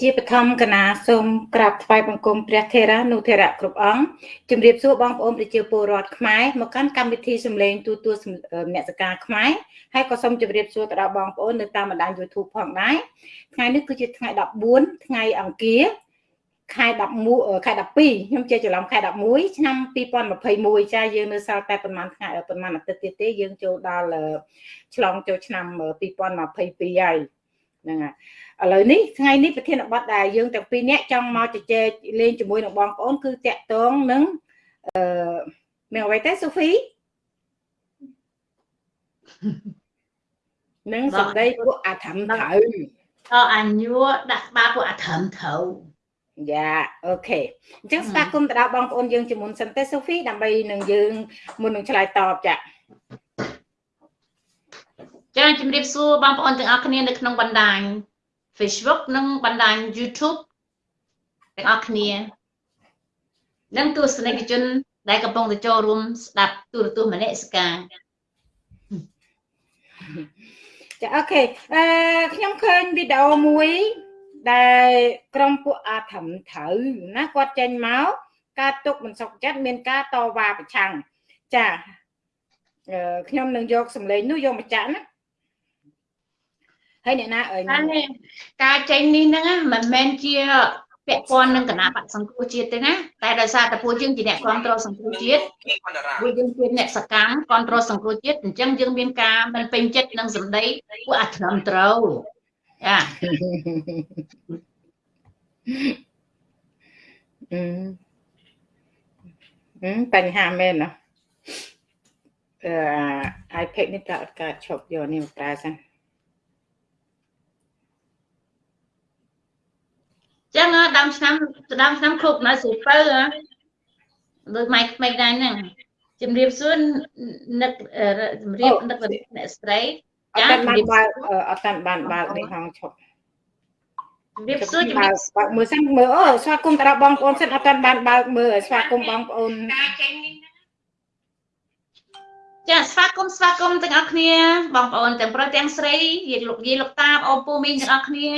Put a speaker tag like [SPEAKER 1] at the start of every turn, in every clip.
[SPEAKER 1] ជាបឋមកណាសូមក្រាបថ្វាយបង្គំព្រះថេរានុថេរៈគ្រប់អង្គជម្រាបសួរបងប្អូនប្រជាពលរដ្ឋខ្មែរមកកាន់កម្មវិធីសម្លេងទូទួលមនសិការខ្មែរហើយក៏សូមជម្រាបសួរទៅដល់បងប្អូននៅតាមបណ្ដាញ YouTube ផងដែរថ្ងៃនេះគឺជាថ្ងៃ14ថ្ងៃអង្គារខែ11ខែ12ខ្ញុំជាច្រឡំខែ11ឆ្នាំ2021ចាយើងនៅសល់តែប្រហែលថ្ងៃប្រហែលអាទិត្យទៀតទេយើងចូលដល់ឆ្លងចូលឆ្នាំ2022ហើយ ហ្នឹងហើយឥឡូវនេះថ្ងៃនេះប្រធានបទដែលយើងទាំងពីរនាក់ចង់មកជជែកលេងជាមួយនឹងបងប្អូនគឺតាក់ទងនឹងអឺមានអ្វីទេសូហ្វីនឹងសម្ដីពួកអាធម្មត្រូវ
[SPEAKER 2] អអញួរដាក់ក្បាលពួកអាធម្មត្រូវ
[SPEAKER 1] យ៉ាអូខេអញ្ចឹងស្វាគមន៍ទៅដល់បងប្អូនយើងជាមុនសិនទេសូហ្វីដើម្បីនឹងយើងមុននឹងឆ្លើយតបចា
[SPEAKER 2] ចាជំរាបសួរបងប្អូនទាំងអស់គ្នានៅក្នុងបណ្ដាញ Facebook និងបណ្ដាញ YouTube ទាំងអស់គ្នានិងទស្សនិកជន ដែលកំពុងទៅចូលរួមស្ដាប់ទូរទស្សន៍មនសិការ
[SPEAKER 1] ចាអូខេអឺខ្ញុំឃើញវីដេអូមួយដែលក្រុមពួកអាធំត្រូវណាគាត់ចេញមកការទុកមិនសុខចិត្តមានការតវ៉ាប្រឆាំងចាខ្ញុំនឹងយកសម្លេងនោះយកមកចាក់ណា ហើយអ្នកណាអើយ
[SPEAKER 2] ការចេញនេះហ្នឹងមិនមែនជាពាក់ព័ន្ធនឹងគណៈបកសង្គ្រោះជាតិទេណាតែដោយសារតែពួកយើងជាអ្នកគ្រប់គ្រងសង្គ្រោះជាតិពួកយើងជាអ្នកសកម្មគ្រប់គ្រងសង្គ្រោះជាតិអញ្ចឹងយើងមានការមិនពេញចិត្តនឹងសម្ដីពួកអត្រឹមត្រូវចា
[SPEAKER 1] អឺបញ្ហាមែនណាអឺ iPad នេះតើអត់កើតឈប់យកនេះមកប្រើសិន
[SPEAKER 2] ចឹងដើមឆ្នាំដើមឆ្នាំគ្រប់នៅសិពៅដូចម៉ៃក្មេកដែរហ្នឹងជំរាបសួរនឹកជំរាបនឹកអ្នកស្រី
[SPEAKER 1] ចាជំរាបបើអត់តាន់បានបើកនេះហងឈប់ជំរាបសួរជំរាបបើកមើលសិនមើលអូស្វាគមន៍តាបងប្អូនសិនអត់តាន់បានបើកមើលស្វាគមន៍បងប្អូន
[SPEAKER 2] ចាស្វាគមន៍ស្វាគមន៍ទាំងអស់គ្នា បងប្អូនទាំងប្រុសទាំងស្រីយាយលោកយាយលោកតាបងពូមីងទាំងអស់គ្នា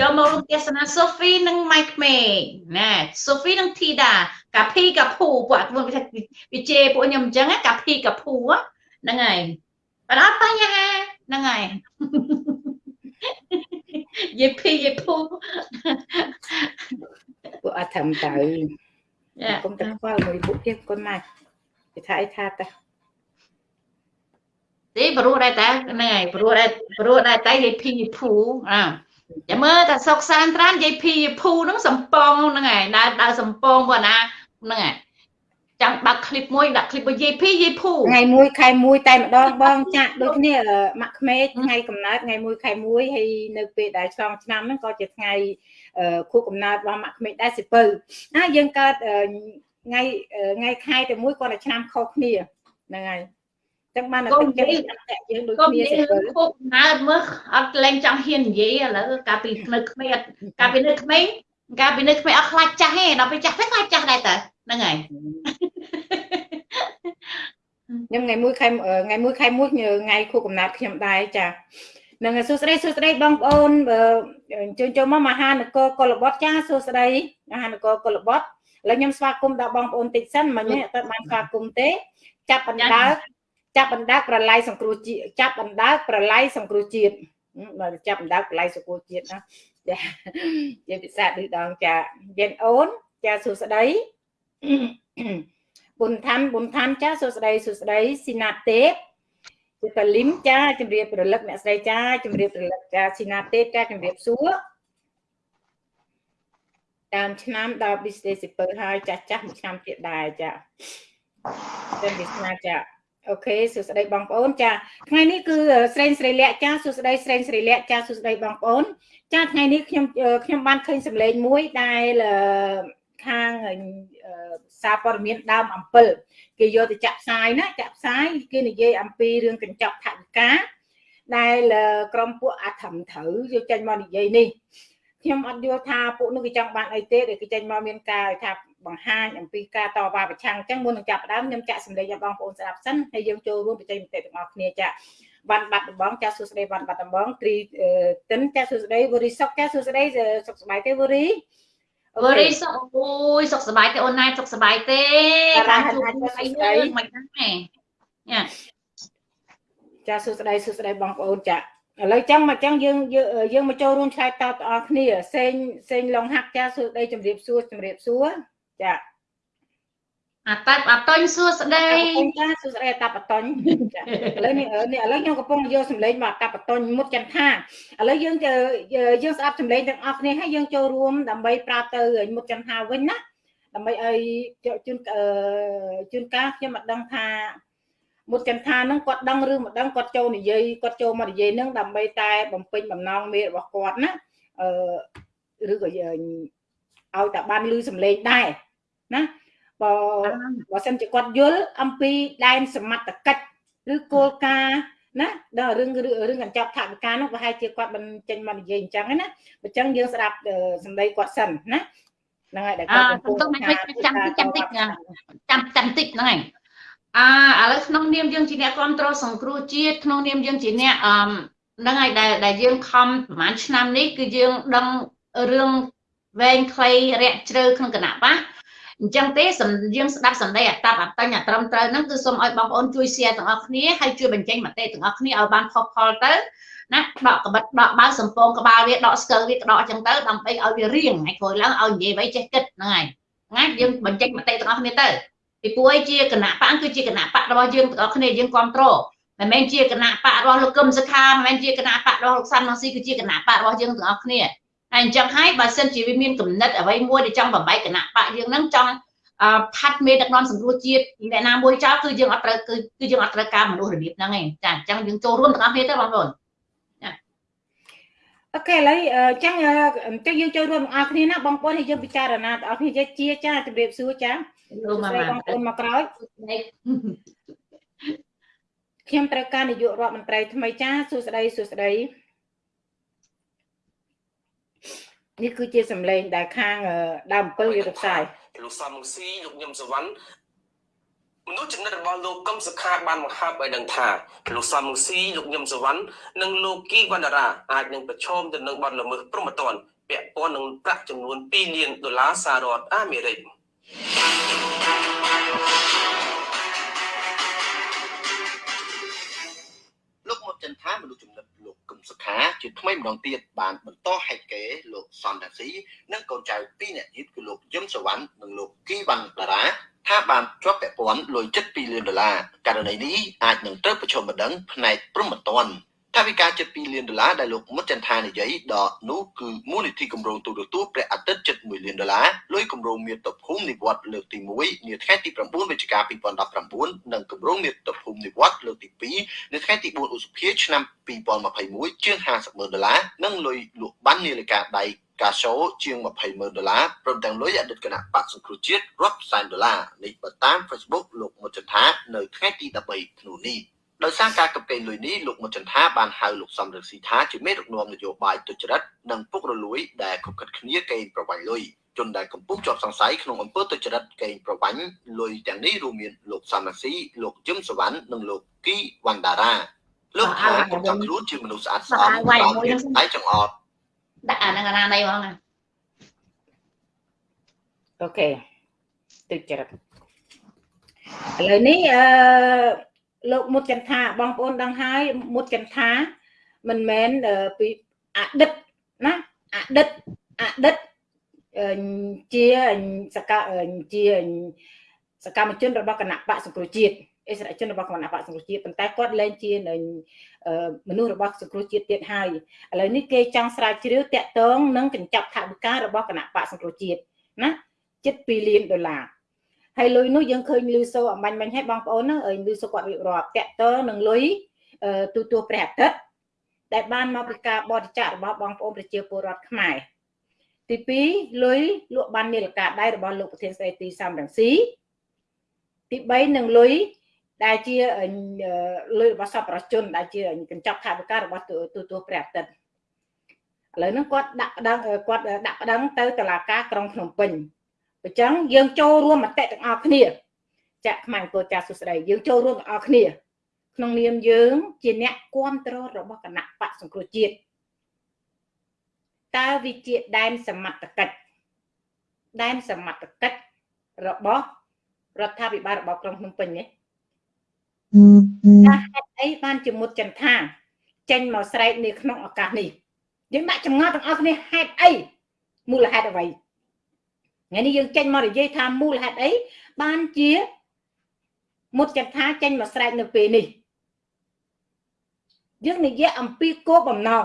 [SPEAKER 2] ចូលមករួមទេសនាសូហ្វីនិងម៉ៃក្មេងណាសូហ្វីនិងធីតាកាភីកាភូពួកអត់មកវិជេពួកខ្ញុំអញ្ចឹងកាភីកាភូហ្នឹងហើយបាត់អត់បញ្ហាហ្នឹងហើយយេភីយេភូ
[SPEAKER 1] ពួកអត់ធ្វើទៅគុំតែខ្វល់មួយពួកទៀតគុណណាស់គេថាអីថាតែ
[SPEAKER 2] ទេព្រោះដែរតែហ្នឹងហើយព្រោះដែរព្រោះដែរតែយេភីយេភូអើ ចាំមើលតែសុកសានត្រានយាយភីភូហ្នឹងសំពងហ្នឹងឯងដើរដើរសំពងបងណាហ្នឹងឯងចាំបើកឃ្លីបមួយដាក់ឃ្លីបរបស់យាយភីយាយភូ
[SPEAKER 1] ថ្ងៃមួយខែមួយតែម្ដងបងចាក់ដូចគ្នាម៉ាក់ក្មេកថ្ងៃកំណើតថ្ងៃមួយខែមួយហើយនៅពេលដែលឆ្លងឆ្នាំហ្នឹងក៏ជាថ្ងៃខួបកំណើតរបស់ម៉ាក់ក្មេកដែរសិពៅណាយើងកើតថ្ងៃថ្ងៃខែតែមួយគាត់តែឆ្នាំខុសគ្នាហ្នឹងហើយ ចឹងបានតែទឹកចិត្តយើងដូចគ្នា
[SPEAKER 2] សិពលពុកណើមើលអត់លែងចង់ហ៊ាននិយាយឥឡូវកាលពីនៅក្មេងកាលពីនៅក្មេងកាលពីនៅក្មេងអត់ខ្លាចចាស់ទេដល់ពេលចាស់ទៅខ្លាចចាស់ដែរតើហ្នឹងហើយ
[SPEAKER 1] ខ្ញុំថ្ងៃមួយខែថ្ងៃមួយខែមួយថ្ងៃខួបកំណើតខ្ញុំដែរចានឹងសួស្តីសួស្តីបងប្អូនអញ្ជើញចូលមកមហានគរកុលបុត្រចាសួស្តីមហានគរកុលបុត្រឥឡូវខ្ញុំស្វាគមន៍ដល់បងប្អូនតិចសិនមិញអត់បានស្វាគមន៍ទេ ចាប់បណ្ដើ ចាប់បណ្ដើកប្រឡ័យសង្គ្រោះជាតិចាប់បណ្ដើកប្រឡ័យសង្គ្រោះជាតិបើចាប់បណ្ដើកប្រឡ័យសង្គ្រោះជាតិណាចាជាភាសាឌឺដងចាយេនអូនចាសួស្ដីប៊ុនថាន់ប៊ុនថាន់ចាសួស្ដីសួស្ដីស៊ីណាទេពជាតលឹមចាជំរាបរលឹកអ្នកស្រីចាជំរាបរលឹកចាស៊ីណាទេពចាជំរាបសួរតាមឆ្នាំដល់ business super ហើយចាស់ចាស់មួយឆ្នាំទៀតដែរចាតែវាស្នាចា អូខេសួស្តីបងប្អូនចាថ្ងៃនេះគឺស្រេងស្រីលក្ខចាសួស្តីស្រេងស្រីលក្ខចាសួស្តីបងប្អូនចាថ្ងៃនេះខ្ញុំខ្ញុំបានឃើញសម្លេងមួយដែលខាងសារព័ត៌មានដើមអំពិលគេយកទៅចាក់ផ្សាយណាចាក់ផ្សាយគេនិយាយអំពីរឿងកញ្ចក់ថវិកាដែលក្រុមពួកអាធំត្រូវយកចេញមកនិយាយនេះខ្ញុំអត់យល់ថាពួកនោះគេចង់បានអីទេដែលគេចេញមកមានការថា បង្ហាញអំពីការតវ៉ាប្រឆាំងអញ្ចឹងមុននឹងចាប់ផ្ដើមខ្ញុំចាក់សម្លេងឲ្យបងប្អូនស្ដាប់សិនហើយយើងចូលរួមបច្ចេកទេសទាំងអស់គ្នាចាវ៉ាន់បាត់ដំបងចាសួស្ដីវ៉ាន់បាត់ដំបងត្រីតិនចាសួស្ដីវូរីសុកចាសួស្ដីសុខសប្បាយទេវូរី
[SPEAKER 2] វូរីសុខអូយសុខសប្បាយទេអូនណែសុខសប្បាយទេការជួបគ្នាយើងមិនដឹងទេញ៉ា
[SPEAKER 1] ចាសួស្ដីសួស្ដីបងប្អូនចាឥឡូវចឹងមកចឹងយើងយើងមកចូលរួមឆ្លើយតបទាំងអស់គ្នាសេងសេងឡុងហាក់ចាសួស្ដីជំរាបសួរជំរាបសួរ ចា
[SPEAKER 2] អាតាប់អាតុញសួស្ដី
[SPEAKER 1] ចាសួស្ដីអាតាប់អាតុញឥឡូវនេះនេះឥឡូវខ្ញុំកំពុងយកសម្លេងមកអាតាប់អាតុញមុតចន្ទថាឥឡូវយើងយើងស្ដាប់សម្លេងទាំងអស់គ្នាហើយយើងចូលរួមដើម្បីប្រាប់ទៅមុតចន្ទថាវិញណាដើម្បីឲ្យជួនជួនកាលខ្ញុំមិនដឹងថាមុតចន្ទថានឹងគាត់ដឹងឬមិនដឹងគាត់ចូលនិយាយគាត់ចូលមកនិយាយនឹងដើម្បីតែបំពេញបំណងមេរបស់គាត់ណាអឺឬក៏ឲ្យតែបានលឺសម្លេងដែរ ណាបើបើសិនជាគាត់យល់អំពីដែនសមត្ថកិច្ចឬគោលការណ៍ណាដល់រឿងរឿងកញ្ចប់ថវិកានោះប្រហែលជាគាត់មិនចេញមកនិយាយអញ្ចឹងណាអញ្ចឹងយើងស្ដាប់សម្ដីគាត់សិនណាហ្នឹងហើយដែលគាត់កំពុង
[SPEAKER 2] ចាំតិចចាំតិចចាំចាំតិចហ្នឹងហើយអាឥឡូវក្នុងនាមយើងជាអ្នកគ្រប់គ្រងសង្គ្រោះជាតិក្នុងនាមយើងជាអ្នកអឺហ្នឹងហើយដែលដែលយើងខំប្រហែលឆ្នាំនេះគឺយើងដឹងរឿងវែងខ្លីរាក់ជ្រៅក្នុងគណៈបក អញ្ចឹងទេយើងស្ដាប់សម្ដីអតបអតញ្ញត្រឹមត្រូវហ្នឹងគឺសូមឲ្យបងប្អូនជួយ share ទាំងអស់គ្នាហើយជួយបញ្ចេញមតិទាំងអស់គ្នាឲ្យបានផុសផុលទៅណាដកក្បិតដកបើសំពងក្បាលវាដកស្កើវាដកអញ្ចឹងទៅដើម្បីឲ្យវារៀងហើយក្រោយឡើងឲ្យនិយាយໄວចេះគិតហ្នឹងហើយណាយើងបញ្ចេញមតិទាំងអស់គ្នាទៅពីព្រោះឯជាគណៈបកគឺជាគណៈបករបស់យើងទាំងអស់គ្នាយើងគ្រប់គ្រងមិនមែនជាគណៈបករបស់លោកកឹមសុខាមិនមែនជាគណៈបករបស់លោកសាន់ម៉ាស៊ីគឺជាគណៈបករបស់យើងទាំងអស់គ្នា ហើយអញ្ចឹងហើយបើសិនជាវាមានគំនិតអ្វីមួយដែលចង់បំបែកគណៈបកយើងហ្នឹងចង់ផាត់មេដឹកនាំសង្គ្រោះជាតិអ្នកណាមួយចោលគឺយើងអត់ត្រូវគឺគឺយើងអត់ត្រូវការមនុស្សរបៀបហ្នឹងឯងចាអញ្ចឹងយើងចូលរួមទាំងអស់គ្នាទៅបងប្អូន
[SPEAKER 1] អូខេឥឡូវអញ្ចឹងអញ្ចឹងយើងចូលរួមទាំងអស់គ្នាណាបងប្អូនហើយយើងពិចារណាទាំងអស់គ្នាជាចាជម្រាបសួរចាលោកមកបងប្អូនមកក្រោយខ្ញុំត្រូវការនាយករដ្ឋមន្ត្រីថ្មីចាសួស្ដីសួស្ដី នេះគឺជាសម្លេងដែលខាងដើម7យុទ្ធសាស្ត្រ
[SPEAKER 3] លោកសំមុស៊ីលោកញឹមសវណ្ណមនុស្សចំណិតរបស់លោកកឹមសុខាបានបង្ហើបឲ្យដឹងថាលោកសំមុស៊ីលោកញឹមសវណ្ណនិងលោកគីវណ្ណរាអាចនឹងប្រឈមទៅនឹងបទល្មើសព្រហ្មទណ្ឌពាក់ព័ន្ធនឹងប្រាក់ចំនួន2លានដុល្លារសហរដ្ឋអាមេរិក
[SPEAKER 4] លោកមកចិនថាមនុស្សចំណិតលោកកឹម សុខាជាថ្មីម្ដងទៀតបានបន្តហែកកេលោកសនតាស៊ីនិងកូនចៅពីរនាក់ទៀតគឺលោកយឹមសវណ្ណនិងលោកគីវណ្ណតារាថាបានជាប់ពាក់ព័ន្ធលុយចិត្ត2លានដុល្លារករណីនេះអាចនឹងត្រូវប្រឈមបណ្ដឹងផ្នែកព្រំប្រទាន ថាវិការចិត្ត2លានដុល្លារដែលលោកមុតចន្ទថានិយាយដកនោះគឺមូលនិធិគម្រោងទូរទស្សន៍ព្រះអាទិត្យចិត្ត1លានដុល្លារលុយគម្រោងមាតុភូមិនិវត្តលើកទី1នាថ្ងៃទី9វិច្ឆិកា2019និងគម្រោងមាតុភូមិនិវត្តលើកទី2នៅថ្ងៃទី4ឧសភាឆ្នាំ2021ជាង50ម៉ឺនដុល្លារនិងលុយលក់បាននាឡិកាដៃកាសូជាង20ម៉ឺនដុល្លារព្រមទាំងលុយអតីតគណៈបកសង្គ្រោះជាតិរាប់សែនដុល្លារនេះបើតាម Facebook លោកមុតចន្ទថានៅថ្ងៃទី13ធ្នូនេះ ដោយសារការកំពែងលុយនេះលោកមុតចន្ទថាបានហៅលោកសំរងស៊ីថាជាមេដឹកនាំនយោបាយទុច្ចរិតនិងពុករលួយដែលខុបខិតគ្នាកេងប្រវ័ញ្ចលុយជនដែលកំពុងជាប់សង្ស័យក្នុងអំពើទុច្ចរិតកេងប្រវ័ញ្ចលុយទាំងនេះរួមមានលោកសំរងស៊ីលោកយឹមសវណ្ណនិងលោកគីវណ្ណដារាលោកថាគាត់ចង់ខ្លួនជាមនុស្សស្អាតស្អំតាមដៃចង្អត់
[SPEAKER 2] ដាក់អាហ្នឹងអាណាណីហ្មងណា
[SPEAKER 1] អូខេទុច្ចរិតឥឡូវនេះអឺ លោកមុតចន្ទថាបងប្អូនដឹងហើយមុតចន្ទថាមិនមែនពីអតីតណាអតីតអតីតជាសកជាសកម្មជនរបស់គណៈបកសង្គ្រោះជាតិអិសរាជជនរបស់គណៈបកសង្គ្រោះជាតិប៉ុន្តែគាត់លែងជាមនុស្សរបស់សង្គ្រោះជាតិទៀតហើយឥឡូវនេះគេចង់ស្រាវជ្រាវតាក់ទងនឹងកញ្ចប់ថវិការបស់គណៈបកសង្គ្រោះជាតិណាជិត2លានដុល្លារ ហើយលុយនោះយើងឃើញលឺសូអំបញ្ញមិញឲ្យបងប្អូនហ្នឹងលឺសូគាត់រៀបរាប់តាក់ទងនឹងលុយទូទួព្រះអាទិត្យដែលបានមកពីការបរិច្ចាគរបស់បងប្អូនប្រជាពលរដ្ឋខ្មែរទី2លុយលក់បាននាឡិកាដៃរបស់លោកប្រធានស្ដីទីសំរងស៊ីទី3នឹងលុយដែលជាលុយរបស់សពប្រជាជនដែលជាកញ្ចប់ថវិការបស់ទូទួព្រះអាទិត្យឥឡូវហ្នឹងគាត់ដាក់ប្តឹងគាត់ដាក់ប្តឹងទៅតុលាការក្រុងភ្នំពេញ អញ្ចឹងយើងចូលរួមមតិទាំងអស់គ្នាចាក់ខ្មែរអង្គចាស់សុស្ដីយើងចូលរួមទាំងអស់គ្នា ក្នុងនាមយើង ជាអ្នកគ្រប់គ្រងរបស់គណៈបកសង្គ្រោះជាតិតើវាជាដែនសមត្ថកិច្ចដែនសមត្ថកិច្ចរបស់រដ្ឋាភិបាលរបស់ក្រុងភ្នំពេញនេះថាហេតុអីបានជាមុតចន្ទថាចេញមកស្រែកនៅក្នុងឱកាសនេះយើងដាក់ចម្ងល់ទាំងអស់គ្នាហេតុអីមូលហេតុអ្វី ថ្ងៃនេះយើងចេញមកនិយាយថាមូលហេតុអីបានជាមុតចន្ទថាចេញមកស្រែកនៅពេលនេះយើងនិយាយអំពីគោលបំណង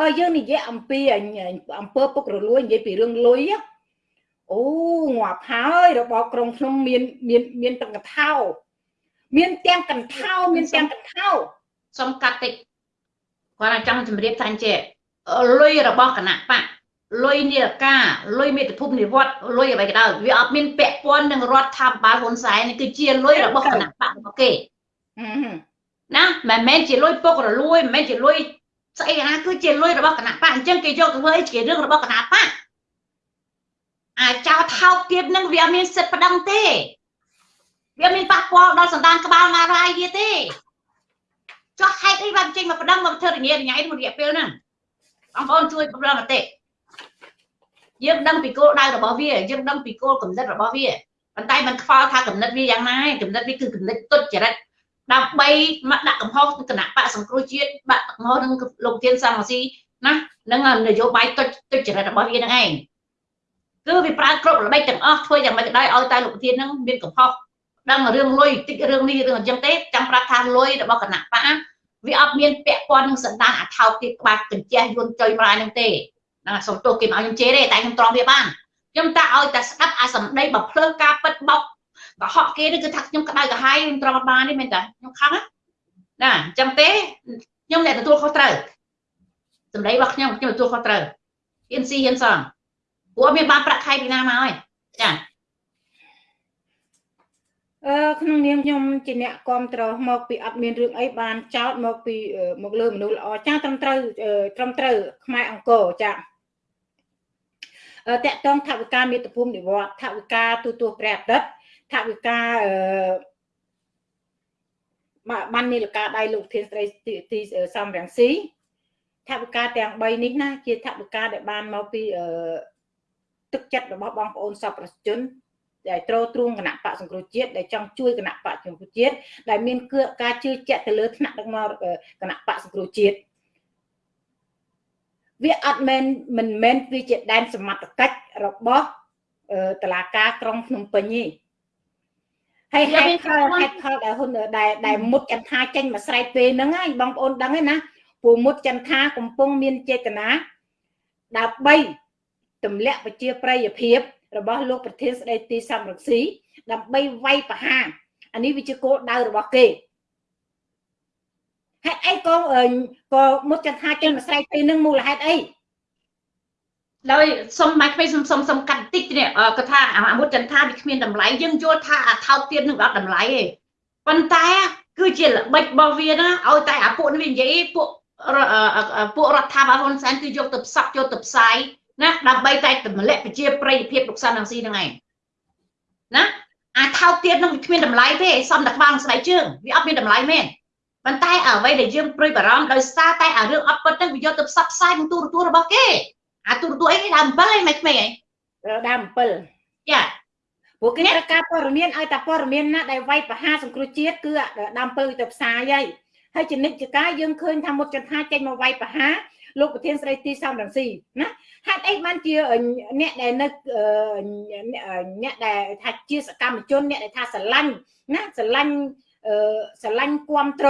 [SPEAKER 1] បើយើងនិយាយអំពីអំពើពុករលួយនិយាយពីរឿងលុយអូងាប់ហើយរបបក្រុងភ្នំមានមានមានទាំងកថាមានទាំងកន្ធោមានទាំងកន្ធោ
[SPEAKER 2] សុំកាត់តិចគាត់ចង់ជម្រាបថាអញ្ចេះលុយរបស់គណៈបក លុយនីរការលុយមេត្តាភូមិនិវត្តលុយអ្វីក៏ដោយវាអត់មានពាក់ព័ន្ធនឹងរដ្ឋាភិបាលហ៊ុនសែននេះគឺជាលុយរបស់គណៈបករបស់គេណាមិនមែនជាលុយពុករលួយមិនមែនជាលុយស្អីណាគឺជាលុយរបស់គណៈបកអញ្ចឹងគេយកទៅធ្វើអីជារឿងរបស់គណៈបកអាចោថោកទៀតនឹងវាមានសិទ្ធិប្តឹងទេវាមានប៉ះពាល់ដល់សន្តានក្បាលណារាយវាទេចុះហេតុអីបានចេញមកប្តឹងមកធ្វើរញ៉េរញ៉ៃក្នុងរយៈពេលហ្នឹងបងប្អូនជួយប្រឹងមតិ យើងដឹងពីគោលដៅរបស់វាយើងដឹងពីគោលកំណត់របស់វាប៉ុន្តែมันខ្វល់ថាកំណត់វាយ៉ាងណាកំណត់វាគឺកំណត់ទុច្ចរិតដើម្បីមកដាក់កំហុសគណៈបកសង្គ្រោះជាតិបាក់កំហុសនឹងលោកទៀនសំរងស៊ីណានឹងនយោបាយទុច្ចរិតរបស់វានឹងឯងគឺវាប្រើគ្រប់ល្បិចទាំងអស់ធ្វើយ៉ាងម៉េចក៏ដោយឲ្យតែលោកធាននឹងមានកំហុសដឹងរឿងលុយតិចរឿងនេះរឿងអញ្ចឹងទេចាំប្រាប់ថាលុយរបស់គណៈបកវាអត់មានពាក់ព័ន្ធនឹងសន្តានអាថោកទៀតក្បាច់កញ្ចេះយួនចុយម្លាយនឹងទេ ហ្នឹងសុំទោសគេមកឲ្យខ្ញុំជេរទេតែខ្ញុំទ្រាំវាបានខ្ញុំតែឲ្យតែស្ដាប់អាសម្ដីបើភ្លើងការពិតបោកកុហកគេនេះគឺថាខ្ញុំក្តៅក្រហាយខ្ញុំទ្រាំបានទេមែនតាខ្ញុំខឹងណាអញ្ចឹងទេខ្ញុំអ្នកទទួលខុសត្រូវសម្ដីរបស់ខ្ញុំខ្ញុំទទួលខុសត្រូវហ៊ានស៊ីហ៊ានសងព្រោះមានបានប្រាក់ខែពីណាមកហើយចា
[SPEAKER 1] អឺក្នុងនាមខ្ញុំជាអ្នកគ្រប់គ្រងមកពីអត់មានរឿងអីបានចោតមកពីមកលើមនុស្សល្អចាត្រឹមត្រូវត្រឹមត្រូវខ្មែរអង្គរចាអឺ តកតងថវិកាមេត្តាភូមិនិវត្តថវិកាទូទួព្រះអាទិត្យថវិកាអឺបាននីលកាដៃលោកធានស្រីទីសំរងស៊ីថវិកាទាំង3នេះណាជាថវិកាដែលបានមកពីអឺទឹកចិត្តរបស់បងប្អូនសពប្រជាជនដែលទ្រទ្រង់គណៈបកសង្គ្រោះជាតិដែលចង់ជួយគណៈបកសង្គ្រោះជាតិដែលមានគឺការជឿជាក់ទៅលើថ្នាក់ដឹកនាំគណៈបកសង្គ្រោះជាតិ វាអត់មែនមិនមែនវាជាដែនសមត្ថកិច្ចរបស់តឡាការក្រុងភ្នំពេញទេហើយហេតុផលហេតុផលដែលហ៊ុនដែលដែលមុតចន្ទថាចេញមកស្រែកពេលហ្នឹងហើយបងប្អូនដឹងហើយណាពូមុតចន្ទថាកំពុងមានចេតនាដើម្បីទម្លាក់ប្រជាប្រិយភាពរបស់លោកប្រធានស្ដីទីសំរងស៊ីដើម្បីវាយប្រហារអានេះវាជាគោលដៅរបស់គេ ហេតុអីក៏ក៏មុតចន្ទថាចេញមកស្រែកពេលនឹងមូលហេតុអី
[SPEAKER 2] ដោយសុំម៉ែក្មេងសុំសុំសុំកាត់តិចនេះគាត់ថាអាមុតចន្ទថាវាគ្មានតម្លៃយើងយល់ថាអាថោកទៀតនឹងអត់តម្លៃទេប៉ុន្តែគឺជាល្បិចរបស់វាណាឲ្យតែអាពួកនេះវានិយាយពួកពួករដ្ឋាភិបាលហ៊ុនសែនគឺយកទៅផ្សព្វយកទៅផ្សាយណាដើម្បីតែតម្លាក់ប្រជាប្រិយភាពលោកសាន់នឹងស៊ីហ្នឹងឯងណាអាថោកទៀតនឹងគ្មានតម្លៃទេសំតែក្បាលស្បែកជើងវាអត់មានតម្លៃមែន ប៉ុន្តែអ្វីដែលយើងព្រួយបារម្ភដោយសារតែអារឿងអត់ពិតហ្នឹងវាយកទៅផ្សព្វផ្សាយក្នុងទូរទស្សន៍របស់គេអាទូរទស្សន៍អីគេដើម7ឯងមិនក្មេង
[SPEAKER 1] ឯងដើម7
[SPEAKER 2] ចា
[SPEAKER 1] ពួកគេត្រូវការព័ត៌មានឲ្យតែព័ត៌មានណាដែលវាយប្រហារសង្គ្រោះជាតិគឺដើម7ទៅផ្សាយហើយហើយចនិច្ចការយើងឃើញថាមុតចន្ទថាចេញមកវាយប្រហារលោកប្រធានស្ដីទីសំរងស៊ីណាហេតុអីបានជាអ្នកដែលនៅអ្នកដែលថាជាសកម្មជនអ្នកដែលថាស្រឡាញ់ណាស្រឡាញ់ ស្រឡាញ់គ្រប់ត្រ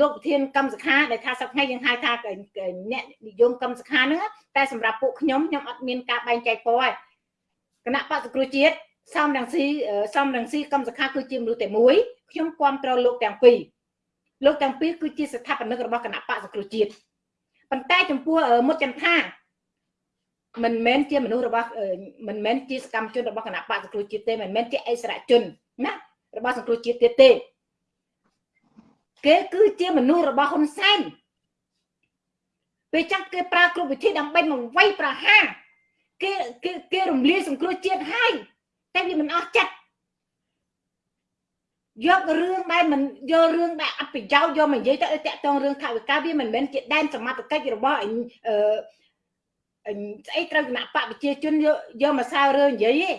[SPEAKER 1] លោកប្រធានកម្មសខាដែលថាសប្តាហ៍យើងហៅថាអ្នកនិយមកម្មសខាហ្នឹងតែសម្រាប់ពួកខ្ញុំខ្ញុំអត់មានការបែងចែកពណ៌ទេគណៈបក្សគ្រូជាតិសំរងស៊ីសំរងស៊ីកម្មសខាគឺជាមនុស្សតែមួយខ្ញុំគ្រប់ត្រលោកទាំងពីរលោកទាំងពីរគឺជាស្ថាបនិករបស់គណៈបក្សគ្រូជាតិប៉ុន្តែចំពោះមុតចន្ទថាមិនមែនជាមនុស្សរបស់មិនមែនជាសកម្មជនរបស់គណៈបកសង្គ្រោះជាតិទេមិនមែនជាអិសរាជជនណា របស់សង្គ្រោះជាតិទៀតទេគេគឺជាមនុស្សរបស់ហ៊ុនសែនពេលចឹងគេប្រើគ្រប់វិធីដើម្បីមកវាយប្រហារគេគេគេរំលាយសង្គ្រោះជាតិហើយតែវាមិនអស់ចិត្តយករឿងដែលមិនយករឿងដែលអត់ប្រយោជន៍យកមកនិយាយទៅតាក់ទងរឿងថាវិការវាមិនមែនជាដែនសមត្ថកិច្ចរបស់អឺអឺស្អីត្រូវគណៈបកប្រជាជនយកយកមកសើរឿងនិយាយទេ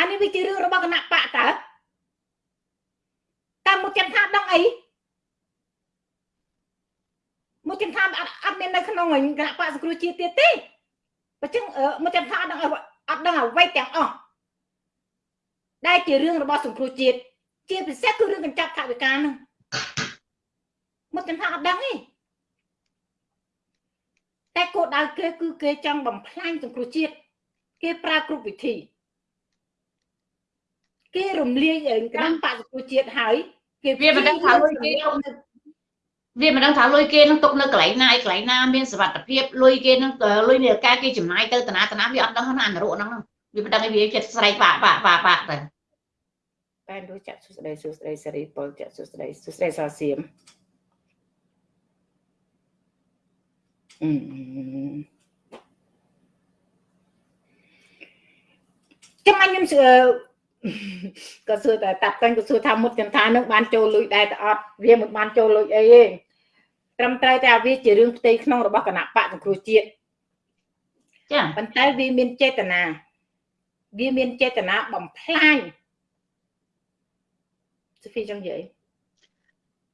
[SPEAKER 1] អានេះវាជារឿងរបស់គណៈបកតើតាមមកចាំថាដឹងអីមកចាំថាអត់អត់មាននៅក្នុងគណៈបកសង្គ្រោះជាតិទៀតទេបើចឹងមកចាំថាអត់ដឹងអត់ដឹងអ្វីទាំងអស់ដែលជារឿងរបស់សង្គ្រោះជាតិជាពិសេសគឺរឿងកញ្ចប់ថវិកាហ្នឹងមកចាំថាអត់ដឹងទេតែគោលដៅគេគឺគេចង់បំផ្លាញសង្គ្រោះជាតិគេប្រើគ្រប់វិធី គេរំលាយគណៈបកសង្គ្រោះជាតិហើយ
[SPEAKER 2] គេវាមិនដឹងថាលុយគេវាមិនដឹងថាលុយគេនឹងទុកនៅកន្លែងណាឯកន្លែងណាមានសុវត្ថិភាពលុយគេនឹងលុយនេះការគេចំណាយទៅតាណាតាណាវាអត់ដឹងណានរកហ្នឹងវាមិនដឹងវាចិត្តស្រែកបាក់បាក់បាក់បាក់ទៅ
[SPEAKER 1] តែរួចចាក់សុស្ដីសុស្ដីសេរីពលចាក់សុស្ដីសុស្ដីសាសៀមអឺចាំខ្ញុំ ក៏សួរតែតាប់តាំងក៏សួរថាមុតចន្ទថានឹងបានចូលលុយដែរតែអត់វាមិនបានចូលលុយអីទេត្រឹមត្រូវតែវាជារឿងផ្ទៃក្នុងរបស់គណៈបកសង្គ្រោះជាតិចាប៉ុន្តែវាមានចេតនាវាមានចេតនាបំផ្លាញសូហ្វីចង់និយាយ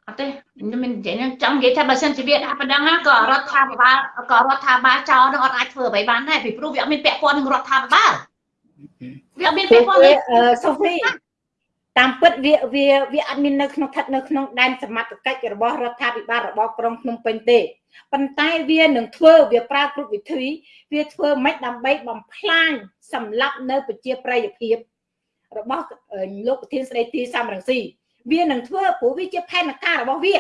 [SPEAKER 2] អត់ទេខ្ញុំមិននិយាយចង់និយាយថាបើសិនជាវាដាក់ប៉ុណ្ណឹងក៏រដ្ឋាភិបាលក៏រដ្ឋាភិបាលចោលនឹងអត់អាចធ្វើអ្វីបានដែរពីព្រោះវាអត់មានពាក់ព័ន្ធនឹងរដ្ឋាភិបាល
[SPEAKER 1] វាអត់មានពាក់ព័ន្ធសូហ្វីតាមពិតវាវាវាអត់មាននៅក្នុងស្ថិតនៅក្នុងដែនសមត្ថកិច្ចរបស់រដ្ឋាភិបាលរបស់ក្រុងភ្នំពេញទេប៉ុន្តែវានឹងធ្វើវាប្រើគ្រប់វិធីវាធ្វើមិនដើម្បីបំផ្លាញសម្លាប់នៅប្រជាប្រិយភាពរបស់លោកប្រធានស្ដីទីសំរងស៊ីវានឹងធ្វើព្រោះវាជាផែនការរបស់វា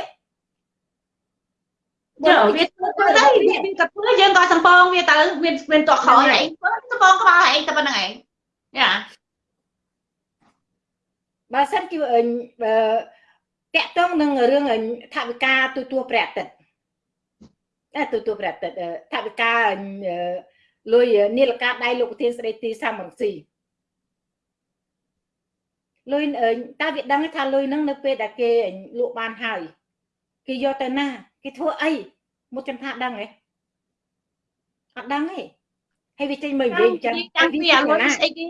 [SPEAKER 2] បើវាធ្វើទៅហើយវាក៏ធ្វើយើងក៏សំពងវាទៅមានមានតក្រោយឯងសំពងក្បាលឯងតែប៉ុណ្្នឹងឯង យ៉ា
[SPEAKER 1] បើសិនជាបើតាក់ទងនឹងរឿងថាវិការទូទួព្រះអាទិត្យតែទូទួព្រះអាទិត្យថាវិការលុយនីលកាដៃលោកប្រធានស្ដីទីសំរងស៊ីលុយតើវាដឹងថាលុយហ្នឹងនៅពេលដែលគេលក់បានហើយគេយកទៅណាគេធ្វើអីមុតចំថាដឹងទេអត់ដឹងទេ ហើយវាចេញមកនិយាយអញ្ចឹង
[SPEAKER 2] តាំងពីអាលុយស្អីគេ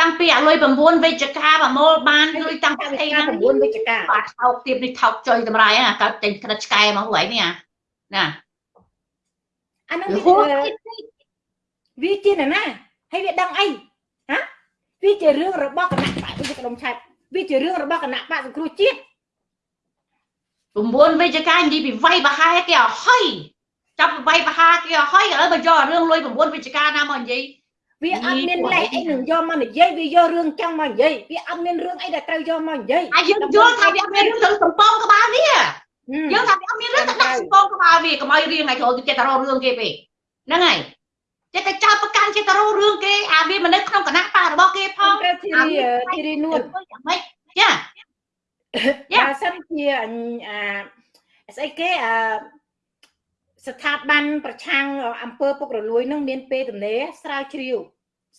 [SPEAKER 2] តាំងពីអាលុយ9វិជ្ជការប្រមូលបានលុយតាំងពី
[SPEAKER 1] អីណា9វិជ្ជការ
[SPEAKER 2] បាទថោកទៀតនេះថោកចុយតម្រៃអាកើតចេញក្រិតឆ្កែមកហួយនេះណា
[SPEAKER 1] អានឹងវាជាណាហើយវាដឹងអីហ៎វាជារឿងរបស់គណៈបកវិជ្ជក្រុមឆែតវាជារឿងរបស់គណៈបកសង្គ្រោះជាតិ
[SPEAKER 2] 9វិជ្ជការនិយាយពីវាយបហាគេអហុយ ចាប់វាយបហាគេអហុយឥឡូវមកយករឿងលុយ9វិជ្ជការណាមកនិយាយ
[SPEAKER 1] វាអត់មានលេខអីនឹងយកមកនិយាយវាយករឿងចង់មកនិយាយវាអត់មានរឿងអីដែលត្រូវយកមកនិយាយ
[SPEAKER 2] អាយើងយល់ថាវាអត់មានរឿងទៅសំពងក្បាលវាយើងថាវាអត់មានរឿងទៅដាក់សំពងក្បាលវាកុំឲ្យរៀងឲ្យចូលទៅចិត្តរករឿងគេពេកហ្នឹងហើយចេះតែចោតប្រកាន់ចេះតែរករឿងគេអាវាមិននៅក្នុងគណៈបករបស់គេផង
[SPEAKER 1] ត្រូវធីរីធីរីនួន
[SPEAKER 2] យ៉ាងម៉េចចា
[SPEAKER 1] បើសិនជាអាស្អីគេអា ស្ថាប័នប្រឆាំងអង្គើពុករលួយនឹងមានពេលទំនេរស្រាវជ្រាវ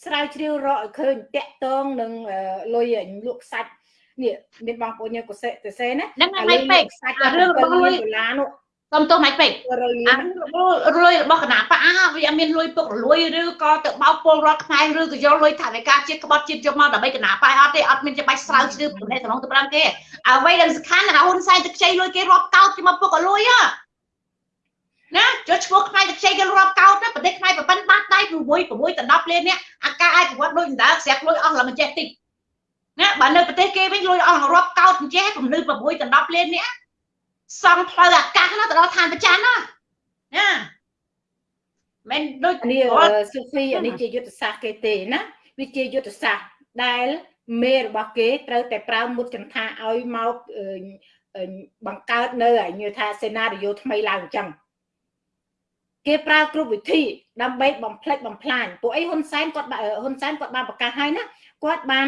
[SPEAKER 1] ស្រាវជ្រាវរកឲ្យឃើញតាក់តងនឹងលុយលក់សាច់នេះមានបងប្អូនយើងកសេទៅសេណា
[SPEAKER 2] ហ្នឹងហើយពេកសាច់រឿងរបស់លុយដុល្លារនោះសុំទោសមិនពេកអាលុយរបស់គណៈបអាវាអត់មានលុយពុករលួយឬក៏ទៅបោកពលរដ្ឋខ្មែរឬក៏យកលុយថាវិការជាតិក្បត់ជាតិយកមកដើម្បីគណៈបអត់ទេអត់មានច្បាច់ស្រាវជ្រាវប្រទេសសំឡុងទៅប្រាំទេអ្វីដែលសំខាន់ណាហ៊ុនសែនទៅខ្ចីលុយគេរាប់កោតគេមកពុករលួយ ណាចុះឈ្មោះខ្មែរទៅខ្ចីគេរាប់កោតណាប្រទេសខ្មែរប្រពន្ធបាត់ដៃ6 6ដល់10លាននេះអាការអាចប្រវត្តិដូចដៅស្រាប់លុយអស់ឡើងមិនចេះតិចណាបើនៅប្រទេសគេវិញលុយអស់រាប់កោតមិនចេះពលឺ6ដល់10លាននេះសង់ផ្លូវអាកាសណាទៅដល់ឋានប្រច័នណាណាមិនដូច
[SPEAKER 1] នេះស៊ូហ្វីអានេះជាយុទ្ធសាស្ត្រគេទេណាវាជាយុទ្ធសាស្ត្រដែលមេរបស់គេត្រូវតែប្រើមុតចន្ទាឲ្យមកបង្កើតនៅឲ្យថាសេណារីយ៉ូថ្មីឡើងអញ្ចឹង គេប្រើគ្រប់វិធីដើម្បីបំផ្លិចបំផ្លាញពួកអីហ៊ុនសែនគាត់ហ៊ុនសែនគាត់បានប្រកាសហើយណាគាត់បាន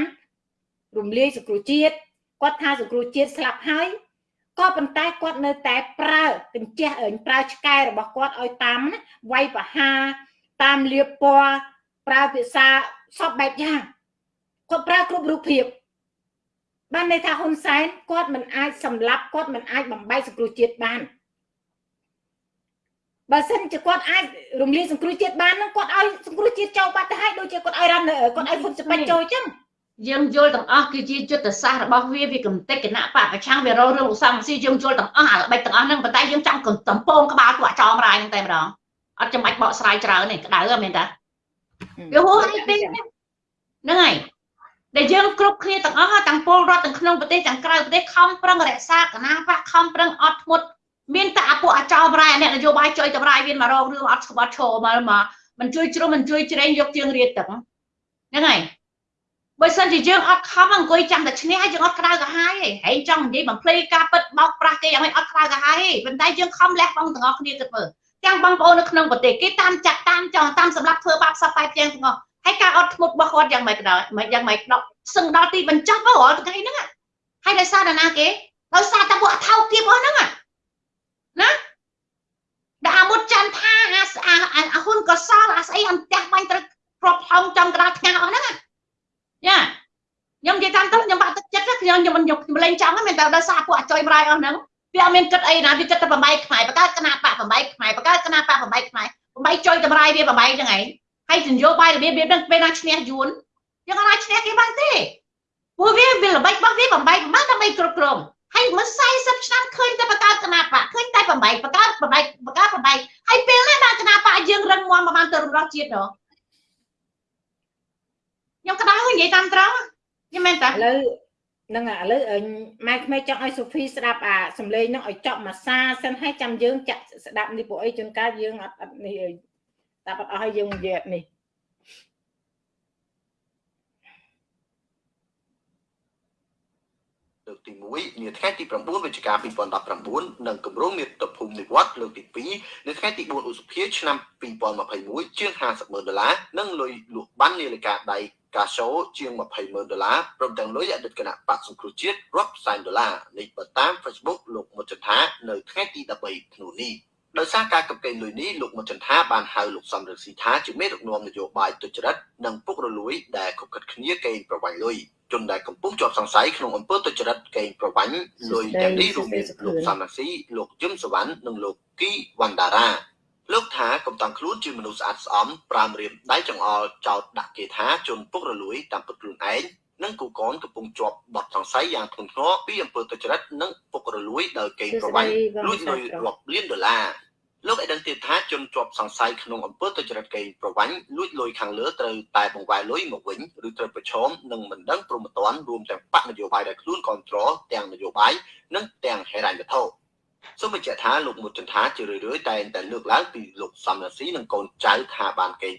[SPEAKER 1] រំលាយសង្គ្រោះជាតិគាត់ថាសង្គ្រោះជាតិស្លាប់ហើយក៏ប៉ុន្តែគាត់នៅតែប្រើកញ្ចេះប្រើឆ្កែរបស់គាត់ឲ្យតាមវាយបហាតាមលៀបពណ៌ប្រើភាសាសពបែបយ៉ាងគាត់ប្រើគ្រប់រូបភាពបានន័យថាហ៊ុនសែនគាត់មិនអាចសម្លាប់គាត់មិនអាចបំបែកសង្គ្រោះជាតិបាន បើសិនជាគាត់អាចរំលាយសង្គ្រោះជាតិបានហ្នឹងគាត់ឲ្យសង្គ្រោះជាតិចូលបាត់ទៅហើយដូចជាគាត់ឲ្យរ៉ាន់គាត់ឲ្យហ៊ុនសពេចចូលអញ្ចឹង
[SPEAKER 2] យើងយល់ទាំងអស់គឺជាយុទ្ធសាស្ត្ររបស់វាវាកំតិចគណៈបពប្រឆាំងវារងរឿងឧស្សាហ៍ស៊ីយើងយល់ទាំងអស់អាល្បិចទាំងអស់ហ្នឹងប៉ុន្តែយើងចង់កំពងក្បាលពួកចោមរាយហ្នឹងតែម្ដងអត់ចាំបាច់បកស្រាយច្រើនទេក្តៅមែនតាវាហួសហើយពេកហ្នឹងហើយដែលយើងគ្រប់គ្នាទាំងអស់ទាំងពលរដ្ឋទាំងក្នុងប្រទេសទាំងក្រៅប្រទេសខំប្រឹងរក្សាគណៈបកខំប្រឹងអត់ធ្មត់ មានតែអាពួកអាចោមរាយអ្នកនយោបាយជួយតម្រាយវាមករងរឿងអត់ស្បាត់ឈរមកមកមិនជួយជ្រុំមិនជួយជ្រែងយកជើងរៀតទឹកហ្នឹងហើយបើសិនជាយើងអត់ខំអង្គុយចាំតែឈ្នះយើងអត់ក្តៅក្រហាយទេហែងចង់និយាយបំភ្លៃការពិតបោកប្រាស់គេយ៉ាងម៉េចអត់ក្តៅក្រហាយទេប៉ុន្តែយើងខំលះបង់ទាំងអស់គ្នាគិតមើលទាំងបងប្អូននៅក្នុងប្រទេសគេតាមចាត់តាមចង់តាមសម្រាប់ធ្វើបាបសពបែបយ៉ាងទាំងអស់ហើយការអត់ធ្មត់របស់គាត់យ៉ាងម៉េចក៏ដោយមិនយ៉ាងម៉េចដល់សឹងដល់ទីបញ្ចប់មករាល់ថ្ងៃហ្នឹងហើយដោយសារតែណាគេដោយសារតែពួកអថោកទាបអស់ហ្នឹង ណាដែលអាមុតច័ន្ទថាអាអាហ៊ុនកសលអាស្អីអន្ទះបាញ់ត្រូវគ្រាប់ថងចំក្តារថ្ងាសអស់ហ្នឹងយ៉ាខ្ញុំនិយាយតាមទៅខ្ញុំបាក់ទឹកចិត្តខ្ញុំខ្ញុំមិនខ្ញុំលេងចង់ហ្នឹងមែនតែដោយសារពួកអាចុយម្រាយអស់ហ្នឹងវាអត់មានគិតអីណាវាគិតតែបំបីខ្មែរបកើតគណៈបកបំបីខ្មែរបកើតគណៈបកបំបីខ្មែរបំបីចុយតម្រាយវាបំបីហ្នឹងឯងហើយនយោបាយរបៀបវានឹងពេលណាឈ្នះយួនយើងអាចឈ្នះគេបានទេពួកវាវាល្បិចរបស់វាបំបីបានដើម្បីគ្រប់គ្រង ហើយមិន40ឆ្នាំឃើញតែបកើតគណៈបកឃើញតែបំបីបកើតបំបីបកើតបំបីហើយពេលណាបានគណៈបកយើងរឹងមាំប្រហែលទៅរំដោះជាតិដល់ខ្ញុំក្តៅនិយាយតាមត្រង់ខ្ញុំមែនតាឥ
[SPEAKER 1] ឡូវនឹងឥឡូវម៉ែក្មេងចង់ឲ្យសូហ្វីស្ដាប់អាសំឡេងនោះឲ្យចប់មួយសាសិនហើយចាំយើងចាក់ស្ដាប់នេះពួកអីជួនកាលយើងអត់អត់នេះតែអត់អស់ឲ្យយើងនិយាយនេះ
[SPEAKER 4] លើកទី1នាថ្ងៃទី9វិច្ឆិកា2019និងគម្រោងមាតុភូមិនិវត្តលើកទី2នៅថ្ងៃទី4ឧសភាឆ្នាំ2021ជាង50ម៉ឺនដុល្លារនិងលុយលក់បាននាឡិកាដៃកាសូជាង20ម៉ឺនដុល្លារព្រមទាំងលុយអតីតគណៈបកសង្គ្រោះជាតិរាប់សែនដុល្លារនេះបើតាម Facebook លោកមុតចន្ទានៅថ្ងៃទី13ធ្នូនេះដោយសារការកំកែងលុយនេះលោកមុតចន្ទាបានហៅលោកសំរងស៊ីថាជាមេដឹកនាំនយោបាយទុច្ចរិតនិងពុករលួយដែលខុបខិតគ្នាកេងប្រវ័ញ្ចលុយ ជនដែលកំពុងជាប់សង្ស័យក្នុងអំពើទុច្ចរិតកេងប្រវ័ញ្ចលុយទាំងនេះរួមមានលោកសំរងស៊ីលោកយឹមសវណ្ណនិងលោកគីវណ្ដារាលោកថាកំតាំងខ្លួនជាមនុស្សស្អាតស្អំប្រាំរៀមដៃចង្អុលចោតដាក់គេថាជនពុករលួយតាមពុតខ្លួនឯងនិងគូកនកំពុងជាប់បទសង្ស័យយ៉ាងធ្ងន់ធ្ងរពីអំពើទុច្ចរិតនិងពុករលួយដោយកេងប្រវ័ញ្ចលួចលុយរាប់លានដុល្លារ លោកឲ្យដឹងទៀតថាជនជាប់សង្ស័យក្នុងអំពើទុច្ចរិតកេងប្រវ័ញ្ចលួចលុយខាងលើត្រូវតែបង្វែរលុយមកវិញឬត្រូវប្រឈមនឹងមិនដឹងព្រមត្តនរួមទាំងបកនយោបាយដែលខ្លួនគ្រប់គ្រងទាំងនយោបាយនិងទាំងហេរ៉ាញ់វត្ថុសូមបញ្ជាក់ថាលោកមុតចន្ទាជារឿយៗតែងតែលើកឡើងពីលោកសំរាស៊ីនិងកូនចៅថាបានកេង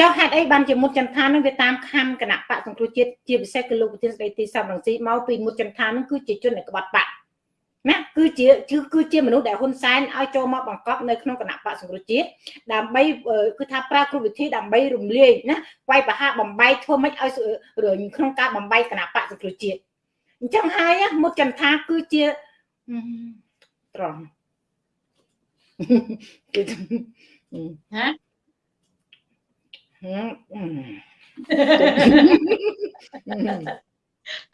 [SPEAKER 1] ចុះហេតុអីបានជាមុតចន្ទានឹងវាតាមខំគណៈបកសង្គ្រោះជាតិជាពិសេសគឺលោកប្រធានស្ដីទីសំរងស៊ីមកពីមុតចន្ទានឹងគឺជាជននៃក្បត់បក ណាគឺជាគឺជាមនុស្សដែលហ៊ុនសែនឲ្យចូលមកបង្កប់នៅក្នុងគណៈបកសង្គ្រោះជាតិដើម្បីគឺថាប្រើគ្រប់វិធីដើម្បីរំលាយណាវាយប្រហារបំបីធ្វើម៉េចឲ្យក្នុងការបំបីគណៈបកសង្គ្រោះជាតិអញ្ចឹងហើយមុតចន្ទាគឺជាត្រង់គឺ
[SPEAKER 2] ហ៎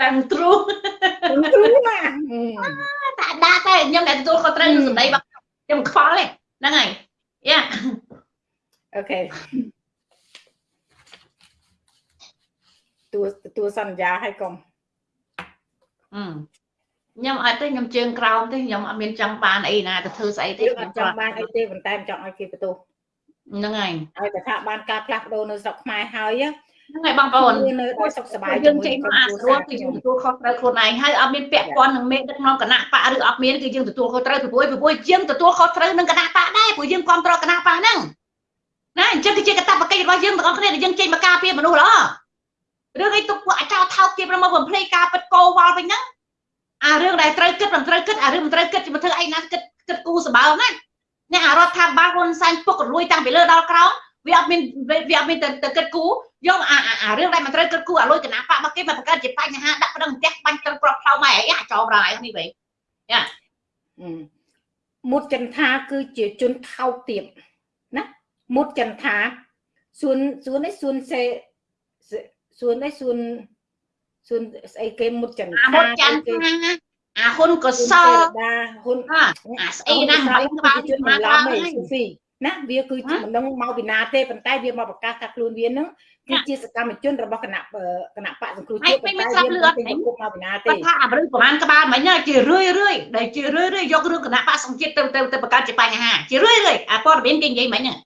[SPEAKER 2] តាំងទ្រូ
[SPEAKER 1] ទ្រូណា
[SPEAKER 2] តាដាក់តែខ្ញុំតែទទួលខុសត្រូវសម្ដីរបស់ខ្ញុំខ្វល់ទេហ្នឹងហើយយ៉ា
[SPEAKER 1] អូខេទួលទួលសន្យាឲ្យកុំ
[SPEAKER 2] អឺខ្ញុំអត់ទេខ្ញុំជើងក្រោមទេខ្ញុំអត់មានចង់បានអីណាទៅធ្វើស្អីទេ
[SPEAKER 1] ខ្ញុំចង់បានអីទេប៉ុន្តែចង់ឲ្យគេបន្ទោស
[SPEAKER 2] ហ្នឹងហើយ
[SPEAKER 1] ឲ្យតែថាបានការផ្លាស់ប្ដូរនៅស្រុកខ្មែរហើយ
[SPEAKER 2] ហ្នឹងហើយបងប្អូន
[SPEAKER 1] នៅដោយសុខសប្បាយ
[SPEAKER 2] យើងចេញមកអាស្រួលគឺយើងទទួលខុសត្រូវខ្លួនឯងហើយអត់មានពាក់ព័ន្ធនឹងមេដឹកនាំគណៈបកឬអត់មានគឺយើងទទួលខុសត្រូវពីព្រោះពីព្រោះយើងទទួលខុសត្រូវនឹងគណៈបកដែរព្រោះយើងគ្រប់គ្រងគណៈបកហ្នឹងណាអញ្ចឹងគឺជាកតបកិច្ចរបស់យើងទាំងអស់គ្នាដែលយើងចេញមកការពារមនុស្សល្អរឿងអីទុកពួកអាចោថោកទៀតមកបំភ្លេចការពិតកោវល់វិញហ្នឹងអារឿងដែលត្រូវគិតមិនត្រូវគិតអារឿងមិនត្រូវគិតមកធ្វើអីណាគិតគិតគូសម្បើមណាអ្នកអារដ្ឋាភិបាលហ៊ុនសែនពុករលួយតាំងពីលើដល់ក្រោម វាអត់មានវាអត់មានទៅទៅគិតគូយកអាអារឿងដែលមិនត្រូវគិតគូអាលុយគណៈបកមកគេមកបង្កើតជាបញ្ហាដាក់ប្រឹងផ្ទះបាញ់ត្រឹមក្របផ្លៅម៉ែអីអាចោមរ៉ាយនេះវិញយ៉ា
[SPEAKER 1] មុតចន្ទាគឺជាជនថោកទាបណាមុតចន្ទាសួនសួននេះសួនសេសួនអីសួនសួនស្អីគេមុតចន្ទ
[SPEAKER 2] អាមុតច័ន្ទ
[SPEAKER 1] គេ
[SPEAKER 2] ថាអាហ៊ុនកស
[SPEAKER 1] សល
[SPEAKER 2] ល
[SPEAKER 1] ដាហ៊ុន
[SPEAKER 2] អាអាស្អីណាមិនក្បាល
[SPEAKER 1] ជួ
[SPEAKER 2] មក
[SPEAKER 1] ន
[SPEAKER 2] ក្ឡបាលំ
[SPEAKER 1] ឯ
[SPEAKER 2] ហ្នឹង
[SPEAKER 1] ស៊ូហ្វី ណាវាគឺជាមិនដឹងមកពីណាទេប៉ុន្តែវាមកប្រកាសថាខ្លួនវានឹងគឺជាសកម្មជនរបស់គណៈគណៈបកសង្គ្រោះជាតិប៉ុន្តែវាមិនដឹងពីគុកមកពីណាទេ
[SPEAKER 2] គាត់ថាអាមនុស្សប្រហែលក្បាលមិញណាជារឿយរឿយដែលជារឿយរឿយយករឿងគណៈបកសង្ជាតិទៅទៅទៅបង្កើតជាបញ្ហាជារឿយរឿយអាព័ត៌មានគេនិយាយមិញហ្នឹង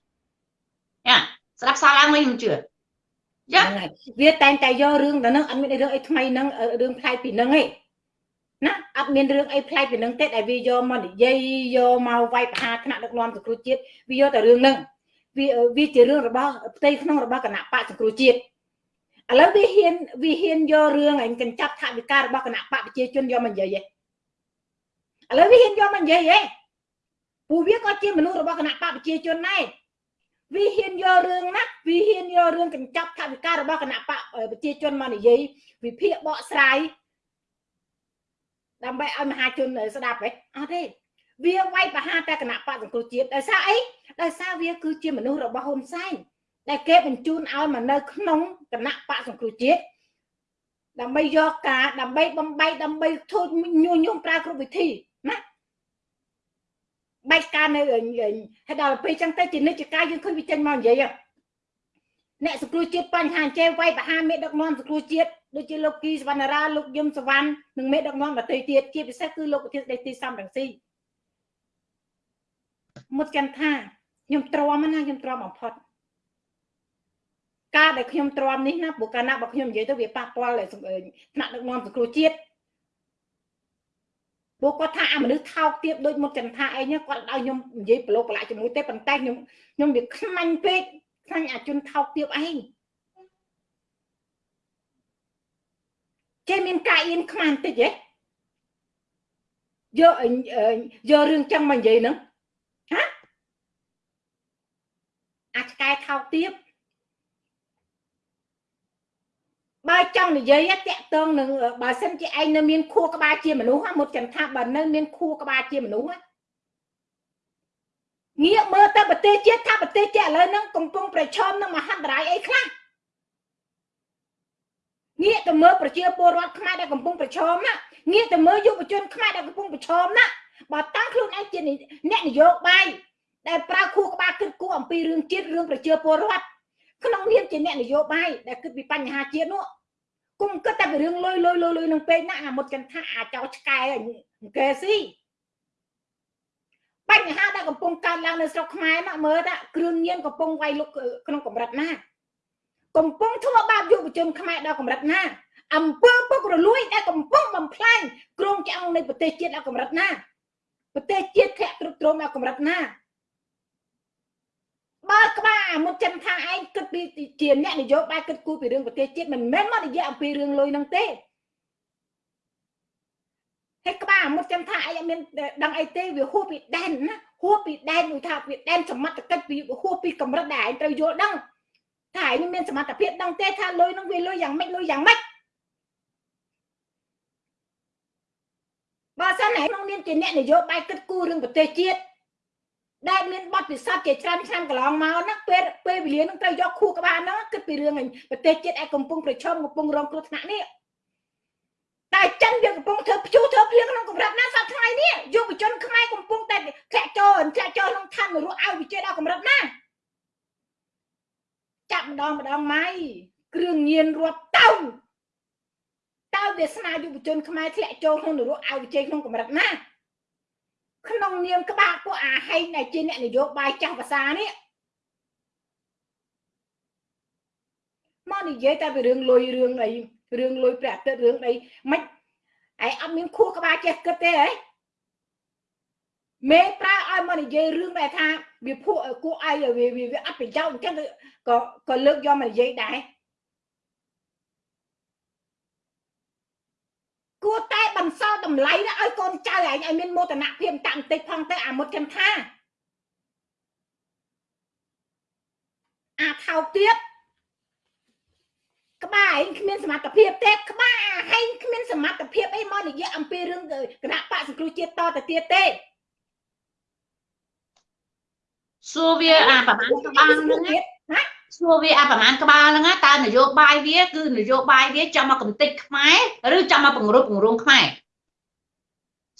[SPEAKER 2] យ៉ាស្ដាប់សារឡើងវិញមិនជឿ
[SPEAKER 1] យ៉ាងហើយវាតែងតែយករឿងទៅនឹងអត់មានរឿងអីថ្មីនឹងរឿងផ្លែកពីនឹងឯង ណាអត់មានរឿងអីផ្លែកពីនឹងទេដែលវាយកមកនិយាយយកមកវាយប្រហារថ្នាក់ដឹកនាំសង្គ្រោះជាតិវាយកតែរឿងហ្នឹងវាវាជារឿងរបស់ផ្ទៃក្នុងរបស់គណៈបកសង្គ្រោះជាតិឥឡូវវាហ៊ានវាហ៊ានយករឿងឯងកញ្ចប់ថវិការបស់គណៈបកប្រជាជនយកមកនិយាយឯងឥឡូវវាហ៊ានយកមកនិយាយឯងពួកវាក៏ជាមនុស្សរបស់គណៈបកប្រជាជនដែរវាហ៊ានយករឿងណាវាហ៊ានយករឿងកញ្ចប់ថវិការបស់គណៈបកប្រជាជនមកនិយាយវិភាគបកស្រាយ ដើម្បីឲ្យមហាជនស្ដាប់ហ៎អត់ទេវាវាយប្រហារតែគណៈបកសង្គ្រោះជាតិដោយសារអីដោយសារវាគឺជាមនុស្សរបស់ហ៊ុនសែនដែលគេបញ្ជូនឲ្យមកនៅក្នុងគណៈបកសង្គ្រោះជាតិដើម្បីយកការដើម្បីបំបីដើម្បីធ្វើញុះញង់ប្រើគ្រប់វិធីណាបែកការនៅហើយដល់ពេលចឹងទៅជានិច្ចការយើងឃើញវាចេញមកនិយាយ អ្នកសង្គ្រោះជាតិបញ្ហាចេះវាយប្រហារមេដឹកនាំសង្គ្រោះជាតិដូចជាលោកគីសវណ្ណរាលោកយឹមសវណ្ណនិងមេដឹកនាំដទៃទៀតជាពិសេសគឺលោកប្រធានដេទីសំរងស៊ីមុតចាំថាខ្ញុំទ្រាំណាខ្ញុំទ្រាំបំផុតការដែលខ្ញុំទ្រាំនេះណាព្រោះកាលណាបើខ្ញុំនិយាយទៅវាប៉ះពាល់ថ្នាក់ដឹកនាំសង្គ្រោះជាតិពួកគាត់ថាអាមនុស្សថោកទៀតដូចមុតចន្ទថាអីគាត់ឲ្យខ្ញុំនិយាយប្រឡូកប្រឡាក់ជាមួយទេប៉ុន្តែខ្ញុំខ្ញុំវាខ្មាញ់ពេក ខ្លាញ់អាជនថោកទៀតឯងចេះមានការអៀនខ្មាំងតិចហ៎យកយករឿងចឹងមកនិយាយហ្នឹងហាអាចកែថោកទៀតបើចង់និយាយតាក់ទងនឹងបើសិនជាឯងនៅមានខួរក្បាលជាមនុស្សមុតចន្ទថាបើនៅមានខួរក្បាលជាមនុស្ស ងាកមើលទៅប្រទេសជាតិថាប្រទេសជាតិឥឡូវហ្នឹងកំពុងប្រឈមនឹងមហន្តរាយអីខ្លះងាកទៅមើលប្រជាពលរដ្ឋខ្មែរដែលកំពុងប្រឈមណាងាកទៅមើលយុវជនខ្មែរដែលកំពុងប្រឈមណាបើតាំងខ្លួនឯងជាអ្នកនយោបាយដែលប្រើខួរក្បាលគិតគូរអំពីរឿងជាតិរឿងប្រជាពលរដ្ឋក្នុងនាមជាអ្នកនយោបាយដែលគិតពីបញ្ហាជាតិនោះគុំគិតតែពីរឿងលុយលុយលុយលុយនឹងពេកណាអាមុតចន្ទថាអាចោឆ្កែអង្គែស៊ី បញ្ហាដែលកំពុងកើតឡើងនៅស្រុកខ្មែរណាមើលថាគ្រឿងញៀនកំពុងវាយលុកក្នុងកម្រិតណាកំពុងធ្វើបាបយុវជនខ្មែរដល់កម្រិតណាអំពើពុករលួយដែលកំពុងបំផ្លាញគ្រោងឆ្អឹងនៃប្រទេសជាតិដល់កម្រិតណាប្រទេសជាតិធ្លាក់ទ្រុឌទ្រោមដល់កម្រិតណាបើក្បាលអាមុតចិនថាឯងគិតពីជាអ្នកនយោបាយគិតគូរពីរឿងប្រទេសជាតិមិនមែនមកនិយាយអំពីរឿងលុយហ្នឹងទេ ហើយក្បាលអាមុតចិនថាឯងអត់មានដឹងអីទេវាហួសពីដែនណាហួសពីដែនដូចថាវាដែនសមត្ថកិច្ចពីហួសពីកម្រិតដែលឯងត្រូវយល់ដឹងថាឯងមានសមត្ថភាពដឹងទេថាលុយហ្នឹងវាលុយយ៉ាងម៉េចលុយយ៉ាងម៉េចបើសិនឯងក្នុងនាមជាអ្នកនយោបាយគិតគូររឿងប្រទេសជាតិដែលមានបទពិសោធន៍ជាច្រើនឆ្នាំកន្លងមកហ្នឹងពេលពេលវេលាហ្នឹងត្រូវយកខួរក្បាលហ្នឹងគិតពីរឿងប្រទេសជាតិឯកំពុងប្រឈមកំពុងរងគ្រោះថ្នាក់នេះ តែចិនវាកំពុងធ្វើព្យុះធ្វើភ្លៀងក្នុងកម្រិតណាសប្តាហ៍ថ្ងៃនេះយុវជនខ្មែរកំពុងតែធ្លាក់ចូលធ្លាក់ចូលក្នុងឋាននរកឲ្យវិជាដល់កម្រិតណាចាប់ម្ដងម្ដងម៉ៃគ្រឿងញៀនរាប់តោនតើវាសនាយុវជនខ្មែរធ្លាក់ចូលក្នុងនរកឲ្យវិជ័យក្នុងកម្រិតណាក្នុងនាមក្បាលពួកអាហែងដែលជាអ្នកនយោបាយចាស់ភាសានេះមកនិយាយតែពីរឿងលុយរឿងអី រឿងលុយព្រះអាទិត្យរឿងអីមិនឯងអត់មានខួរក្បាលចេះគិតទេហ៎មេប្រើឲ្យមកនិយាយរឿងដែលថាវាភក់គួរឲ្យវាវាអត់ប្រយោជន៍អញ្ចឹងក៏ក៏លើកយកមកនិយាយដែរគួរតែបន្សល់តម្លៃឲ្យកូនចៅឯងឲ្យមានមោទនភាពតាំងតិចផងទៅអាមុតខ្ញុំថាអាថោកទៀតក្បាល ឯងគ្មានសមត្ថភាពទេក្បាលអាហែងគ្មានសមត្ថភាពអីមកនិយាយអំពីរឿងគណៈបកសង្គ្រោះជាតិតទៅទៀតទេសួ
[SPEAKER 2] រវាអាប្រហែលក្បាលហ្នឹងណាសួរវាអាប្រហែលក្បាលហ្នឹងណាតើនយោបាយវាគឺនយោបាយវាចង់មកកំទេចខ្មែរឬចង់មកបង្រួបបង្រួមខ្មែរ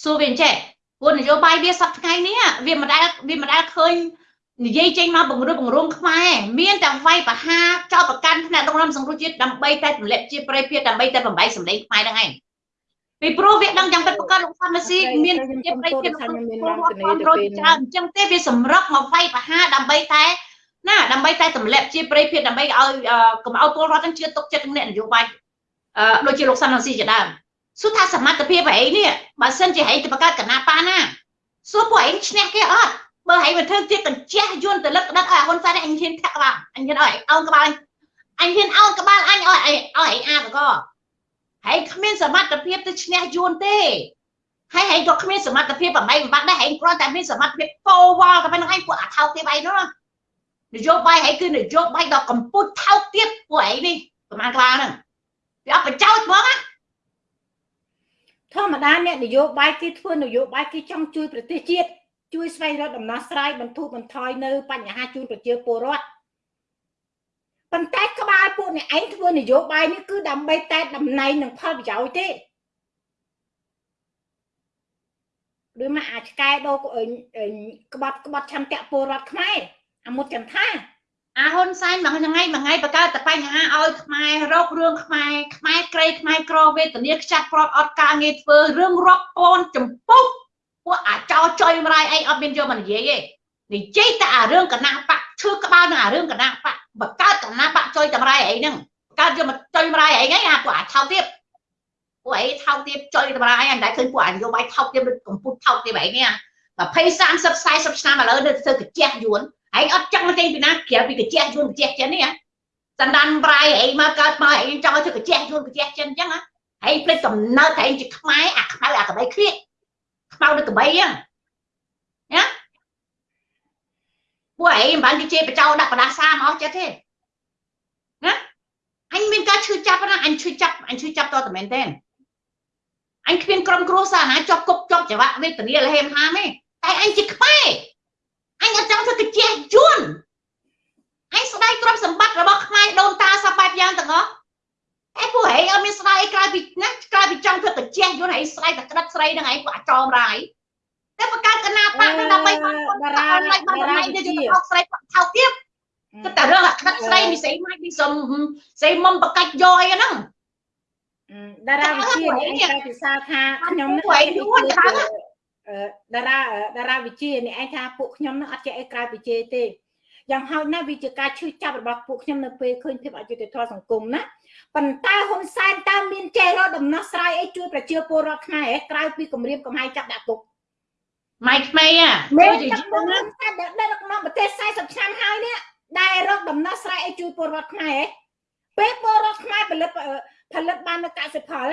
[SPEAKER 2] សួរវាអញ្ចេះព្រោះនយោបាយវាសប្តាហ៍ថ្ងៃនេះវាមិនដែលវាមិនដែលឃើញ និយាយចេញមកបង្រួបបង្រួមខ្មែរមានតែវាយប្រហារចោលប្រកាន់ថ្នាក់ដឹកនាំសង្គ្រោះជាតិដើម្បីតែទម្លាក់ជាប្រៃភៀតដើម្បីតែបំបីសម្លេងខ្មែរហ្នឹងឯងពីព្រោះវាដឹងយ៉ាងពិតប្រាកដលោកសំស៊ីមានជាប្រៃភៀតលោកពលរដ្ឋគ្រប់គ្រងច្រើនអញ្ចឹងទេវាសម្រុកមកវាយប្រហារដើម្បីតែណាដើម្បីតែទម្លាក់ជាប្រៃភៀតដើម្បីឲ្យកុំឲ្យពលរដ្ឋទាំងជឿទុកចិត្តនឹងអ្នកនយោបាយអឺដូចជាលោកសំស៊ីជាដើមសួរថាសមត្ថភាពឯងនេះបើសិនជាឯងទៅបង្កើតគណៈបាណាសួរពួកឯងឈ្នះគេអត់ បើឯងមិនធ្វើទៀតកញ្ជះយន្តទៅលឹកដឹកឲ្យហ៊ុនសែនអញហ៊ានធាក់ក្បាលអញហ៊ានឲ្យអោនក្បាលអញហ៊ានអោនក្បាលអញឲ្យឲ្យឯងអាបកហើយគ្មានសមត្ថភាពទៅឈ្នះយួនទេហើយហែងក៏គ្មានសមត្ថភាពបំបីបំបត្តិដែរហែងគ្រាន់តែមានសមត្ថភាពកោវល់តែប៉ុណ្្នឹងឯងពួកអាថោកទៀតឯងនោះនយោបាយហែងគឺនយោបាយដល់កម្ពុជាថោកទៀតពួកឯងនេះប្រហែលក្បាលហ្នឹងវាអត់បញ្ចោតហ្មងណា
[SPEAKER 1] ធម្មតាអ្នកនយោបាយគេធ្វើនយោបាយគេចង់ជួយប្រទេសជាតិ ជួយស្វែងរកដំណោះស្រាយបន្ធូរបន្ថយនៅបញ្ហាជូនប្រជាពលរដ្ឋប៉ុន្តែក្បាលពួកអ្នកឯងធ្វើនយោបាយនេះគឺដើម្បីតែតំណែងនិងផលប្រយោជន៍ទេឬមកអាចកែដោក្បត់ក្បត់ឆន្ទៈពលរដ្ឋខ្មែរអាមុតចន្ទថា
[SPEAKER 2] អាហ៊ុនសែនមួយថ្ងៃមួយថ្ងៃបង្កើតតែបញ្ហាឲ្យខ្មែររករឿងខ្មែរខ្មែរក្រៃខ្មែរក្រវេទនាខ្ចាត់ប្រត់អត់ការងារធ្វើរឿងរាប់ពាន់ចម្ពុះ ពួកអាចោចុយម្រាយអីអត់មានយកមកនិយាយទេនិយាយតែអារឿងគណៈបកឈឺក្បាលនឹងអារឿងគណៈបកបង្កើតគណៈបកចុយតម្រៃអីហ្នឹងបង្កើតយកមកចុយម្រាយអីហ្នឹងអាពួកអាចថោកទៀតពួកអីថោកទៀតចុយតម្រៃអីតែឃើញពួកអនយោបាយថោកទៀតដូចកំពុតថោកទៀតអីនេះ20 30 40ឆ្នាំឥឡូវនៅធ្វើកាជះយួនឯងអត់ចង់មកចេញពីណាក្រៅពីកាជះយួនកាជះចិននេះសណ្ដានប្រៃឯងមកកើតមកឯងចង់ឲ្យធ្វើកាជះយួនកាជះចិនអញ្ចឹងឯងភ្លេចកំណើតឯងជាខ្មែរអាខ្មៅអាកបៃគ្រៀក ខ្មៅដូចកបីហ្នឹងណាពួកឯងមិនបានជិះបចោដាក់បដាសាមកអស់ចិត្តទេណាអញមានការឈឺចាប់ណាអញឈឺចាប់អញឈឺចាប់តតែមែនទេអញគ្មានក្រុមគ្រួសារណាជាប់គប់ជាប់ច្បាក់វេទនាលហេមហាមទេតែអញជាខ្មែរអញអត់ចង់ធ្វើកាជះយួនអញស្ដាយទ្រព្យសម្បត្តិរបស់ខ្មែរដូនតាសពបែបយ៉ាងទាំងអស់ តែពួកហេអត់មានស្ដាយអីក្រៅពីណាក្រៅពីចង់ធ្វើកាជះយួនហេស្ដាយតែក្តិតស្រីនឹងឯងពួកអាចមរាយតែបង្កើតគណៈបកនឹងដើម្បីបា
[SPEAKER 1] តារាតារា
[SPEAKER 2] វិជាថោកស្រីថោកទៀតគឺតែរឿងអាក្តិតស្រីមីស្រីម៉ាច់មីសុំស្រីមុំបកាច់យកអីហ្នឹង
[SPEAKER 1] តារាវិជានេះឯងតែពិសាថាខ្ញុំ
[SPEAKER 2] នឹងឯងយួនខ្លាំង
[SPEAKER 1] តារាតារាវិជានេះឯងថាពួកខ្ញុំនឹងអត់ចេះអីក្រៅវិជាទេយ៉ាងហោចណាស់វាជាការឈឺចាប់របស់ពួកខ្ញុំនៅពេលឃើញភាពអយុត្តិធម៌សង្គមណា ប៉ុន្តែហ៊ុនសែនតើមានចេះរកដំណោះស្រាយអីជួយប្រជាពលរដ្ឋខ្មែរក្រៅពីគម្រាមកំហែងចាប់ដាក់គុក
[SPEAKER 2] ម៉ៃក្មេង
[SPEAKER 1] ដូចជាយើងណាតែដឹកនាំប្រទេស40ឆ្នាំហើយនេះដែលរកដំណោះស្រាយអីជួយពលរដ្ឋខ្មែរពេលពលរដ្ឋខ្មែរផលិតផលិតបាននៅកសិផល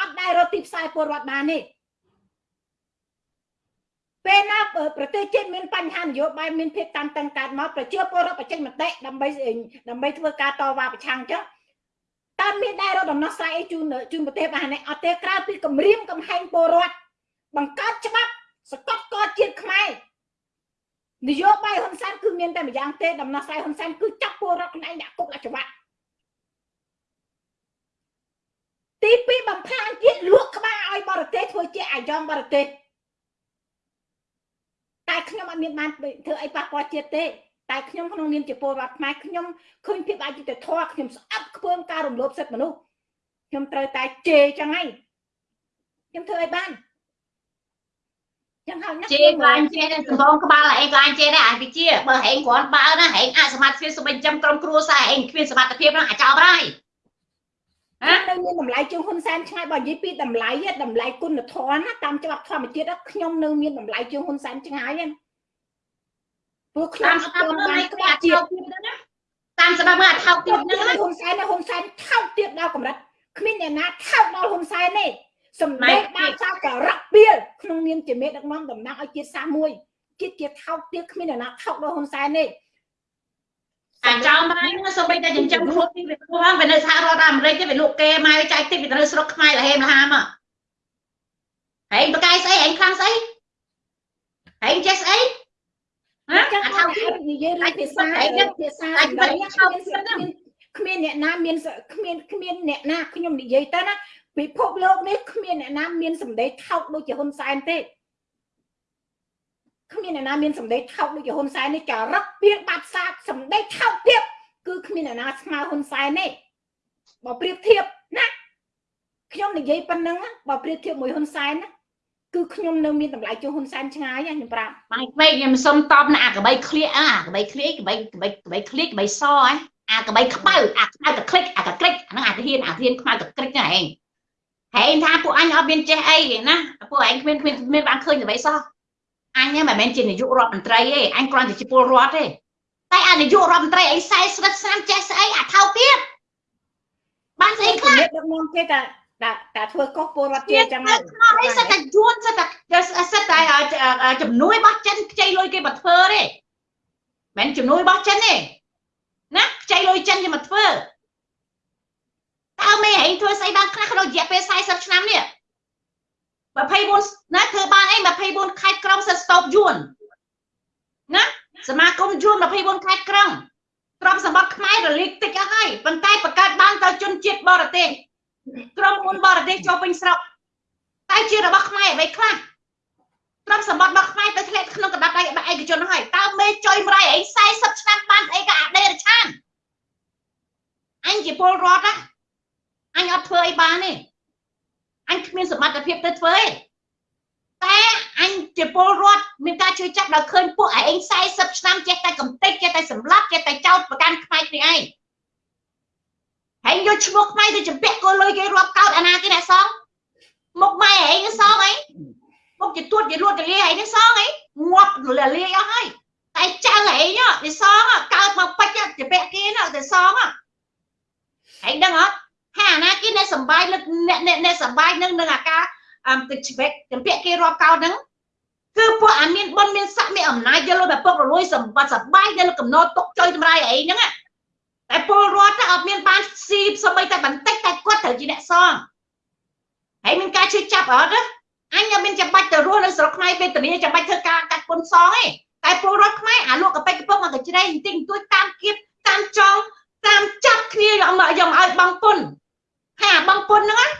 [SPEAKER 1] អត់ដែលរកទីផ្សារពលរដ្ឋបានទេពេលណាប្រទេសជាតិមានបញ្ហានយោបាយមានភាពតានតឹងកើតមកប្រជាពលរដ្ឋបញ្ចេញមតិដើម្បីដើម្បីធ្វើការតវ៉ាប្រឆាំងអញ្ចឹង តើមានដែររកដំណោះស្រាយអីជូនជូនប្រទេសបាននេះអត់ទេក្រៅពីគម្រាមកំហែងពលរដ្ឋបង្កើតច្បាប់សកត់កជាតិខ្មែរនយោបាយហ៊ុនសែនគឺមានតែម្យ៉ាងទេដំណោះស្រាយហ៊ុនសែនគឺចាប់ពលរដ្ឋខ្លួនឯងដាក់គុកដាក់ច្បាប់ទី2បំផ្លាញជាតិលក់ក្បាលឲ្យបរទេសធ្វើជាអាយ៉ងបរទេសតែខ្ញុំអត់មានបានធ្វើអីប៉ះពាល់ជាតិទេ តែខ្ញុំក្នុងនាមជាពលរដ្ឋខ្មែរខ្ញុំឃើញភាពអយុត្តិធម៌ខ្ញុំស្អប់ខ្ពើមការរំលោភសិទ្ធិមនុស្សខ្ញុំត្រូវតែជេរចឹងហើយខ្ញុំធ្វើអីបាន
[SPEAKER 2] ចឹងហើយណាជេរក៏អញជេរដែរសំបងក្បាលអីក៏អញជេរដែរអាវិជាបើហែងគ្រាន់បើណាហែងអសមត្ថភាពសម្រាប់ចាំក្រុមគ្រួសារហែងគ្មានសមត្ថភាពណាអាចោបហើយ
[SPEAKER 1] ហ៎នៅមានតម្លៃជាងហ៊ុនសែនឆ្ងាយបើនិយាយពីតម្លៃតម្លៃគុណធម៌ណាតាមច្បាប់ធម្មជាតិខ្ញុំនៅមានតម្លៃជាងហ៊ុនសែនឆ្ងាយហ្នឹង
[SPEAKER 2] ពួកខ្ញុំស្គាល់បានក្បាច់ជាតិតាមច្បាប់មើលអាថោកទៀតហ្នឹង
[SPEAKER 1] ហ៊ុនសែនហ៊ុនសែនថោកទៀតដល់កម្រិតគ្មានអ្នកណាថោកដល់ហ៊ុនសែនទេសម្ដែងបានសាការៈពីលក្នុងនាមជាមេដឹកនាំតំណាងឲ្យជាតិសាសមួយជាតិជាថោកទៀតគ្មានអ្នកណាថោកដល់ហ៊ុនសែនទេ
[SPEAKER 2] អាចោមរ៉ៃហ្នឹងសូម្បីតែចិញ្ចឹមខ្លួនពីវាខ្លួនវានៅសហរដ្ឋអាមេរិកទេវាលក់គេម៉ែចែកតិចវាទៅស្រុកខ្មែរលហេមលហាមហែងបកាយស្អីហែងខ្លាំងស្អីហែងចេះស្អី
[SPEAKER 1] ណាចាំអ
[SPEAKER 2] ថា
[SPEAKER 1] និយាយរឿងភាសាភាសាសម្ដីគ្មានអ្នកណាមានគ្មានគ្មានអ្នកណាខ្ញុំនិយាយទៅណាពិភពលោកនេះគ្មានអ្នកណាមានសម្ដីថោកដូចជាហ៊ុនសែនទេគ្មានអ្នកណាមានសម្ដីថោកដូចជាហ៊ុនសែននេះចរិតពៀនបាត់សាទសម្ដីថោកទៀតគឺគ្មានអ្នកណាស្មើហ៊ុនសែនទេបើប្រៀបធៀបណាខ្ញុំនិយាយប៉ុណ្ណឹងបើប្រៀបធៀបមួយហ៊ុនសែនណា គឺខ្ញុំនៅមានតម្លៃជាងហ៊ុនសែនឆ្ងាយខ្ញុំប្រាប់
[SPEAKER 2] ម៉ៃពេកខ្ញុំសុំតបណាអាកបីឃ្លៀកអាកបីឃ្លៀកកបីកបីកបីឃ្លៀកកបីសហ៎អាកបីខ្មៅអាខ្មៅតក្លិចអាកក្រិចអាហ្នឹងអាធានអាធានខ្មៅតក្រិចហ្នឹងឯងហែងថាពួកអញអត់មានចេះអីណាពួកឯងគ្មានគ្មានមានបានឃើញអ្វីសោះអញមិនមែនជានាយករដ្ឋមន្ត្រីទេអញគ្រាន់តែជាពលរដ្ឋទេតែអានាយករដ្ឋមន្ត្រីអី40ស្រិតស្នាមចេះស្អីអាថោកទៀតបានស្អីខ្លះដឹ
[SPEAKER 1] កនាំគេតា តែតែធ្វើកុសពលរដ្ឋជាចឹង
[SPEAKER 2] ហ្នឹងអីសិតតែយួនសិតតែសិតតែជំនួយរបស់ចិនខ្ចីលុយគេមកធ្វើទេមិនជំនួយរបស់ចិនទេណាខ្ចីលុយចិនគេមកធ្វើតើមេឯងធ្វើស្អីបានខ្លះក្នុងរយៈពេល40ឆ្នាំនេះ24ណាធ្វើបានអី24ខេត្តក្រុងសិតស្តូបយួនណាសមាគមយួន24ខេត្តក្រុងទ្រព្យសម្បត្តិខ្មែររលាកតិចអស់ហើយប៉ុន្តែបង្កើតបានទៅជនជាតិបរទេស ក្រុមហ៊ុនបរទេសចូលពេញស្រុកតែជារបស់ខ្មែរអ្វីខ្លះទ្រព្យសម្បត្តិរបស់ខ្មែរទៅធ្លាក់ក្នុងកណ្ដាប់ដៃឯកជនហើយតើមេចុយមរៃអី40ឆ្នាំបានអីក៏អាដេរឆានអញជាពលរដ្ឋណាអញអត់ធ្វើអីបានទេអញគ្មានសមត្ថភាពទៅធ្វើទេតែអញជាពលរដ្ឋមានការជួយចាប់ដល់ឃើញពួកឯង40ឆ្នាំចេះតែកំទេចចេះតែសម្លាប់ចេះតែចោតប្រកាន់ខ្មែរគ្នាឯង ហើយយកឈ្មោះខ្មែរទៅចម្ពាក់គោលុយគេរាប់កោតអាណាគេអ្នកសងមុខម៉ែឯងសងអីមុខជាទួតជាលួតទៅលាឯងសងអីងាប់លាអស់ហើយតែចៅឯងនេះសងកើតមកពេចចម្ពាក់គេណាតែសងហើយដឹងអត់ហើយអាណាគេអ្នកសំបាយអ្នកអ្នកសំបាយនឹងនឹងអាការទឹកជ្បែកចម្ពាក់គេរាប់កោតហ្នឹងគឺពួកអាមានបុណ្យមានស័ក្តិមានអំណាចយកលុយបែពុករលួយសម្បត្តិសបាយនៅកំណត់ទុកចុយតម្រៃអីហ្នឹង តែពលរដ្ឋអត់មានបានស៊ីសម្បីតែបន្តិចតែគាត់ត្រូវជាអ្នកសងហើយមានការជួយចាប់អត់ណាអញអត់មានចាំបាច់ទៅរស់នៅស្រុកខ្មែរវេទនាចាំបាច់ធ្វើការកាត់ពន្ធសងទេតែពលរដ្ឋខ្មែរអាលក់កប៉ិកកំពុងមកកជ្រៃបន្តិចបន្តួចតាមគៀបតាមចងតាមចាប់គ្នាយកមកយកឲ្យបងពុនហើយអាបងពុនហ្នឹង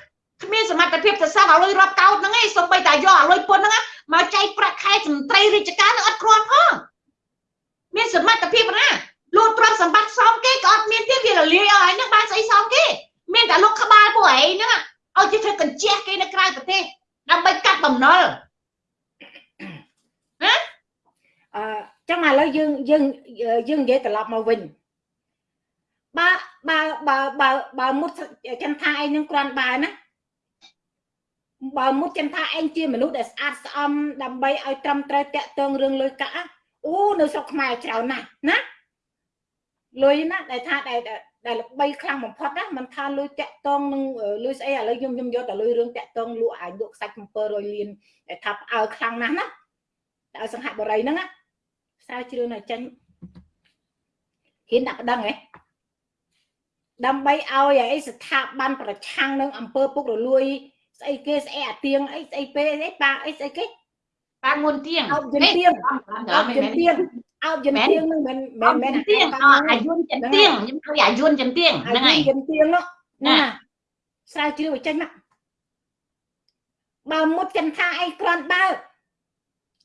[SPEAKER 2] គ្មានសមត្ថភាពទៅសងឲ្យលុយរាប់កោតហ្នឹងឯងសូម្បីតែយកឲ្យលុយពុនហ្នឹងមកចែកប្រាក់ខែមន្ត្រីរាជការនឹងអត់គ្រាន់ផងមានសមត្ថភាពណា លូតទ្រព្យសម្បត្តិសមគេក៏អត់មានទៀតវារលាយឲ្យហ្នឹងបានស្អីសមគេមានតែលោកក្បាលពួកឯងហ្នឹងឲ្យគេធ្វើកញ្ជះគេនៅក្រៅប្រទេសដើម្បីកាត់បំណុល
[SPEAKER 1] ណាអឺចឹងឥឡូវយើងយើងយើងនិយាយត្រឡប់មកវិញបើបើបើបើបើមុតចន្ទថាឯងនឹងគ្រាន់បើណាបើមុតចន្ទថាឯងជាមនុស្សដែលស្អាតស្អំដើម្បីឲ្យត្រឹមត្រូវតាក់ទងរឿងលុយកាក់អូនៅស្រុកខ្មែរច្រើនណាស់ណា លុយណាដែលថាដែលដែលល្បីខ្លាំងបំផុតណាមិនថាលុយតាក់តងនឹងលុយស្អីឥឡូវខ្ញុំខ្ញុំយកតែលុយរឿងតាក់តងលក់អាចលក់ខ្សាច់700លានដែលថាផ្អើលខ្លាំងណាស់ណាតែឲ្យសង្ហបុរីហ្នឹងណាស្រាវជ្រាវនៅចាញ់ហ៊ានដាក់ប្តឹងហ៎ដើម្បីឲ្យអីស្ថាប័នប្រឆាំងនឹងអង្គើពុករលួយស្អីគេស្អីអាទៀងអីស្អីពេអីប៉ាអីស្អីគេ
[SPEAKER 2] ប៉ាងួនទៀង
[SPEAKER 1] អោបយន្តទៀងអោបយន្តទៀង អោបយន្តទៀងនឹងមិនមិន
[SPEAKER 2] មិនទៀងអាយុនចន្ទៀងខ្ញុំឃើញអាយុនចន្ទៀងហ្នឹងហើយ
[SPEAKER 1] យន្តទៀងនោះណាស្រាវជ្រាវឲ្យចេញមកបើមុតចន្ទថាអីគ្រាន់បើ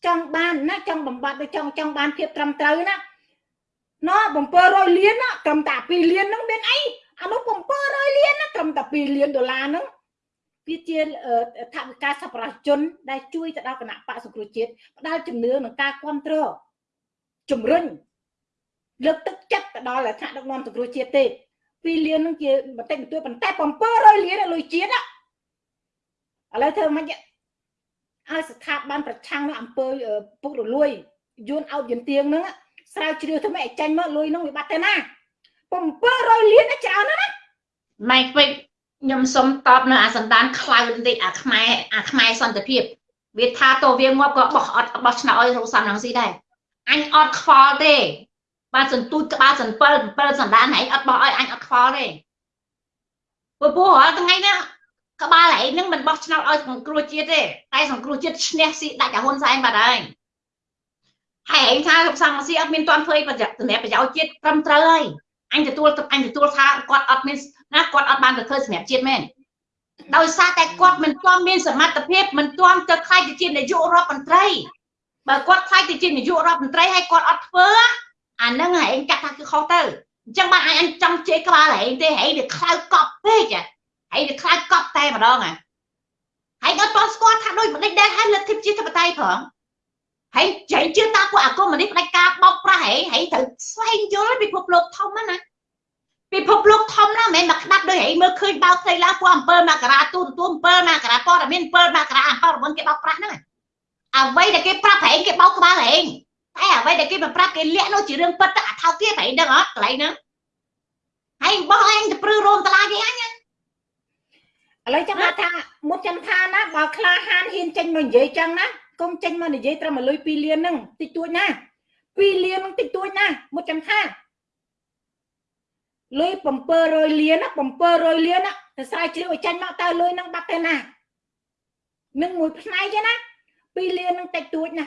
[SPEAKER 1] ចង់បានណាចង់បំបត្តិទៅចង់ចង់បានភាពត្រឹមត្រូវណាណោះ700លានណាត្រឹមតែ2លានហ្នឹងមានអីអានោះ700លានណាត្រឹមតែ2លានដុល្លារហ្នឹងវាជាថវិកាសប្បុរសជនដែលជួយទៅដល់គណៈបកសង្គ្រោះជាតិផ្ដល់ជំនឿនិងការគ្រប់គ្រង ជំរុញលើកទឹកចិត្តទៅដល់ថ្នាក់ដឹកនាំសង្គ្រោះជាតិទេ2លាននឹងជាបន្តិចបន្តួចប៉ុន្តែ700លានលុយជាតិឥឡូវធ្វើមិនឲ្យស្ថាប័នប្រឆាំងនឹងអង្គើពុករលួយយួនអោតយន្តទៀងហ្នឹងស្រាវជ្រាវធ្វើម៉េចឲ្យចាញ់មកលុយហ្នឹងវាបាត់ទៅណា700លានច្រើនណាស់ណា
[SPEAKER 2] ម៉ៃពេកខ្ញុំសុំតបនៅអាសន្តានខ្លៅបន្តិចអាខ្មែរអាខ្មែរសន្តិភាពវាថាតវាងាប់ក៏បោះអត់បោះឆ្នោតឲ្យរកសំរងស៊ីដែរ អញអត់ខ្វល់ទេបាទសន្ទូចក្បាល7 7សន្តានឯងអត់បោះឲ្យអញអត់ខ្វល់ទេព្រោះព្រោះរាល់ថ្ងៃនេះក្បាលឯងនឹងមិនបោះឆ្នោតឲ្យសង្គ្រោះជាតិទេតែសង្គ្រោះជាតិឈ្នះស៊ីដាច់អាហ៊ុនសែនបាត់ហើយហើយឯងថាលោកសំស៊ីអត់មានទាន់ធ្វើប្រយោជន៍សម្រាប់ប្រយោជន៍ជាតិត្រឹមត្រូវហើយអញទទួលអញទទួលថាគាត់អត់មានណាគាត់អត់បានទៅធ្វើសម្រាប់ជាតិមែនដោយសារតែគាត់មិនទាន់មានសមត្ថភាពមិនទាន់ទៅខ្លាយទៅជានាយករដ្ឋមន្ត្រី បើគាត់ខ្លាយទៅជានាយករដ្ឋមន្ត្រីហើយគាត់អត់ធ្វើអាហ្នឹងឯងកាត់ថាគឺខុសទៅអញ្ចឹងបានអញចង់ជេរក្បាលឯងទេហែងវាខ្លោចកប់ពេកហែងវាខ្លោចកប់តែម្ដងហ៎ហើយអត់ទាន់ស្គាល់ថាដូចម្ដេចដែរហើយលទ្ធិប្រជាធិបតេយ្យផងហើយចៃជឿតាពួកអាគមនេះផ្ដាច់ការបោកប្រាស់ហែងហែងត្រូវស្វែងយល់ពិភពលោកធំណាពិភពលោកធំណាស់មិនមែនមកក្តាប់ដូចហែងមើលឃើញបោកផ្ទៃឡើងពួកអំពើមករាទូទទួលអំពើមករាព័ត៌មានអំពើមករាអំពើរវល់គេបោកប្រាស់ហ្នឹង អ្វីដែលគេប្រាប់ហែងគេបោកក្បាលហែងតែអ្វីដែលគេមិនប្រាប់គេលាក់នោះជារឿងពិតទៅអាថោកទៀតហែងដឹងអត់កន្លែងហ្នឹងហើយបោះឯងទៅព្រឺរោមតឡាគេអញ
[SPEAKER 1] ឥឡូវចាំថាមុតចាំថាណាបើក្លាហានហ៊ានចេញមកនិយាយចឹងណាកុំចេញមកនិយាយត្រឹមលុយ2លានហ្នឹងតិចតួចណា2លានហ្នឹងតិចតួចណាមុតចាំថាលុយ700លានណា700លានណាទៅស្រាវជ្រាវឲ្យចាញ់មកតើលុយហ្នឹងបាត់ទៅណានឹងមួយផ្នែកទេណា 2លានហ្នឹងតិចតួចណា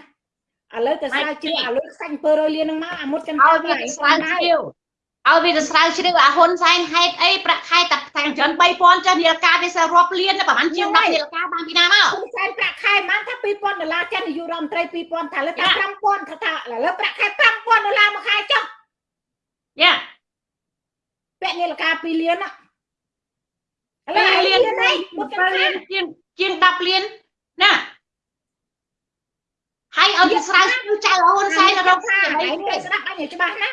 [SPEAKER 1] ឥឡូវទៅស្រាវជ្រាវអាលុយខ្សាច់700លានហ្នឹងមកអាមុតចាំ
[SPEAKER 2] ថាឲ្យវាស្រាវជ្រាវឲ្យវាទៅស្រាវជ្រាវអាហ៊ុនសែនហេតុអីប្រាក់ខែតែតែច្រើន3000ចុះនាឡិកាវាសរាប់លានប្រហែលជាង10នាឡិកាបានពីណាមក
[SPEAKER 1] ហ៊ុនសែនប្រាក់ខែបានថា2000ដុល្លារចិននាយករដ្ឋមន្ត្រី2000ថាលើថា5000ថាថាឥឡូវប្រាក់ខែ5000ដុល្លារមួយខែចុះ
[SPEAKER 2] យ៉ា
[SPEAKER 1] ពាក់នាឡិកា2លានណា
[SPEAKER 2] ឥឡូវលាននេះ7លានជាងជាង10លានណា ហើយឲ្យវាស្រាវជ្រាវចៅហ៊ុនសែនរក
[SPEAKER 1] ថាឯងទៅស្ដាប់អញឲ្យច្បាស់ណា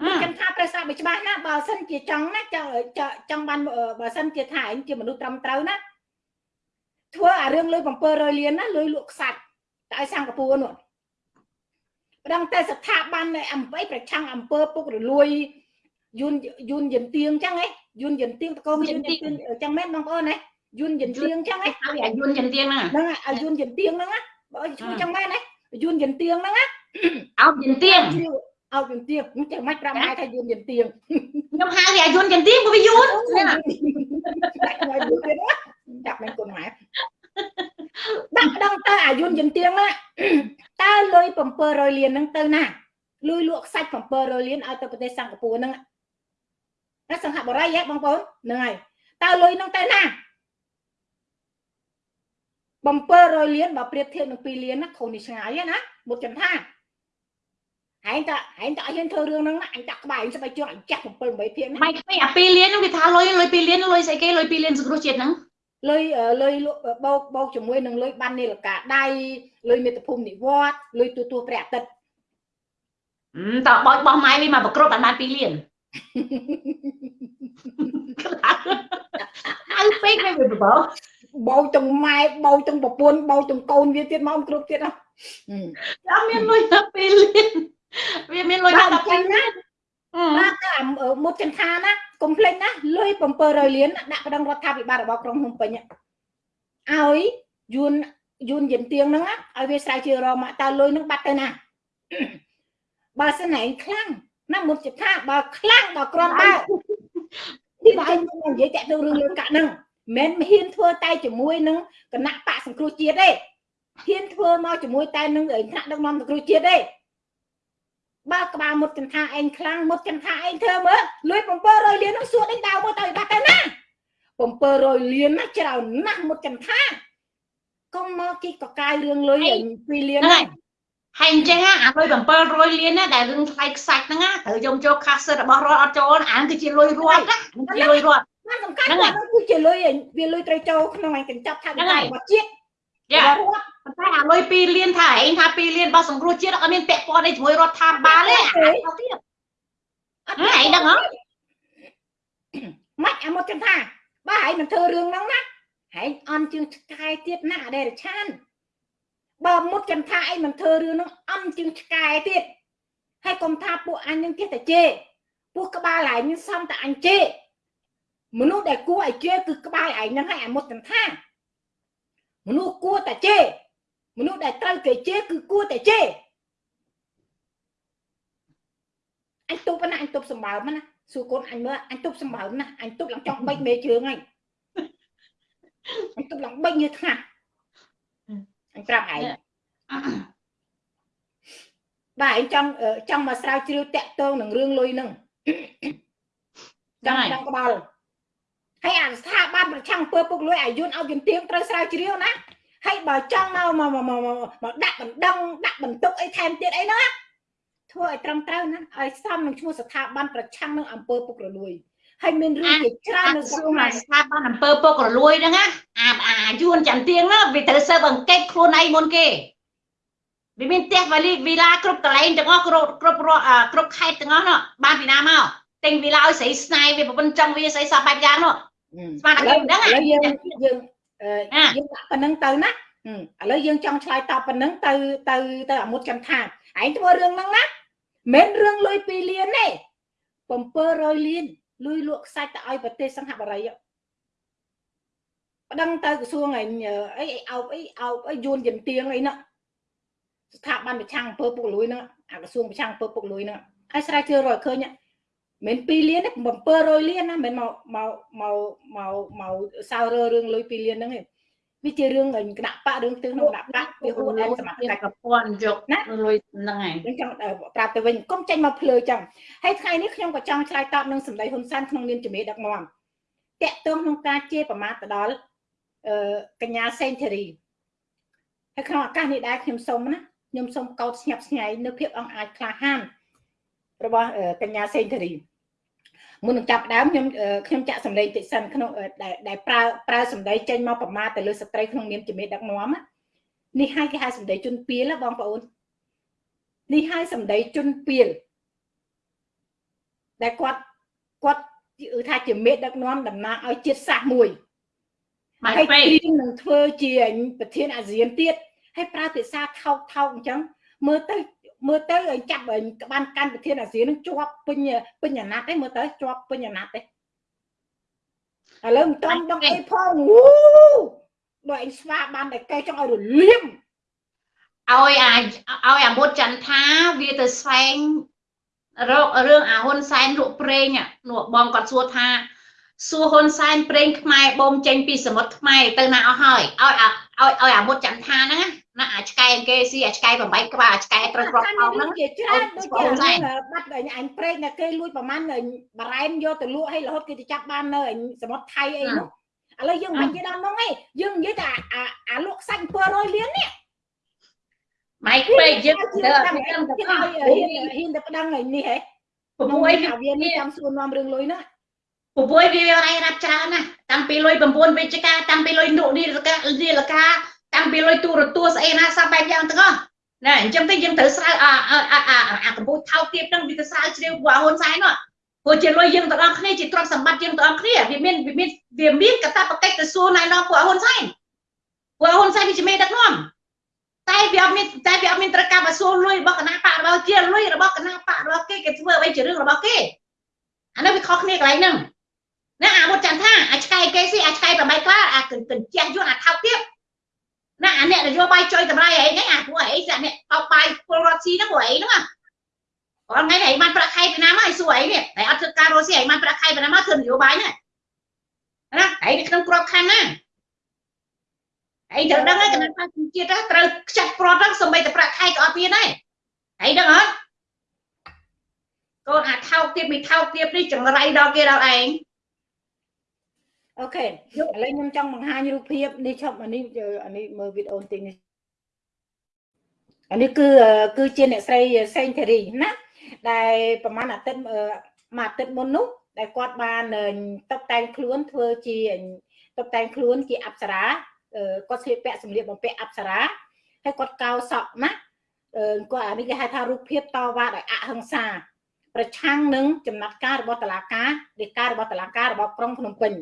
[SPEAKER 1] ខ្ញុំថាត្រូវស្ដាប់ឲ្យច្បាស់ណាបើសិនជាចង់ណាចង់ចង់បានបើសិនជាថាឯងជាមនុស្សត្រឹមត្រូវណាធ្វើអារឿងលុយ700លានណាលុយលក់ខ្សាច់តែឲ្យសិង្ហបុរីនោះម្ដងតែស្ថាប័ននៃអំពើប្រឆាំងអំពើពុករលួយយួនយួនយិនទៀងចឹងហ៎យួនយិនទៀងតកងយួនយិនទៀងចឹងមែនបងប្អូនហ៎យួនយិនទៀងចឹងហ៎
[SPEAKER 2] ឲ្យយួនយិនទៀងហ្នឹង
[SPEAKER 1] ហ្នឹងឲ្យយួនយិនទៀងហ្នឹងណា បើឈ្មោះចឹងមែនហ៎យួនយិនទៀងហ្នឹងណា
[SPEAKER 2] អោបយិនទៀង
[SPEAKER 1] អោបយិនទៀងចេះមិនប្រាប់ម៉ែថាយួនយិនទៀង
[SPEAKER 2] ខ្ញុំហៅវាយួនយិនទៀងព្រោះវាយួន
[SPEAKER 1] ដាក់មិនគុណម៉ែដាក់ដឹងតើអាយុនយិនទៀងណាតើលុយ700លានហ្នឹងទៅណាលុយលក់ខ្សាច់700លានឲ្យទៅប្រទេសសិង្ហបុរីហ្នឹងណាសង្ហបុរីហ៎បងប្អូនហ្នឹងហើយតើលុយហ្នឹងទៅណា 700លានបើប្រៀបធៀបនឹង2លានណាខុសនេះឆ្ងាយណាមុតចំថាហែងតាហែងតាអត់ហ៊ានធ្វើរឿងហ្នឹងណាអញដាក់ក្បាលអញស្បែកជើងអញចាស់7 8ភាគណា
[SPEAKER 2] ម៉ៃខ្វែអា2លានហ្នឹងវាថាលុយលុយ2លានលុយស្អីគេលុយ2លានសង្គ្រោះជាតិហ្នឹង
[SPEAKER 1] លុយលុយបោកបោកជាមួយនឹងលុយបាននីលកាដៃលុយមេត្តភូមិនិវត្តលុយទូទួព្រះអាទិត្យ
[SPEAKER 2] តើបោចបោះម៉ៃវិញមកប្រក្រប់បានបាន2លានអើពេកមិនវាបោ
[SPEAKER 1] បោទាំងម៉ែបោទាំងប្រពន្ធបោទាំងកូនវាទៀតមកគ្រប់ទៀតអត់
[SPEAKER 2] មានលុយដល់2លានវាមានលុយដល់2លានណា
[SPEAKER 1] បាទតែមុតចន្ទាណាកុំភ្លេចណាលុយ700លានដាក់ប្តឹងរដ្ឋាភិបាលរបស់ក្រុងភ្នំពេញឲ្យយួនយួនយិនទៀងហ្នឹងឲ្យវាស្រាវជ្រាវរកមកតើលុយហ្នឹងបាត់ទៅណាបើសិនឯងខ្លាំងណាមុតចន្ទាបើខ្លាំងដល់ក្រនបើទីបើឯងនិយាយតាក់ទងរឿងលុយកាក់ហ្នឹង មិនហ៊ានធ្វើតែជាមួយនឹងគណៈបកសង្គ្រោះជាតិទេហ៊ានធ្វើមកជាមួយតែនឹងថ្នាក់ដឹកនាំសង្គ្រោះជាតិទេបើក្បាលមុតចន្ទាឯងខ្លាំងមុតចន្ទាឯងធ្វើមើលលួយ700លាននោះសួរដេញដៅមើលទៅបាត់ទៅណា700លានណាច្រើនណាស់មុតចន្ទាកុំមកគិតកកាយរឿងលុយ2លានហ្នឹង
[SPEAKER 2] ហើយអញ្ចឹងអាលុយ700លានណាដែលរឿងថ្លៃខ្សាច់ហ្នឹងណាត្រូវយកចូលខាសរបស់រដ្ឋអត់ចូលអានគឺជាលុយរដ្ឋណាគឺជាលុយរដ្ឋ
[SPEAKER 1] ណាសំខាន់គាត់គឺជាលុយវាលុយត្រូវចូលក្នុងឯកញ្ចប់ថារបស់ជាតិ
[SPEAKER 2] យ៉ាប៉ុន្តែអាលុយ2លានថាឯងថា2លានរបស់សង្គ្រោះជាតិអត់មានពាក់ព័ន្ធអីជាមួយរដ្ឋាភិបាលទេអាទៀតអត់ឯងដឹងហ៎
[SPEAKER 1] មិនអាមកចឹងថាបើឯងមិនធ្វើរឿងហ្នឹងណាឯងអន់ជើងឆ្កែទៀតណាអដេរឆានបើមុតចឹងថាឯងមិនធ្វើរឿងហ្នឹងអន់ជើងឆ្កែទៀតហើយកុំថាពួកអញនឹងចេះតែជេរពួកក្បាលឯងសំតែអញជេរ មនុស្សដែលគួរឲ្យជេរគឺក្បាលឯងហ្នឹងហើយអាមុតចឹងថាមនុស្សគួរតែជេរមនុស្សដែលត្រូវគេជេរគឺគួរតែជេរអញទប់ណាអញទប់សម្បើមណាសួរកូនអញមើលអញទប់សម្បើមណាអញទប់ឡើងចង់បិចមេជើងហើយអញទប់ឡើងបិចញើថ្ងាស់អញប្រាប់ឯងបាទឯងចង់ចង់មកស្រាវជ្រាវតាក់ទងនឹងរឿងលុយហ្នឹងចង់ចង់ក្បល់ ហើយអាស្ថាប័នប្រឆាំងអំពើពុករលួយអាយុនឲ្យយន្តៀងត្រូវស្រាវជ្រាវណាហើយបើចង់មកមកមកដាក់បណ្ដឹងដាក់បន្ទុកអីថែមទៀតអីហ្នឹងធ្វើឲ្យត្រឹមត្រូវណាឲ្យសមនឹងឈ្មោះស្ថាប័នប្រឆាំងនឹងអំពើពុករលួយហើយមានរឿងជាច្រើននៅ
[SPEAKER 2] ស្រុកស្ថាប័នអំពើពុករលួយហ្នឹងណាអាអាយួនចាំទៀងហ្នឹងវាត្រូវសើបអង្កេតខ្លួនឯងមុនគេវាមានផ្ទះវ៉ាលីវីឡាគ្រប់កន្លែងទាំងអស់គ្រប់គ្រប់គ្រប់ខេត្តទាំងអស់នោះបានពីណាមកទិញវីឡាឲ្យស្រីស្នៃវាប្រពន្ធចង់វាស្រីសោះបែបយ៉ាងនោះ ស្មានតែខ្ញុំដឹងឥឡូវយើងយើង
[SPEAKER 1] យើងដាក់ប៉ុណ្្នឹងទៅណាឥឡូវយើងចង់ឆ្លើយតបប៉ុណ្្នឹងទៅទៅទៅអាមុតចាំថាឯងធ្វើរឿងហ្នឹងណាមិនរឿងលុយ2លានទេ700លានលុយលក់ខ្សាច់ទៅឲ្យប្រទេសសង្ហបុរីប្តឹងទៅក្រសួងអីអីអោបអីអោបអីយួនយន្តៀងអីណាស្ថាប័នប្រឆាំងអំពើពុករលួយហ្នឹងអាក្រសួងប្រឆាំងអំពើពុករលួយហ្នឹងហើយស្រាវជ្រាវរកឃើញ មិន2លានទេ700លានណាមិនមកមកមកមកមកសើរើរឿងលុយ2លានហ្នឹងទេវាជារឿងគណៈបករឿងទិសក្នុងគណៈបកវាហួសឯសមត្ថកិច្ច
[SPEAKER 2] ប្រព័ន្ធយកណាលុយហ្នឹងហើយ
[SPEAKER 1] ខ្ញុំចង់ប្រាប់ទៅវិញកុំចេញមកភ្លើចឹងហើយថ្ងៃនេះខ្ញុំក៏ចង់ឆ្លើយតបនឹងសម្ដីហ៊ុនសែនក្នុងនាមជំនាញដឹកនាំតាក់ទងក្នុងការជាប្រមាថទៅដល់អឺកញ្ញាសេនធីរីហើយក្នុងឱកាសនេះដែរខ្ញុំសូមណាខ្ញុំសូមកោតស្ញប់ស្ញែងនៅភាពអង្អាចក្លាហានរបស់កញ្ញាសេនធីរី មុននឹងចាប់ដើមខ្ញុំខ្ញុំចាក់សម្លេងតិចសិនក្នុងដែលប្រើប្រើសម្ដីចេញមកប្រមាថទៅលើស្ត្រីក្នុងនាមជាមេដឹកនាំនេះហើយគេហៅសម្ដីជនពៀលបងប្អូននេះហើយសម្ដីជនពៀលដែលគាត់គាត់ថាជាមេដឹកនាំតំណាងឲ្យជាតិសាសន៍មួយហើយព្រៀងនឹងធ្វើជាប្រធានអាស៊ានទៀតហើយប្រើភាសាថោកថោកអញ្ចឹងមើលទៅ មើលទៅឲ្យចាប់ក្បានកាន់ប្រធានអាស៊ាននឹងជាប់ពេញពេញអាណត្តិទេមើលទៅជាប់ពេញអាណត្តិទេឥឡូវមិនតំដឹងអីផងវូបើឯងស្វាបានតែកែចង់ឲ្យរលៀម
[SPEAKER 2] ឲ្យអាឲ្យអាមុតចន្ទថាវាទៅស្វែងរករឿងអាហ៊ុនសែនលក់ប្រេងនោះបងគាត់សួរថាសួរហ៊ុនសែនប្រេងខ្មែរបូមចេញពីសមុទ្រខ្មែរទៅណាអស់ហើយឲ្យឲ្យឲ្យអាមុតចន្ទថាហ្នឹងណា អាឆ្កែគេស៊ីអាឆ្កែ8ក្បាលអាឆ្កែត្រូវគ្រាប់អោហ្នឹង
[SPEAKER 1] ជាច្រើនដូចជាបាត់អញប្រេងតែគេលួចប្រហែលបារ៉ែនយកទៅលក់ឲ្យរហូតគេទៅចាប់បាននៅសមុទ្រថៃអីនោះឥឡូវយើងមិននិយាយដល់នោះទេយើងនិយាយតែអាអាលក់ខ្សាច់700លាននេះ
[SPEAKER 2] ម៉ៃពេកយើងទៅអត់
[SPEAKER 1] មានទៅហ៊ានហ៊ានទៅប្តឹងនេះហ៎
[SPEAKER 2] ព្រោះវា
[SPEAKER 1] នេះចាំសួរនាំរឿងលុយហ្នឹង
[SPEAKER 2] ពពួយវារៃរាប់ច្រើនណាស់តាំងពីលុយ9វិជ្ជការតាំងពីលុយនុនីលកានីលកា តាំងពីលុយទូរទស្សន៍ស្អីណាសពបែបយ៉ាងទាំងអស់ណែអញ្ចឹងទៅយើងត្រូវស្រាវអាអាអាកម្ពុជាថោកទៀតហ្នឹងវាទៅស្រាវជ្រាវពួកហ៊ុនសែននោះព្រោះជាលុយយើងទាំងអស់គ្នាជាទ្រព្យសម្បត្តិយើងទាំងអស់គ្នាវាមានវាមានវាមានកតាបកិច្ចទៅសួរណៃណោពួកហ៊ុនសែនពួកហ៊ុនសែនវាជាមេដឹកនាំតែវាអត់មានតែវាអត់មានត្រូវការមកសួរលុយរបស់គណៈបករបស់ជាលុយរបស់គណៈបករបស់គេគេធ្វើអ្វីជារឿងរបស់គេអានោះវាខុសគ្នាកន្លែងហ្នឹងណាអាមុតចាំថាអាឆ្កែគេស៊ីអាឆ្កែប្របីក្លាអាកញ្ជះយួនអាថោកទៀត ណាអាអ្នកនយោបាយចុយតម្លៃអីហ្នឹងអាពួកអីសាក់អ្នកបោកបាយពលរដ្ឋស៊ីហ្នឹងពួកអីហ្នឹងអត់ថ្ងៃនេះបានប្រាក់ខែពីណាមកឲ្យសួរអីនេះតែអត់ធ្វើការរស់ស៊ីឲ្យបានប្រាក់ខែពីណាមកធ្វើនយោបាយហ្នឹងណាឯងនៅក្នុងក្របខ័ណ្ឌណាឯងត្រូវដឹងហើយគណៈបកជាតិត្រូវខ្ចាត់ប្រត់ហ្នឹងសម្បីតែប្រាក់ខែក៏អត់មានដែរឯងដឹងអត់កូនអាថោកទៀតមិនថោកទៀតនេះចង្រៃដល់គេដល់ឯង
[SPEAKER 1] អូខេឥឡូវខ្ញុំចង់បង្ហាញរូបភាពនេះឈប់អានេះអានេះមើលវីដេអូតិចនេះអានេះគឺគឺជាអ្នកស្រីសេងធារីណាដែលប្រហែលអាទិត្យមួយអាទិត្យមុននោះដែលគាត់បានតុបតែងខ្លួនធ្វើជាតុបតែងខ្លួនជាអប្សរាគាត់ស្លៀកពាក់សម្លៀកបំពាក់អប្សរាហើយគាត់កោសក់ណាគាត់អានេះគេហៅថារូបភាពតវ៉ាដោយអហិង្សា ប្រឆាំងនឹងចំណាត់ការរបស់តុលាការដីការបស់តុលាការរបស់ក្រុងភ្នំពេញ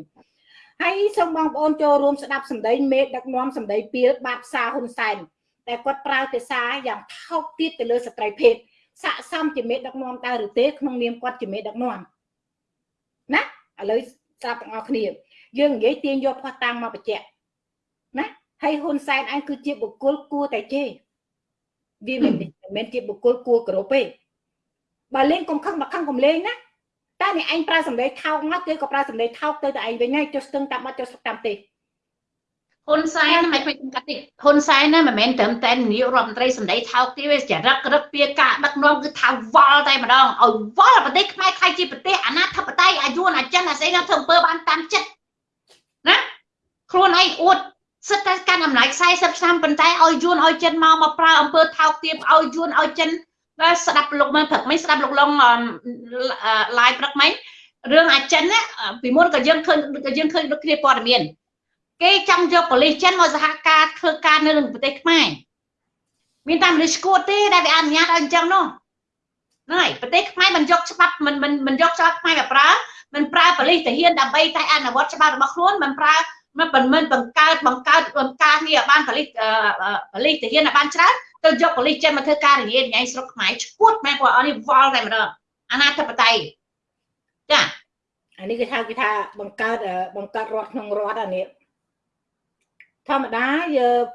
[SPEAKER 1] ហើយសូមបងប្អូនចូលរួមស្ដាប់សម្ដីមេដឹកនាំសម្ដីពីលបាតផ្សារហ៊ុនសែនតែគាត់ប្រើភាសាយ៉ាងថោកទាបទៅលើស្ត្រីភេទស័កសមជាមេដឹកនាំតើឬទេក្នុងនាមគាត់ជាមេដឹកនាំណាឥឡូវស្ដាប់ទាំងអស់គ្នា យើងនិយាយទាញយកផុសតាំងមកបញ្ជាក់ណាហើយហ៊ុនសែនឯងគឺជាបុគ្គលគួរតែជេរវាមិនមែនជាបុគ្គលគួរគោរពទេបើលេងកុំខឹងមកខឹងកុំលេងណាតែ អ្នកឯងប្រើសម្ដីថោកមកគេក៏ប្រើសម្ដីថោកទៅតែឯងវិញហើយចុះស្ទឹងតាមបាត់ចុះស្ទឹងតាមទេ
[SPEAKER 2] ហ៊ុនសែនមិនមិនកាត់តិចហ៊ុនសែនណាមិនមែនត្រឹមតែនាយករដ្ឋមន្ត្រីសម្ដីថោកទាបទេចរិតក្រឹកពីការដឹកនាំគឺថាវល់តែម្ដងឲ្យវល់ប្រទេសខ្មែរខ្លាយជាប្រទេសអាណាធិបតេយ្យអាយួនអាចិនអាស្អីណាធ្វើអំពើបានតាមចិត្តណាខ្លួនឯងអួតសិតតែកាន់អំណាច40ឆ្នាំប៉ុន្តែឲ្យយួនឲ្យចិនមកមកប្រើអំពើថោកទាបឲ្យយួនឲ្យចិន បាទស្ដាប់លោកមើលព្រឹកមិញស្ដាប់លោកឡុង live ព្រឹកមិញរឿងអាចិនណាពីមុនក៏យើងឃើញក៏យើងឃើញដូចគ្នាព័ត៌មាន គេចង់យកប៉ូលីសចិនមកសហការធ្វើការនៅក្នុងប្រទេសខ្មែរមានតែមនុស្សឈួតទេដែលវាអនុញ្ញាតឲ្យអញ្ចឹងនោះហ្នឹងហើយប្រទេសខ្មែរមិនយកច្បាប់មិនមិនមិនយកច្បាប់ខ្មែរមកប្រើមិនប្រើប៉ូលីសទាហានដើម្បីតែអនុវត្តច្បាប់របស់ខ្លួនមិនប្រើ មិនមិនបង្កើតបង្កើតបង្ការងារឲ្យបានប៉ូលីសប៉ូលីសទាហានឲ្យបានច្រើនទៅយកប៉ូលីសចិនមកធ្វើការរញ៉េរញ៉ៃស្រុកខ្មែរឈួតមែនគាត់អត់នេះវល់តែម្ដងអាណាធិបតេយ្យចា
[SPEAKER 1] អានេះគេថាគេថាបង្កើតបង្កើតរដ្ឋក្នុងរដ្ឋអានេះធម្មតា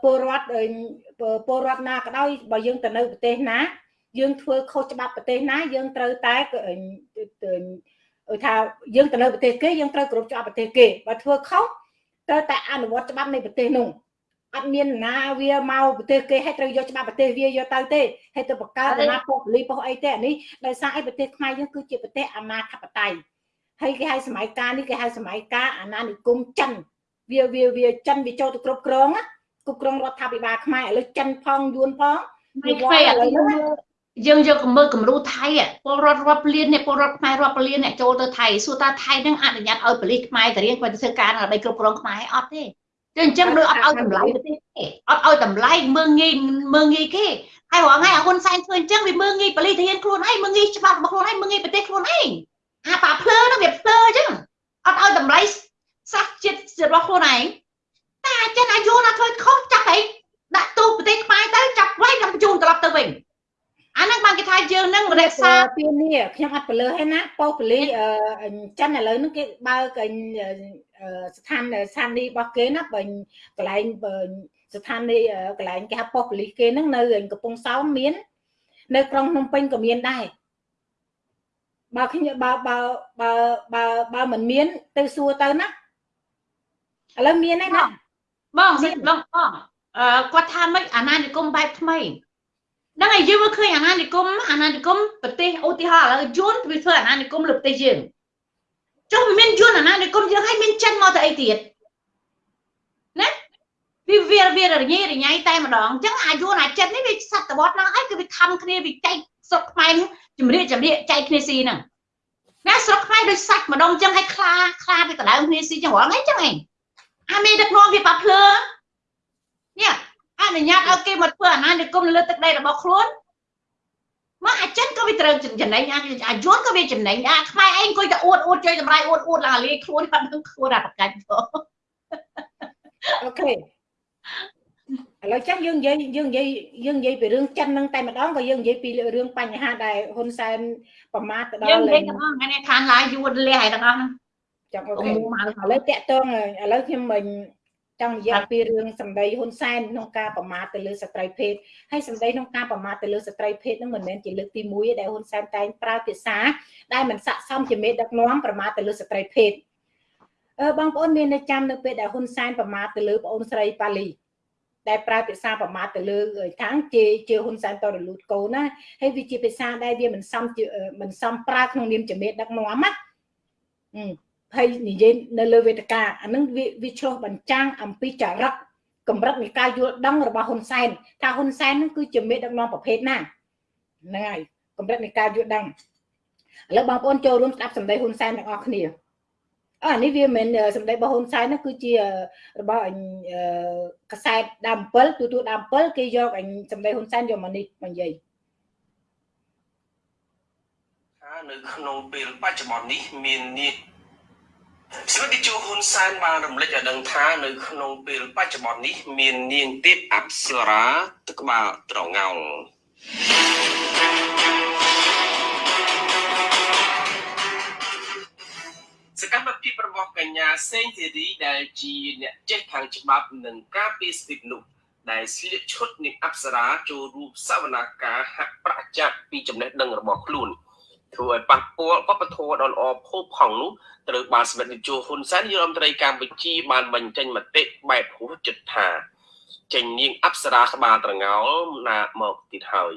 [SPEAKER 1] ពលរដ្ឋពលរដ្ឋណាក៏ដោយបើយើងទៅនៅប្រទេសណា យើងធ្វើខុសច្បាប់ប្រទេសណាយើងត្រូវតែថាយើងទៅនៅប្រទេសគេយើងត្រូវគោរពច្បាប់ប្រទេសគេបើធ្វើខុស ត្រូវតែអនុវត្តច្បាប់នៃប្រទេសនោះអត់មានណាវាមកប្រទេសគេឲ្យត្រូវយកច្បាប់ប្រទេសវាយកទៅទេឲ្យទៅបង្កើតអាណាពុកលីពុកអីទេអានេះដោយសារអីប្រទេសខ្មែរយើងគឺជាប្រទេសអាណាធិបតេយ្យហើយគេហៅសម័យកាលនេះគេហៅសម័យកាលអាណានិគមចិនវាវាវាចិនវាចូលទៅគ្រប់គ្រងគ្រប់គ្រងរដ្ឋាភិបាលខ្មែរឥឡូវចិនផងយួនផង
[SPEAKER 2] វាខ្វែឥឡូវ យើងយកមើលគំរូថៃពលរដ្ឋរាប់លាននេះពលរដ្ឋខ្មែររាប់លានអ្នកចូលទៅថៃសួរថាថៃនឹងអនុញ្ញាតឲ្យប៉ូលីសខ្មែរទៅរៀនគាត់ទៅធ្វើការដើម្បីគ្រប់គ្រងខ្មែរអត់ទេគឺអញ្ចឹងដូចអត់ឲ្យតម្លៃប្រទេសទេអត់ឲ្យតម្លៃមើងងាយមើងងាយគេហើយរងថ្ងៃហ៊ុនសែនធ្វើអញ្ចឹងវាមើងងាយប៉ូលីសធានខ្លួនឯងមើងងាយច្បាប់របស់ខ្លួនឯងមើងងាយប្រទេសខ្លួនឯងអាប៉ាភ្លើនោះវាភ្លើអញ្ចឹងអត់ឲ្យតម្លៃសាសជាតិរបស់ខ្លួនឯងតែអញ្ចឹងអាយុណាធ្វើខុសចាប់អីដាក់ទូប្រទេសខ្មែរទៅចាប់ໄວនឹងបញ្ជូនត្រឡប់ទៅវិញ អាហ្នឹងបានគេថាយើងនឹងរក្សា
[SPEAKER 1] ពីនេះខ្ញុំអត់ពលឺហើយណាប៉ូប៉ូលីចិនឥឡូវហ្នឹងគេបើកស្ថានស្ថានីយ៍របស់គេណាបើកន្លែងស្ថានីយកន្លែងគេហៅប៉ុស្តិ៍ប៉ូលីសគេហ្នឹងនៅកំពង់សោមមាន នៅក្រុងភ្នំពេញក៏មានដែរបើខ្ញុំបើបើបើបើបើមិនមាន ទៅសួរទៅណាឥឡូវមានហើយណា
[SPEAKER 2] បងសិបងបងអឺគាត់ថាម៉េចអាណានិគមបែបថ្មី ហ្នឹងហើយយើងមើលឃើញអាណានិគមអាណានិគមប្រទេសឧទាហរណ៍ឥឡូវយួនវាធ្វើអាណានិគមលើប្រទេសយើងចុះមានយួនអាណានិគមយើងឲ្យមានចិនមកទៅអីទៀតណាវាវាវារញ៉េរញ៉ៃតែម្ដងអញ្ចឹងអាយួនអាចិននេះវាសតវត្សហ្នឹងហើយគឺវាខំគ្នាវាចែកស្រុកខ្មែរជំរាបជំរាបចែកគ្នាស៊ីហ្នឹងណាស្រុកខ្មែរដូចសាច់ម្ដងអញ្ចឹងឲ្យខ្លាខ្លាវាដណ្ដើមគ្នាស៊ីចឹងរងអីចឹងឯងអាមេដឹកនាំវាបាត់ភ្លើនេះ អនុញ្ញាតឲ្យគេមកធ្វើអាណានិគមលើទឹកដីរបស់ខ្លួនមកអាចិនក៏វាត្រូវចំណេញអាយួនក៏វាចំណេញអាខ្មែរឯងអង្គុយតែអួតអួតជួយតម្លៃអួតអួតឡើងអាលីខ្លួនបាត់នឹងខ្លួនអាប្រកាច់
[SPEAKER 1] អូខេឥឡូវចឹងយើងនិយាយយើងនិយាយយើងនិយាយពីរឿងចិននឹងតែម្ដងក៏យើងនិយាយពីរឿងបញ្ហាដែលហ៊ុនសែនប្រមាថទៅដល់យើងនិយាយទាំងអស់ថ្ងៃនេះខានឡាយយួនលះហើយទាំងអស់ហ្នឹងចឹងអូខេឥឡូវតាក់តងឥឡូវខ្ញុំមិន ចង់និយាយពីរឿងសម្ដីហ៊ុនសែនក្នុងការប្រមាថទៅលើស្ត្រីភេទហើយសម្ដីក្នុងការប្រមាថទៅលើស្ត្រីភេទនឹងមិនមែនជាលើកទី1ទេដែលហ៊ុនសែនតែងប្រើភាសាដែលមិនស័ក្តិសមជាមេដឹកនាំប្រមាថទៅលើស្ត្រីភេទអឺបងប្អូនមាននៅចាំនៅពេលដែលហ៊ុនសែនប្រមាថទៅលើប្អូនស្រីប៉ាលីដែលប្រើភាសាប្រមាថទៅលើខាងជាជាហ៊ុនសែនតរលូតកូនណាហើយវាជាភាសាដែលវាមិនសមមិនសមប្រើក្នុងនាមជាមេដឹកនាំណា ហើយនិយាយនៅលើវេទិកាអានឹងវាវាឆ្លោះបញ្ចាំងអំពីចរិតកម្រិតនៃការយល់ដឹងរបស់ហ៊ុនសែនថាហ៊ុនសែននឹងគឺជាមេដឹកនាំប្រភេទណាហ្នឹងហើយកម្រិតនៃការយល់ដឹងឥឡូវបងប្អូនចូលរួមស្ដាប់សម្ដីហ៊ុនសែនទាំងអស់គ្នាអឺនេះវាមិនមែនសម្ដីរបស់ហ៊ុនសែននោះគឺជារបស់អញកសែតដើម7ទូទួលដើម7គេយកអញសម្ដីហ៊ុនសែនយកមកនេះមកនិយាយ
[SPEAKER 3] ថានៅក្នុងពេលបច្ចុប្បន្ននេះមាននេះ ស្រីជួហ៊ុនសែនបានរំលេចឲ្យដឹងថានៅក្នុងពេលបច្ចុប្បន្ននេះ មាននាងទេពអប្សរាទឹកក្បាលត្រងោលសកម្មភាពរបស់កញ្ញាសេងធីរីដែលជាអ្នកចេះខាងច្បាប់និងការពារសិទ្ធិនោះដែលស្លៀកឈុតនាងអប្សរាចូលរួមសវនាការហាក់ប្រាក់ចាប់ពីចំណេះដឹងរបស់ខ្លួន ធ្វើឲ្យប៉ះពាល់វប្បធម៌ដ៏ល្អផូរផង់នោះត្រូវបានសម្ដេចនាយកហ៊ុនសែននាយករដ្ឋមន្ត្រីកម្ពុជាបានបញ្ចេញមតិបែបហួសចិត្តថាចេញនាងអប្សរាក្បាលត្រងោលណាមកទៀតហើយ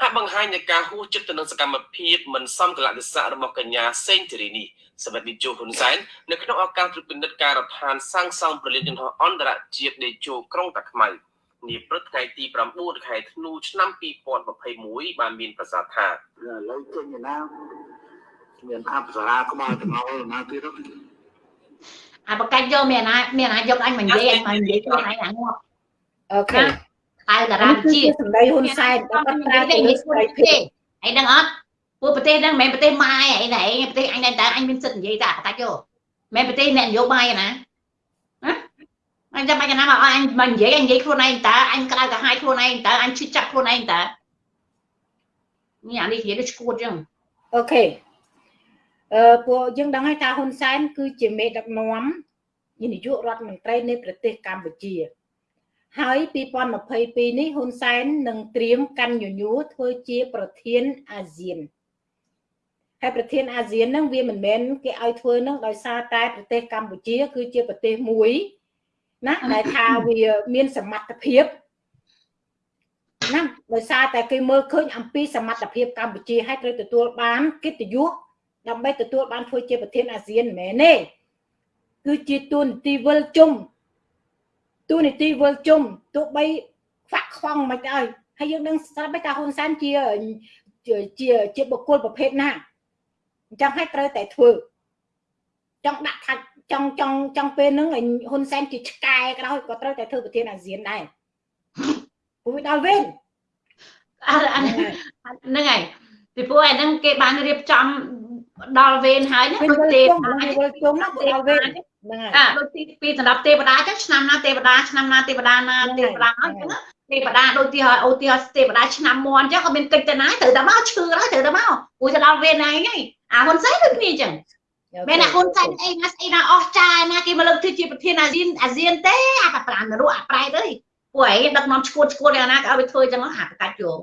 [SPEAKER 3] ហាក់បង្ហាញនៃការហួសចិត្តទៅនឹងសកម្មភាពមិនសមកលៈទេសៈរបស់កញ្ញាសេងធីរីនេះសម្ដេចនាយកហ៊ុនសែននៅក្នុងឱកាសត្រួតពិនិត្យការដ្ឋានសាងសង់ប្រលានយន្តហោះអន្តរជាតិដេជោក្រុងតាខ្មៅ នាព្រឹកថ្ងៃទី9ខែធ្នូឆ្នាំ2021បានមានប្រសាសន៍ថា
[SPEAKER 5] ឥឡូវចេញឯណាមានអប្សរាក្បាលទាំងអស់ណាទៀតទៅ
[SPEAKER 2] អាបកាច់យកមានណាមានណាយកអញមកនិយាយអញមកនិយាយខ្លួនឯងអាងាប់
[SPEAKER 1] អូខេ
[SPEAKER 2] ហៅតារា
[SPEAKER 1] នេះគឺ
[SPEAKER 2] ជា
[SPEAKER 1] សម្ដីហ៊ុនសែនគាត់ប្រើទៅលើស្រីភាព
[SPEAKER 2] អីដឹងអត់ពួកប្រទេសហ្នឹងមិនមែនប្រទេសម៉ែអីណែប្រទេសអញតែតើអញមានសិទ្ធិនិយាយតែបកាច់យកមិនមែនប្រទេសអ្នកនយោបាយណាណា អញចាំបាច់ណាមកអញមកនិយាយអញនិយាយខ្លួនឯងតើអញក្តៅកាហាយខ្លួនឯងតើអញឈឺចាប់ខ្លួនឯងតើនេះអានេះនិយាយដូចឈួតចឹង
[SPEAKER 1] អូខេអឺពួកយើងដឹងហើយថាហ៊ុនសែនគឺជាមេដឹកនាំនាយករដ្ឋមន្ត្រីនៃប្រទេសកម្ពុជា ហើយ2022នេះហ៊ុនសែននឹងត្រៀមកាន់ញញួរធ្វើជាប្រធានអាស៊ានហើយប្រធានអាស៊ានហ្នឹងវាមិនមែនគេឲ្យធ្វើហ្នឹងដោយសារតែប្រទេសកម្ពុជា គឺជាប្រទេសមួយ ណាដែលថាវាមានសមត្ថភាពណាដោយសារតែគេមើលឃើញអំពីសមត្ថភាពកម្ពុជាហើយត្រូវទទួលបានកិត្តិយសដើម្បីទទួលបានធ្វើជាប្រធានអាស៊ានមិនមែនទេគឺជាទូនីតិវិលជុំទូនីតិវិលជុំទោះបីខ្វាក់ខ្វងមិនដែរហើយយើងដឹងស្រាប់តែហ៊ុនសែនជាជាជាជាបុគ្គលប្រភេទណាអញ្ចឹងហើយត្រូវតែធ្វើចង់ដាក់ថា ចង់ចង់ចង់ពេលហ្នឹងហ៊ុនសែនជាឆ្កែក៏ដោយក៏ត្រូវតែធ្វើប្រធានអាស៊ានដែរព្រោះវាដល់វេន
[SPEAKER 2] អាហ្នឹងហើយពីព្រោះអាហ្នឹងគេបានរៀបចំដល់វេនហើយណា
[SPEAKER 1] វិញ
[SPEAKER 2] ដូច
[SPEAKER 1] វិល
[SPEAKER 2] ទេ
[SPEAKER 1] ជុំវិញវិលជុំណាគឺដល់វេនហ្នឹងហើយ
[SPEAKER 2] អាដូចទីពីសម្រាប់ទេវតាចឹងឆ្នាំណាទេវតាឆ្នាំណាទេវតាណាទេវតាអញ្ចឹងទេវតាដូចទីឲ្យអូទីឲ្យទេវតាឆ្នាំមន់អញ្ចឹងក៏មានកិច្ចទៅណាត្រូវតែមកឈឺហើយត្រូវតែមកព្រោះទៅដល់វេនឯងហើយអាហ៊ុនសែនដូចគ្នាអញ្ចឹង មែនអាហ៊ុនសែនអីណាស្អីណាអស់ចាណាគេមកលើកធ្វើជាប្រធានអាស៊ានអាស៊ានទេអាប្រប្រាំនរកអាប្រែតអើយពួកឯងដឹកនាំឈួតឈួតយ៉ាងណាក៏ឲ្យវាធ្វើអញ្ចឹងហាក់កាច់យក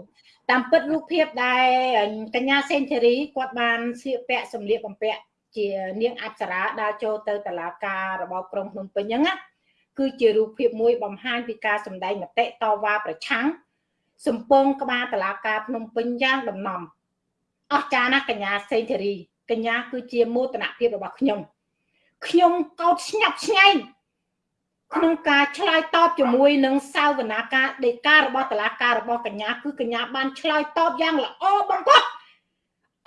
[SPEAKER 1] តាមពិតរូបភាពដែលកញ្ញាសេនធេរីគាត់បានស្លៀកពាក់សម្លៀកបំពាក់ជានាងអប្សរាដើរចូលទៅតុលាការរបបក្រុងភ្នំពេញហ្នឹងណាគឺជារូបភាពមួយបំហាញពីការសម្ដែងមតិតវ៉ាប្រឆាំងសំពងក្បាលតុលាការភ្នំពេញយ៉ាងដំណំអស្ចារ្យណាស់កញ្ញាសេនធេរី កញ្ញាគឺជាមោទនភាពរបស់ខ្ញុំខ្ញុំកោតស្ញប់ស្ញែងក្នុងការឆ្លើយតបជាមួយនឹងសាវនាការដេការបស់តុលាការរបស់កញ្ញាគឺកញ្ញាបានឆ្លើយតបយ៉ាងល្អបំផុត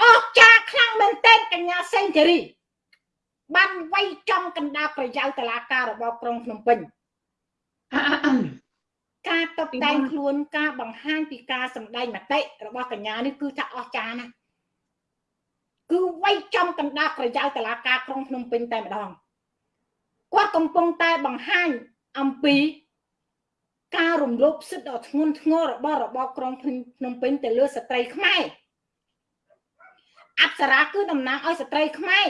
[SPEAKER 1] អស្ចារ្យខ្លាំងមែនទែនកញ្ញាសេងធារីបានវាយចំកណ្ដាលប្រយោលតុលាការរបស់ក្រុងភ្នំពេញការតបតែងខ្លួនការបង្ហាញពីការសម្ដែងមតិរបស់កញ្ញានេះគឺថាអស្ចារ្យណាស់ គឺវាយចំកណ្ដាលប្រយោលតុលាការក្រុងភ្នំពេញតែម្ដងគាត់កំពុងតែបង្ហាញអំពីការរំលោភសិទ្ធិដ៏ធ្ងន់ធ្ងររបស់របបក្រុងភ្នំពេញទៅលើស្ត្រីខ្មែរអប្សរាគឺតំណាងឲ្យស្ត្រីខ្មែរ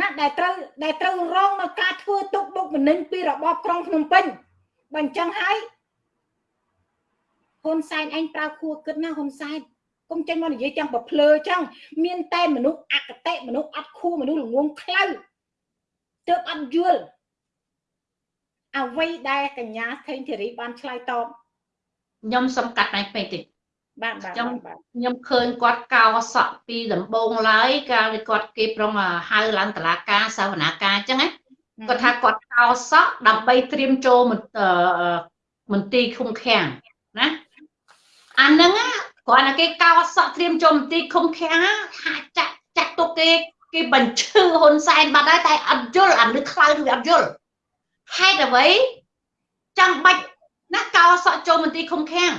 [SPEAKER 1] ណាដែលត្រូវដែលត្រូវរងនៅការធ្វើទុកបុកម្នេញពីរបបក្រុងភ្នំពេញបើអញ្ចឹងហើយហ៊ុនសែនឯងប្រើខួរគិតណាហ៊ុនសែន កុំចេញមកនិយាយទាំងប្រភ្លើចឹងមានតែមនុស្សអកតេមនុស្សអត់ខួរមនុស្សល្ងងខ្លៅទើបអត់យល់អ្វីដែលកញ្ញាថេងធីរីបានឆ្លើយតប
[SPEAKER 2] ខ្ញុំសំកាត់តែពេកតិច
[SPEAKER 1] បាទបាទ
[SPEAKER 2] ចង់
[SPEAKER 1] បាទ
[SPEAKER 2] ខ្ញុំឃើញគាត់កោសក់ពីដំបងឡើយកាលនេះគាត់គេប្រងហៅឡើងតឡាការសាវនាការអញ្ចឹងណាគាត់ថាគាត់កោសក់ដើម្បីត្រៀមចូលមន្អឺមន្ទីរឃុំឃាំងណាអាហ្នឹងណា គ្រាន់តែគេកោសក់ត្រៀមចូលមន្ទីរឃុំឃាំងហាក់ចាក់ចាក់ទុកគេគេបញ្ឈឺហ៊ុនសែនបាត់ហើយតែអត់យល់អានេះខ្លៅគឺអត់យល់ហេតុអ្វីចាំបាច់ណាកោសក់ចូលមន្ទីរឃុំឃាំង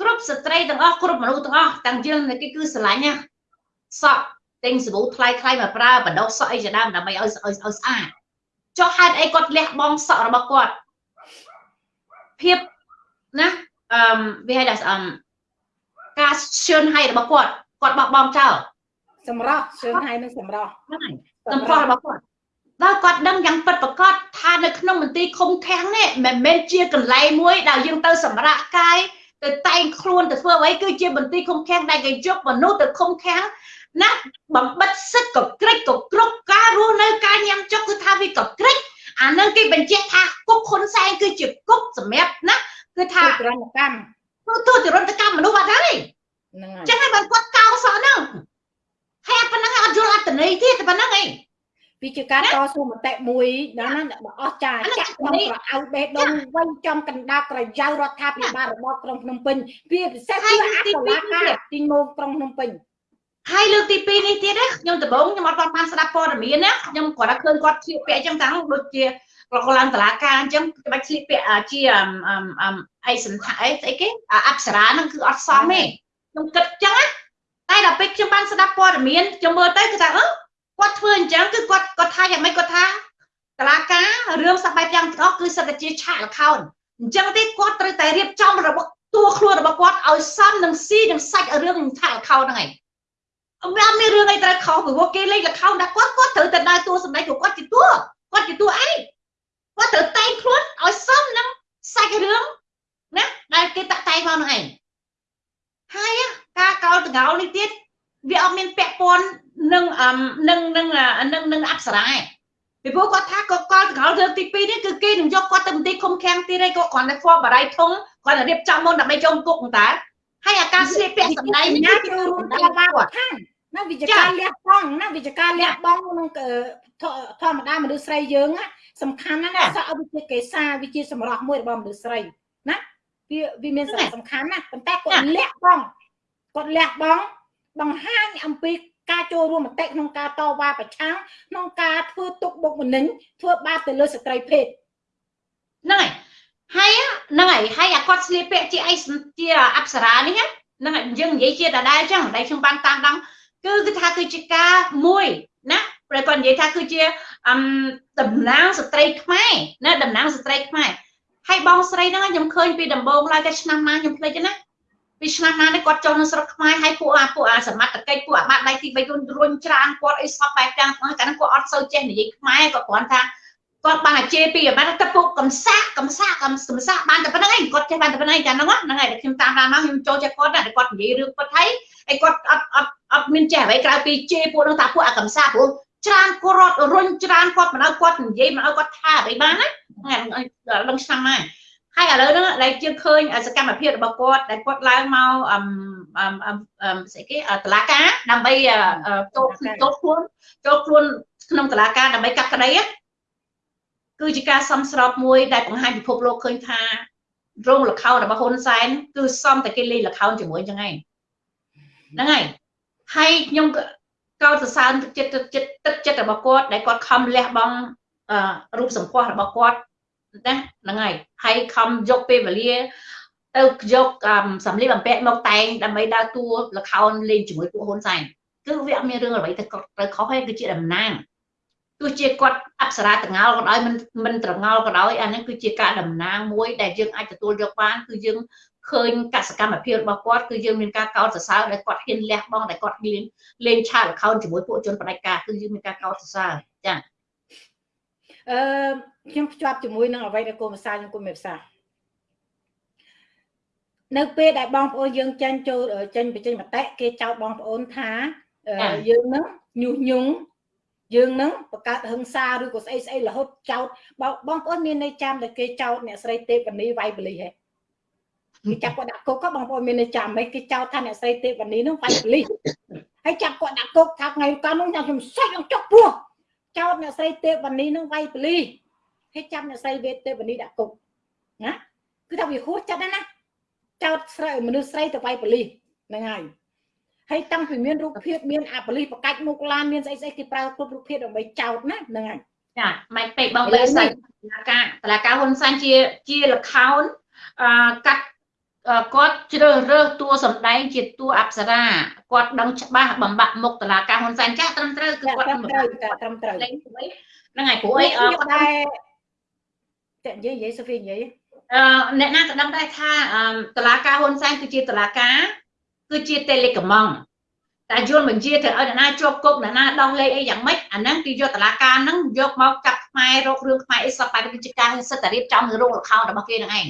[SPEAKER 2] គ្រប់ស្ត្រីទាំងអស់គ្រប់មនុស្សទាំងអស់ទាំងយើងគេគឺស្រឡាញ់ណាសក់ទិញសាប៊ូថ្លៃថ្លៃមកប្រើបដោះសក់អីជាដើមដើម្បីឲ្យឲ្យឲ្យស្អាតចុះហេតុអីគាត់លះបង់សក់របស់គាត់ភាពណាអឺវាហៅថាអឺ ការឈឿនហើយរបស់គាត់គាត់បោះបង់ចោល
[SPEAKER 1] សម្រស់ជើងហើយនឹងសម្រស់
[SPEAKER 2] ហ្នឹងហើយសម្ផស្សរបស់គាត់ដល់គាត់ដឹងយ៉ាងពិតប្រាកដថានៅក្នុងមន្ទីរឃុំឃាំងនេះមិនមែនជាកន្លែងមួយដែលយើងទៅសម្រាកកាយទៅតែងខ្លួនទៅធ្វើអ្វីគឺជាមន្ទីរឃុំឃាំងដែលគេយកមនុស្សទៅឃុំឃាំងណាបំបិទសិទ្ធិក៏ក្រិចក៏គ្រប់ការរស់នៅការញ៉ាំចុកគឺថាវាក៏ក្រិចអានឹងគេបញ្ជាក់ថាគុកហ៊ុនសែនគឺជាគុកសម្រាប់ណាគឺថា
[SPEAKER 1] ទរណកម្ម
[SPEAKER 2] ទូទូទរណកម្មមនុស្សអត់ហើយ
[SPEAKER 1] ហ្នឹងហើយ
[SPEAKER 2] ចឹងហើយបើគាត់កោសក់ហ្នឹងហើយប៉ុណ្ណឹងអត់យល់អត្តន័យទៀតតែប៉ុណ្ណឹងឯង
[SPEAKER 1] វាជាការតស៊ូមតិមួយដល់ណាដ៏អស្ចារ្យ
[SPEAKER 2] អាហ្នឹង
[SPEAKER 1] ចាក់ក្នុងប្រអៅបេះដូងវិញចំកណ្ដាលក្រយៅរដ្ឋាភិបាលរបបក្រុងភ្នំពេញវាពិសេស
[SPEAKER 2] ហើយ
[SPEAKER 1] គឺអ
[SPEAKER 2] ទី
[SPEAKER 1] តុ
[SPEAKER 2] ពីរ
[SPEAKER 1] លាការទីមកក្រុងភ្នំពេញ
[SPEAKER 2] ហើយលើកទី2នេះទៀតណាខ្ញុំដំបងខ្ញុំអត់បានបានស្ដាប់ព័ត៌មានណាខ្ញុំគាត់ថាឃើញគាត់ឆ្លៀតពាក់អញ្ចឹងតាំងដូចជាគាត់ក៏ឡើងតឡាការអញ្ចឹងច្បាច់ឆ្លៀតពាក់ជាអមអមអមអីសន្តាអីស្អីគេអប្សរាហ្នឹងគឺអត់សមទេ ខ្ញុំគិតអញ្ចឹងណាតែដល់ពេលខ្ញុំបានស្ដាប់ព័ត៌មានខ្ញុំមើលទៅគឺថាអឺគាត់ធ្វើអញ្ចឹងគឺគាត់គាត់ថាយ៉ាងម៉េចគាត់ថាតឡាការរឿងសបែបយ៉ាងទាំងអស់គឺសិតតែជាឆាកលខោនអញ្ចឹងទេគាត់ត្រូវតែរៀបចំរបស់តួខ្លួនរបស់គាត់ឲ្យសមនឹងស៊ីនឹងសាច់រឿងឆាកលខោនហ្នឹងឯងអត់មានរឿងអីត្រូវខុសពីព្រោះគេលេខលខោនដាក់គាត់គាត់ត្រូវតែដើរតួសម្ដែង của គាត់ជាតួគាត់ជាតួឯងគាត់ត្រូវតែងខ្លួនឲ្យសមនឹងសាច់រឿងណាដែលគេតាក់តែងមកនឹងឯង ហើយការកោលតងោលនេះទៀតវាអត់មានពាក់ព័ន្ធនឹងនឹងនឹងនឹងនឹងអប្សរាឯងពីព្រោះគាត់ថាក៏កលតងោលរឿងទី2នេះគឺគេនឹងយកគាត់ទៅមន្ទីរឃុំឃាំងទៀតហើយក៏គ្រាន់តែហ្វបរាយធំគាត់តែរៀបចំមុនដើម្បីចុងគុកតាហើយអាការស្លៀកពាក់សម្ដែងនេះ
[SPEAKER 1] ណា
[SPEAKER 2] គឺ
[SPEAKER 1] ចូលរួម
[SPEAKER 2] សម្ដែ
[SPEAKER 1] ត
[SPEAKER 2] ង
[SPEAKER 1] វ៉ា
[SPEAKER 2] គាត់
[SPEAKER 1] ខាងណាវិជ្ជការលះបង់ណាវិជ្ជការលះបង់ក្នុងធម្មតាមនុស្សស្រីយើងណាសំខាន់ណាស់ណាសក់ឲ្យវាជាកេសាវាជាសម្រស់មួយរបស់មនុស្សស្រីណា វាវាមានសារៈសំខាន់ណាស់ប៉ុន្តែគាត់លះបង់គាត់លះបង់បង្ហាញអំពីការចូលរួមមតិក្នុងការតវ៉ាប្រឆាំងក្នុងការធ្វើទុកបុកម្នេញធ្វើបាបទៅលើស្ត្រីភេទ
[SPEAKER 2] ហ្នឹងហើយហើយហ្នឹងហើយហើយអាគាត់ស្លៀកពាក់ជាអីជាអប្សរានេះហ្នឹងហើយយើងនិយាយជាដដែលអញ្ចឹងដែលខ្ញុំបានតាមដាំគឺគឺថាគឺជាការមួយណាព្រះគាត់និយាយថាគឺជាអឹមតំណាងស្ត្រីខ្មែរណាតំណាងស្ត្រីខ្មែរ ហើយបងស្រីហ្នឹងខ្ញុំឃើញពីដំបូងឡើយតែឆ្នាំណាខ្ញុំភ្លេចណាពីឆ្នាំណានេះគាត់ចូលនៅស្រុកខ្មែរហើយពួកអាពួកអាសមត្ថកិច្ចពួកអាម៉ាត់ដៃទី3រុញរុញច្រានគាត់អីសពបែបទាំងហ្នឹងកាលហ្នឹងគាត់អត់សូវចេះនិយាយខ្មែរគាត់គ្រាន់ថាគាត់បានអាជេរពីអាម៉ាត់ទៅពួកកំសាកកំសាកកំសាកបានតែប៉ុណ្្នឹងឯងគាត់ចេះបានតែប៉ុណ្្នឹងឯងកាលហ្នឹងហ្នឹងហើយខ្ញុំតាមដានមកខ្ញុំចូលចិត្តគាត់ណាគាត់និយាយរឿងពិតហើយហើយគាត់អត់អត់អត់មានចេះអ្វីក្រៅពីជេរពួកហ្នឹងថាពួកអាកំសាព្រោះច្រានគាត់រុញច្រានគាត់មិនឲ្យគាត់និយាយមិនឲ្យគាត់ថាអ្វីបានណា ហ្នឹងដល់ឆ្នាំណាហើយឥឡូវហ្នឹងដែលយើងឃើញសកម្មភាពរបស់គាត់ដែលគាត់ឡើងមកអឹមអឹមអឹមស្អីគេតឡាការដើម្បីចូលចូលខ្លួនចូលខ្លួនក្នុងតឡាការដើម្បីកាត់ក្តីគឺជាការសំស្របមួយដែលបង្ហាញពិភពលោកឃើញថារោងលខោនរបស់ហ៊ុនសែនគឺសំតែគេលេងលខោនជាមួយចឹងឯងហ្នឹងហើយហើយខ្ញុំកោតសរសើរទឹកចិត្តទឹកចិត្តទឹកចិត្តរបស់គាត់ដែលគាត់ខំលះបង់រូបសម្ផស្សរបស់គាត់ ណាហ្នឹងហើយហើយខំយកពេលវេលាទៅយកសម្លៀកបំពាក់មកតែងដើម្បីដើរតួលខោនលេងជាមួយពួកហ៊ុនសែនគឺវាអត់មានរឿងអ្វីទៅត្រូវខុសទេគឺជាតំណាងទោះជាគាត់អប្សរាតងោលក៏ដោយមិនមិនត្រងោលក៏ដោយអានេះគឺជាការតំណាងមួយដែលយើងអាចទទួលយកបានគឺយើងឃើញកសកម្មភាពរបស់គាត់គឺយើងមានការកោតសរសើរដែលគាត់ហ៊ានលះបង់ដែលគាត់ហ៊ានលេងឆាកល្ខោនជាមួយពួកជនបដិការគឺយើងមានការកោតសរសើរចា៎
[SPEAKER 1] អឺខ្ញុំភ្ជាប់ជាមួយនឹងអ្វីដែលគូភាសាខ្ញុំគូមេភាសានៅពេលដែលបងប្អូនយើងចេញចូលចេញបញ្ចេញមតិគេចោទបងប្អូនថាយើងនឹងញុះញង់យើងនឹងបង្កើតហិង្សាឬក៏ស្អីស្អីរហូតចោតបងប្អូនមានន័យចាំតែគេចោតអ្នកស្រីទេវនីវាយបលីហ៎គេចាប់គាត់ដាក់គុកក៏បងប្អូនមានន័យចាំហីគេចោតថាអ្នកស្រីទេវនីនឹងវាយបលីហើយចាប់គាត់ដាក់គុកថាថ្ងៃកាលនោះខ្ញុំសាច់នឹងចុកពោះ ចោតអ្នកស្រីទេវនីនឹងវាយបលីហើយចាប់អ្នកស្រីវេទេវនីដាក់គុកណាគឺថាវាហួសចិត្តណាចោតស្រីមនុស្សស្រីទៅវាយបលីហ្នឹងហើយហើយតាំងពីមានរូបភាពមានអាប៉ូលីសបកាច់មុខឡានមានស្អីស្អីគេប្រើគ្រប់រូបភាពដើម្បីចោតណាហ្នឹងហើយ
[SPEAKER 2] ចាមិនពេកបងបីសាច់តឡាការតឡាការហ៊ុនសែនជាជាលខោនអឺកាត់ គាត់ជ្រើសរើសតួសម្ដែងជាតួអប្សរាគាត់ដឹងច្បាស់បំបាក់មុខតឡាការហ៊ុនសែនចាស់ត្រឹមត្រូវគឺគាត់
[SPEAKER 1] ត្រឹមត្រូវត្រឹមត្រូវ
[SPEAKER 2] ហ្នឹងហើយព្រោះអី
[SPEAKER 1] គាត់តែតែនិយាយនិយាយសូហ្វីនិយាយ
[SPEAKER 2] អឺអ្នកណាក៏ដឹងដែរថាតឡាការហ៊ុនសែនគឺជាតឡាការគឺជាតេលេកម៉ង់តែយល់បញ្ជាទៅឲ្យអ្នកណាជាប់គុកអ្នកណាដោះលែងអីយ៉ាងម៉េចអាហ្នឹងគឺយកតឡាការហ្នឹងយកមកចាប់ខ្មែររករឿងខ្មែរអីសពបែបគឺជាការសិទ្ធិរៀបចំនៅរោងលខោនរបស់គេហ្នឹងឯង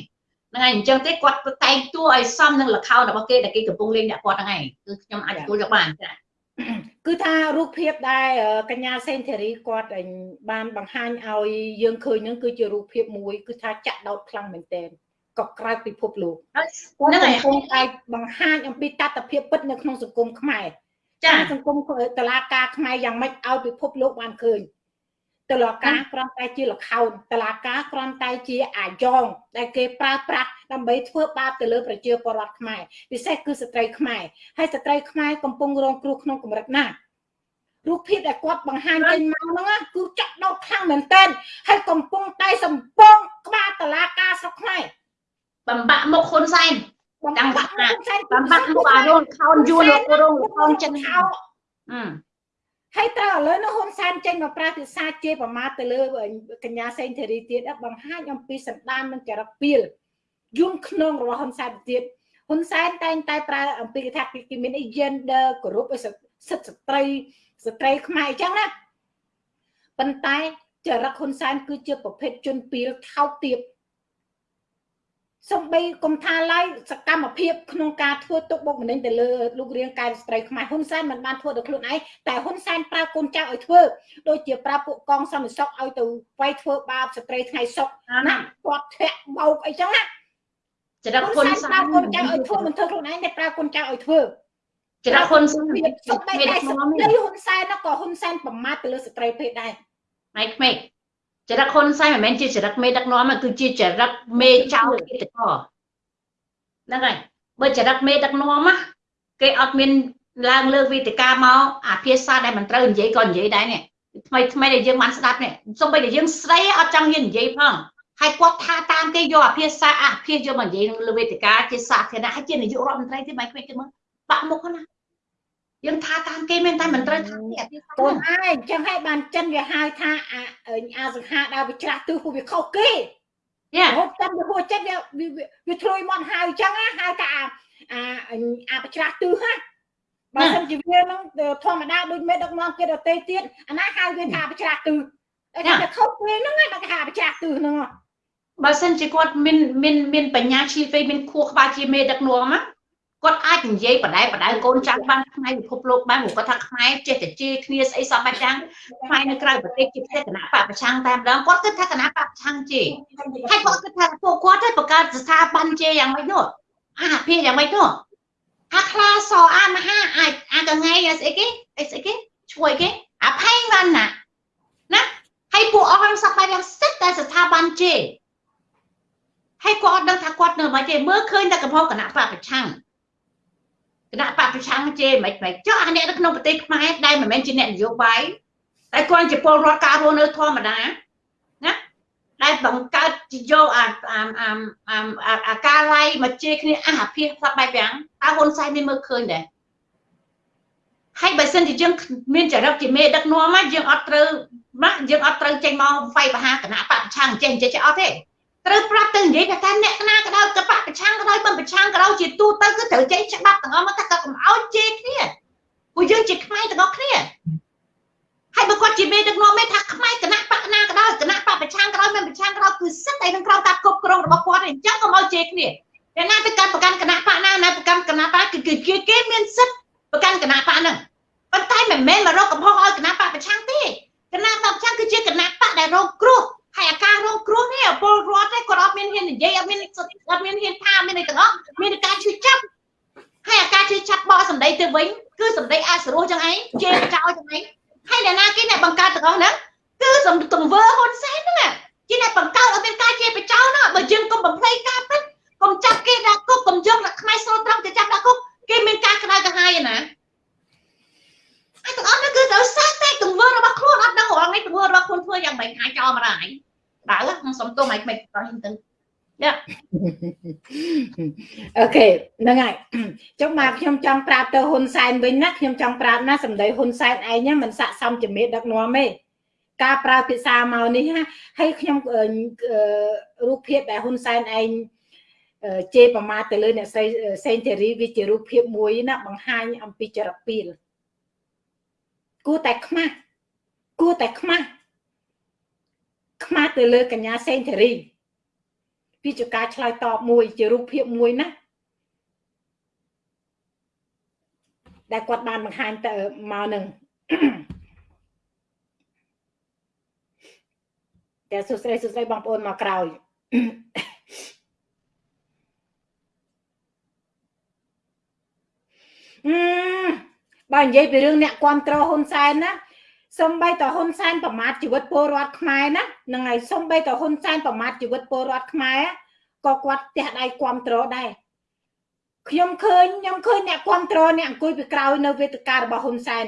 [SPEAKER 2] ហ្នឹងហើយអញ្ចឹងទេគាត់តែងតួឲ្យសមនឹងលខោនរបស់គេដែលគេកំពុងលេងអ្នកគាត់ហ្នឹងហើយគឺខ្ញុំអាចទទួលយកបានចា
[SPEAKER 1] គឺថារូបភាពដែលកញ្ញាសេនធីរីគាត់បានបង្ហាញឲ្យយើងឃើញហ្នឹងគឺជារូបភាពមួយគឺថាចាក់ដោតខ្លាំងមែនទែនក៏ក្រៅពិភពលោកហ្នឹងហើយខ្ញុំអាចបង្ហាញអំពីតតិភាពពិតនៅក្នុងសង្គមខ្មែរចាសង្គមតឡាការខ្មែរយ៉ាងម៉េចឲ្យពិភពលោកបានឃើញ តឡាការគ្រាន់តែជាលខោនតឡាការគ្រាន់តែជាអាយ៉ងដែលគេប្រើប្រាស់ដើម្បីធ្វើបាបទៅលើប្រជាពលរដ្ឋខ្មែរពិសេសគឺស្ត្រីខ្មែរហើយស្ត្រីខ្មែរកំពុងរងគ្រោះក្នុងកម្រិតណារូបភាពដែលគាត់បង្ហាញចេញមកហ្នឹងគឺចាក់ដោតខ្លាំងមែនទែនហើយកំពុងតែសម្ពងក្បាលតឡាការស្រុកខ្មែរ
[SPEAKER 2] បំបាក់មុខហ៊ុនសែនចាំបាក់បំបាក់មុខអារងខោនយួនលោករងខោនចិនហៅអឺ
[SPEAKER 1] ហើយតើឥឡូវនោះហ៊ុនសែនចេញមកប្រាភាសាជាប្រមាថទៅលើកញ្ញាសេងធីរីទៀតបង្ហាញអំពីសន្តាននិងចរិតពីលយងក្នុងរបស់ហ៊ុនសែនទៀតហ៊ុនសែនតែងតែប្រើអំពីថាគេមាន gender គោរពសិទ្ធិស្ត្រីស្ត្រីខ្មែរអញ្ចឹងណាប៉ុន្តែចរិតហ៊ុនសែនគឺជាប្រភេទជនពីលថោកទាប សំបីគុំថាឡើយសកម្មភាពក្នុងការធ្វើទុកបុកម្នេញទៅលើលោករៀងកាយស្ត្រីខ្មែរហ៊ុនសែនមិនបានធ្វើដល់ខ្លួនឯងតែហ៊ុនសែនប្រើកូនចៅឲ្យធ្វើដូចជាប្រើពួកកងសន្តិសុខឲ្យទៅវាយធ្វើបាបស្ត្រីថ្ងៃសុកណាគាត់ធាក់បោកអីចឹងណាចរិតហ៊ុនសែនប្រើកូនចៅឲ្យធ្វើមិនធ្វើខ្លួនឯងតែប្រើកូនចៅឲ្យធ្វើ
[SPEAKER 2] ចរិតហ៊ុនសែន
[SPEAKER 1] សំបីតែស្ត្រីហ៊ុនសែនក៏ហ៊ុនសែនប្រមាថទៅលើស្ត្រីពេកដែរ
[SPEAKER 2] ម៉ៃក្មេក ចរិតហ៊ុនសែនមិនមែនជាចរិតមេដឹកនាំគឺជាចរិតមេចៅគិតកហ្នឹងហើយបើចរិតមេដឹកនាំណាគេអត់មានឡើងលើវេទិកាមកអាភាសាដែលមិនត្រូវនិយាយក៏និយាយដែរនេះថ្មីថ្មីដែលយើងបានស្ដាប់នេះសូម្បីតែយើងស្រីអត់ចង់ហ៊ាននិយាយផងហើយគាត់ថាតាមគេយកអាភាសាអាភាសយកមកនិយាយលើវេទិកាជាសាធារណៈហើយជានាយករដ្ឋមន្ត្រីទៀតមិនខ្វេកទេមើលបាក់មុខណា យើងថាតាមគេមែនតែមិនត្រូវថាទេអា
[SPEAKER 1] ភាសាទៅហើយអញ្ចឹងហើយបានចិនវាហៅថាអាអាសង្ហាដើរវិច្រាស់ទិសពួកវាខុសគេយ៉ាហូបចិនវាហួចិត្តវាវាធ្លុយមកហៅអញ្ចឹងហៅថាអាអាបច្រាស់ទិសណាបើមិនជាវានឹងធម្មតាដូចមេដឹកនាំគេដតេទៀតអាណាហៅវាថាបច្រាស់ទិសតែគេខុសគេហ្នឹងឯងគេហៅបច្រាស់ទិសហ្នឹង
[SPEAKER 2] បើសិនជាគាត់មានមានមានបញ្ញាឈីវេមានខួរក្បាលជាមេដឹកនាំណា គាត់អាចនិយាយបដែបដៅកូនចៅបានផ្នែកពិភពលោកបានព្រោះគាត់ថាខ្មែរចេះតែជេរគ្នាស្អីសោះបាច់យ៉ាងខ្មែរនៅក្រៅប្រទេសជាផ្ទះគណៈបពប្រឆាំងតែម្ដងគាត់គិតថាគណៈបពប្រឆាំងជេរហើយគាត់គិតថាពួកគាត់ទៅបង្កើតស្ថាប័នជេរយ៉ាងម៉េចនោះអាភិយ៉ាងម៉េចនោះអាខ្លាសអាមហាអាចអាកងៃស្អីគេអីស្អីគេជួយគេអាផែងបានណាណាហើយពួកអស់ហ្នឹងសប្បាយយ៉ាងសិតតែស្ថាប័នជេរហើយគាត់អត់ដឹងថាគាត់នៅមិនទេមើលឃើញតែកំហុសគណៈបពប្រឆាំង គណៈបកប្រឆាំងជេរមិនមិនចុះអាអ្នកនៅក្នុងប្រទេសខ្មែរដែលមិនមែនជាអ្នកនយោបាយតែគាត់ជាពលរដ្ឋការរស់នៅធម្មតាណាដែលបង្កើតយកអាអាអាអាការឡៃមកជេរគ្នាអះភិសសពបែបយ៉ាងតើហ៊ុនសែនមានមើលឃើញដែរហើយបើសិនជាយើងមានចរិតជាមេដឹកនាំមកយើងអត់ត្រូវណាយើងអត់ត្រូវចេញមកវាយបហាគណៈបកប្រឆាំងចេះចេះអត់ទេ ត្រូវប្រាប់ទៅនិយាយថាតែអ្នកណាក៏ដោយកបៈប្រឆាំងក៏ដោយបំប្រឆាំងក៏ដោយជាទូទៅគឺត្រូវចេញច្បាប់ទាំងអស់មកថាក៏កុំឲ្យជេរគ្នាពួកយើងជាខ្មែរទាំងអស់គ្នាហើយបើគាត់ជាមេដឹកនាំមេថាខ្មែរគណៈបកណាក៏ដោយគណៈបកប្រឆាំងក៏ដោយមិនប្រឆាំងក៏ដោយគឺសិទ្ធតែនឹងក្រោមការគ្រប់គ្រងរបស់គាត់អញ្ចឹងកុំឲ្យជេរគ្នាតែណាទៅកាន់ប្រកាន់គណៈបកណាណាប្រកាន់គណៈបកគឺគេគេមានសិទ្ធប្រកាន់គណៈបកហ្នឹងប៉ុន្តែមិនមែនមករកកំហុសឲ្យគណៈបកប្រឆាំងទេគណៈបកប្រឆាំងគឺជាគណៈបកដែលរងគ្រោះ ហើយអាការរងគ្រោះនេះពលរដ្ឋឯងគាត់អត់មានហ៊ាននិយាយអត់មានអត់មានហ៊ានថាមានអីទាំងអស់មានតែការឈឺចាប់ហើយអាការឈឺចាប់បកសម្ដីទៅវិញគឺសម្ដីអាសរោះចឹងឯងជេរចោលចឹងឯងហើយអ្នកណាគេអ្នកបង្កើតទាំងអស់ហ្នឹងគឺសំទង្វើហ៊ុនសែនហ្នឹងជាអ្នកបង្កើតអត់មានការជេរបចោលណាបើយើងកុំបំភ្លៃការពិតកុំចាប់គេដាក់គុកកុំយកខ្មែរស្រូតត្រង់ទៅចាប់ដាក់គុកគេមានការក្តៅក្រហាយណាហើយ ទាំងអស់ហ្នឹងគឺត្រូវសាកតែទង្វើរបស់ខ្លួនអត់ដឹងរងនេះទង្វើរបស់ខ្លួនធ្វើយ៉ាងម៉េចអាចចោលមកដែរដើខ្ញុំសុំទោសឲ្យមិនតោះទៅយ៉ា
[SPEAKER 1] អូខេហ្នឹងហើយចុះមកខ្ញុំចង់ប្រាប់ទៅហ៊ុនសែនវិញណាខ្ញុំចង់ប្រាប់ណាសម្ដីហ៊ុនសែនឯងមិនស័កសមជាមេដឹកនាំទេការប្រើភាសាមកនេះហើយខ្ញុំរូបភាពដែលហ៊ុនសែនឯងជេរប្រមាថទៅលើអ្នកស្រីសេនធីរីវាជារូបភាពមួយណាបង្ហាញអំពីចរិតពីល គួរតែខ្មាស់គួរតែខ្មាស់ខ្មាស់ទៅលើកញ្ញាសេងធារីវាជាការឆ្លើយតបមួយជារូបភាពមួយណាដែលគាត់បានបង្ហាញទៅមកនឹងតែសួស្ដីសួស្ដីបងប្អូនមកក្រោយអឺ បើនិយាយពីរឿងអ្នកគ្រប់គ្រងហ៊ុនសែនណាសំបីតហ៊ុនសែនប្រមាថជីវិតពលរដ្ឋខ្មែរណាហ្នឹងហើយសំបីតហ៊ុនសែនប្រមាថជីវិតពលរដ្ឋខ្មែរក៏គាត់ផ្ទះដៃគ្រប់គ្រងដែរខ្ញុំឃើញខ្ញុំឃើញអ្នកគ្រប់គ្រងអ្នកអង្គុយពីក្រោយនៅវេទិការបស់ហ៊ុនសែន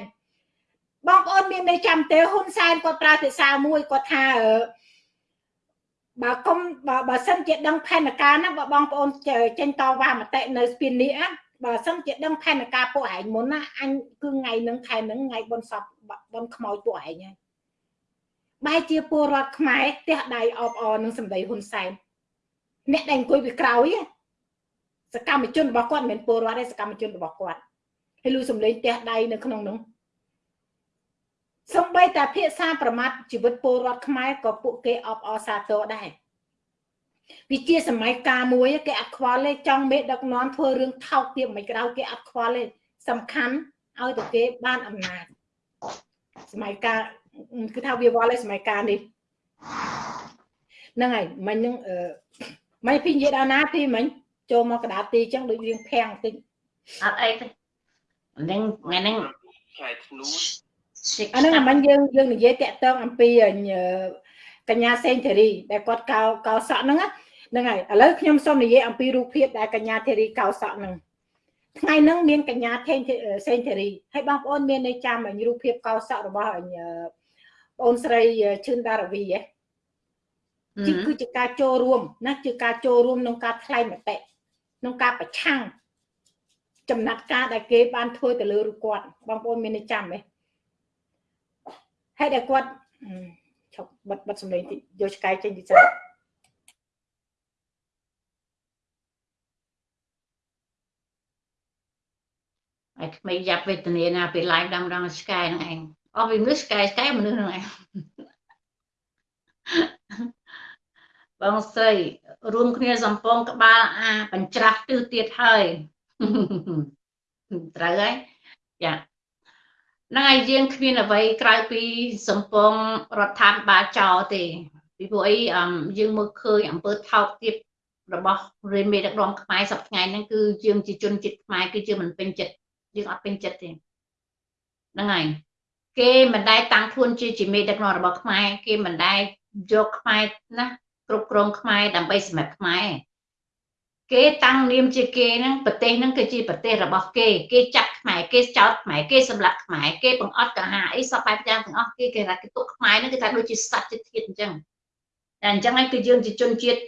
[SPEAKER 1] បងប្អូនមានន័យចាំទេហ៊ុនសែនគាត់ប្រើភាសាមួយគាត់ថាបើគុំបើបើសិនជាដឹងផែនការណាបើបងប្អូនចេញតវ៉ាមតិនៅស្ពាននេះ បើសិនជាដឹងផែនការពួកឯងមុនណាអញគឺថ្ងៃហ្នឹងខែហ្នឹងថ្ងៃបុណ្យសពបុណ្យខ្មោចពួកឯងហើយបែរជាពលរដ្ឋខ្មែរផ្ទះដៃអបអរនឹងសម្ដីហ៊ុនសែនអ្នកដែលអង្គុយពីក្រោយសកម្មជនរបស់គាត់មិនមែនពលរដ្ឋទេសកម្មជនរបស់គាត់ហើយលឺសំឡេងផ្ទះដៃនៅក្នុងនោះសំបីតែភាសាប្រមាថជីវិតពលរដ្ឋខ្មែរក៏ពួកគេអបអរសាទរដែរ វាជាសម័យកាលមួយគេអត់ខ្វល់ទេចង់មេដឹកនាំធ្វើរឿងថោកទាបមិនក្រៅគេអត់ខ្វល់ទេសំខាន់ឲ្យតែគេបានអំណាចសម័យកាលគឺថាវាវល់ឯសម័យកាលនេះហ្នឹងហើយមិញហ្នឹងអឺមិនពីនិយាយដល់ណាពីមិញចូលមកកដាទីអញ្ចឹងដូចរៀងភាំងតិច
[SPEAKER 2] អត់អីទេហ្នឹងថ្ងៃហ្នឹង
[SPEAKER 3] ខែធ្នូ
[SPEAKER 1] អាហ្នឹងមិញយើងយើងនិយាយតាក់ទងអំពី កញ្ញាសេងធារីដែលគាត់កោកោសក់ហ្នឹងហ្នឹងហើយឥឡូវខ្ញុំសូមនិយាយអំពីរូបភាពដែលកញ្ញាធារីកោសក់ហ្នឹងថ្ងៃហ្នឹងមានកញ្ញាថេងសេងធារីហើយបងប្អូនមាននៅចាំរូបភាពកោសក់របស់បងអូនស្រីឈឿនដារវីហ៎ជាគឺជាការចូលរួមណាជាការចូលរួមក្នុងការថ្លែងមតិក្នុងការប្រឆាំងចំណាត់ការដែលគេបានធ្វើទៅលើរូបគាត់បងប្អូនមាននៅចាំទេហើយដែលគាត់ ឈប់បិទបិទសំឡេងតិចយកឆ្កែចេញពីសិន
[SPEAKER 2] ហើយក្មេងយ៉ាប់វេទនាណាពេល live ដាំដងឆ្កែហ្នឹងឯងអស់ពីមនុស្សឆ្កែឆ្កែមនុស្សហ្នឹងឯងបងស្រីរួមគ្នាសំពងក្បាលអាបញ្ច្រាស់ទិសទៀតហើយត្រូវហើយចា ហ្នឹងហើយយើងគ្មានអ្វីក្រៅពីសំពងរដ្ឋាភិបាលចោលទេពីព្រោះអីយើងមើលឃើញអំពើថោកទាបរបស់រាមេដឹកនាំខ្មែរសប្តាហ៍ហ្នឹងគឺយើងជាជនជាតិខ្មែរគឺយើងមិនពេញចិត្តយើងអត់ពេញចិត្តទេហ្នឹងហើយគេមិនដែលតាំងខ្លួនជាជាមេដឹកនាំរបស់ខ្មែរគេមិនដែលយកខ្មែរណាគ្រប់គ្រងខ្មែរដើម្បីសម្រាប់ខ្មែរ គេតាំងនាមជាគេហ្នឹងប្រទេសហ្នឹងគឺជាប្រទេសរបស់គេគេចាត់ខ្មែរគេចោទខ្មែរគេសម្លាប់ខ្មែរគេបង្អត់កហាអីសពបែបយ៉ាងទាំងអស់គេគេថាគេទុកខ្មែរហ្នឹងគេថាដូចជាសត្វជាតិធាតុអញ្ចឹងតែអញ្ចឹងហើយគឺយើងជាជនជាតិ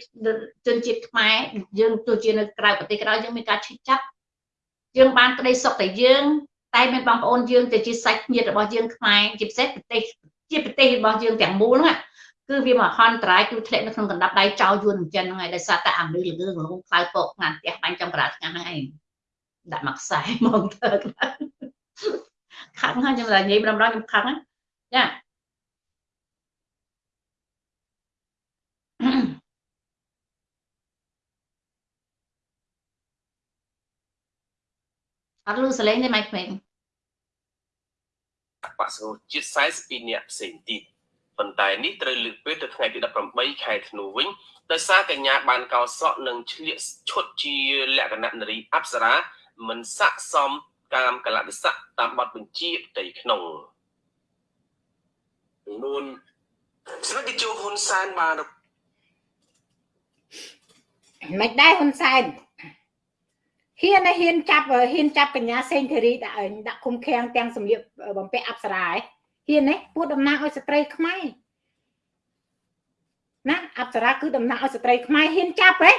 [SPEAKER 2] ជនជាតិខ្មែរយើងទោះជានៅក្រៅប្រទេសក្រៅយើងមានការឈឺចាប់យើងបានក្តីសុខតែយើង តែមានបងប្អូនយើងទៅជាសាច់ញាតិរបស់យើងខ្មែរជាពិសេសប្រទេសជាប្រទេសរបស់យើងទាំងមូលហ្នឹង គឺវាមកហន្តរាយគឺធ្លាក់នៅក្នុងកណ្ដាប់ដៃចោលយួនអញ្ចឹងហ្នឹងហើយដោយសារតែអាមនុស្សល្ងងល្ងងខ្លៅពកងាត់ផ្ទះបាញ់ចំប្រាថ្ងាហ្នឹងឯងដាក់មកខ្សែមកទៅខឹងហើយខ្ញុំតែនិយាយម្ដងខ្ញុំខឹងចាអត់លឺសលេងទេម៉ៃក្មេង
[SPEAKER 3] បក្សជាតិ42នាក់ផ្សេងទៀត ប៉ុន្តែនេះត្រូវលើកពេលទៅថ្ងៃទី18ខែធ្នូវិញដោយសារកញ្ញាបានកោសក់និងឆ្លៀកឈុតជាលក្ខណៈនារីអប្សរាមិនស័កសមកាមកលៈទេសៈតាមបទបញ្ជាផ្ទៃក្នុងនួនស្ដេចតេជោហ៊ុនសែនបាន
[SPEAKER 1] មិនដែរហ៊ុនសែនហ៊ានហ៊ានចាប់ហ៊ានចាប់កញ្ញាសេងធារីដាក់ដាក់គុំខាំងទាំងសម្លៀកបំពាក់អប្សរាឯង ហ៊ានទេពួតតំណាងឲ្យស្ត្រីខ្មែរណាអប្សរាគឺតំណាងឲ្យស្ត្រីខ្មែរហ៊ានចាប់ហ៎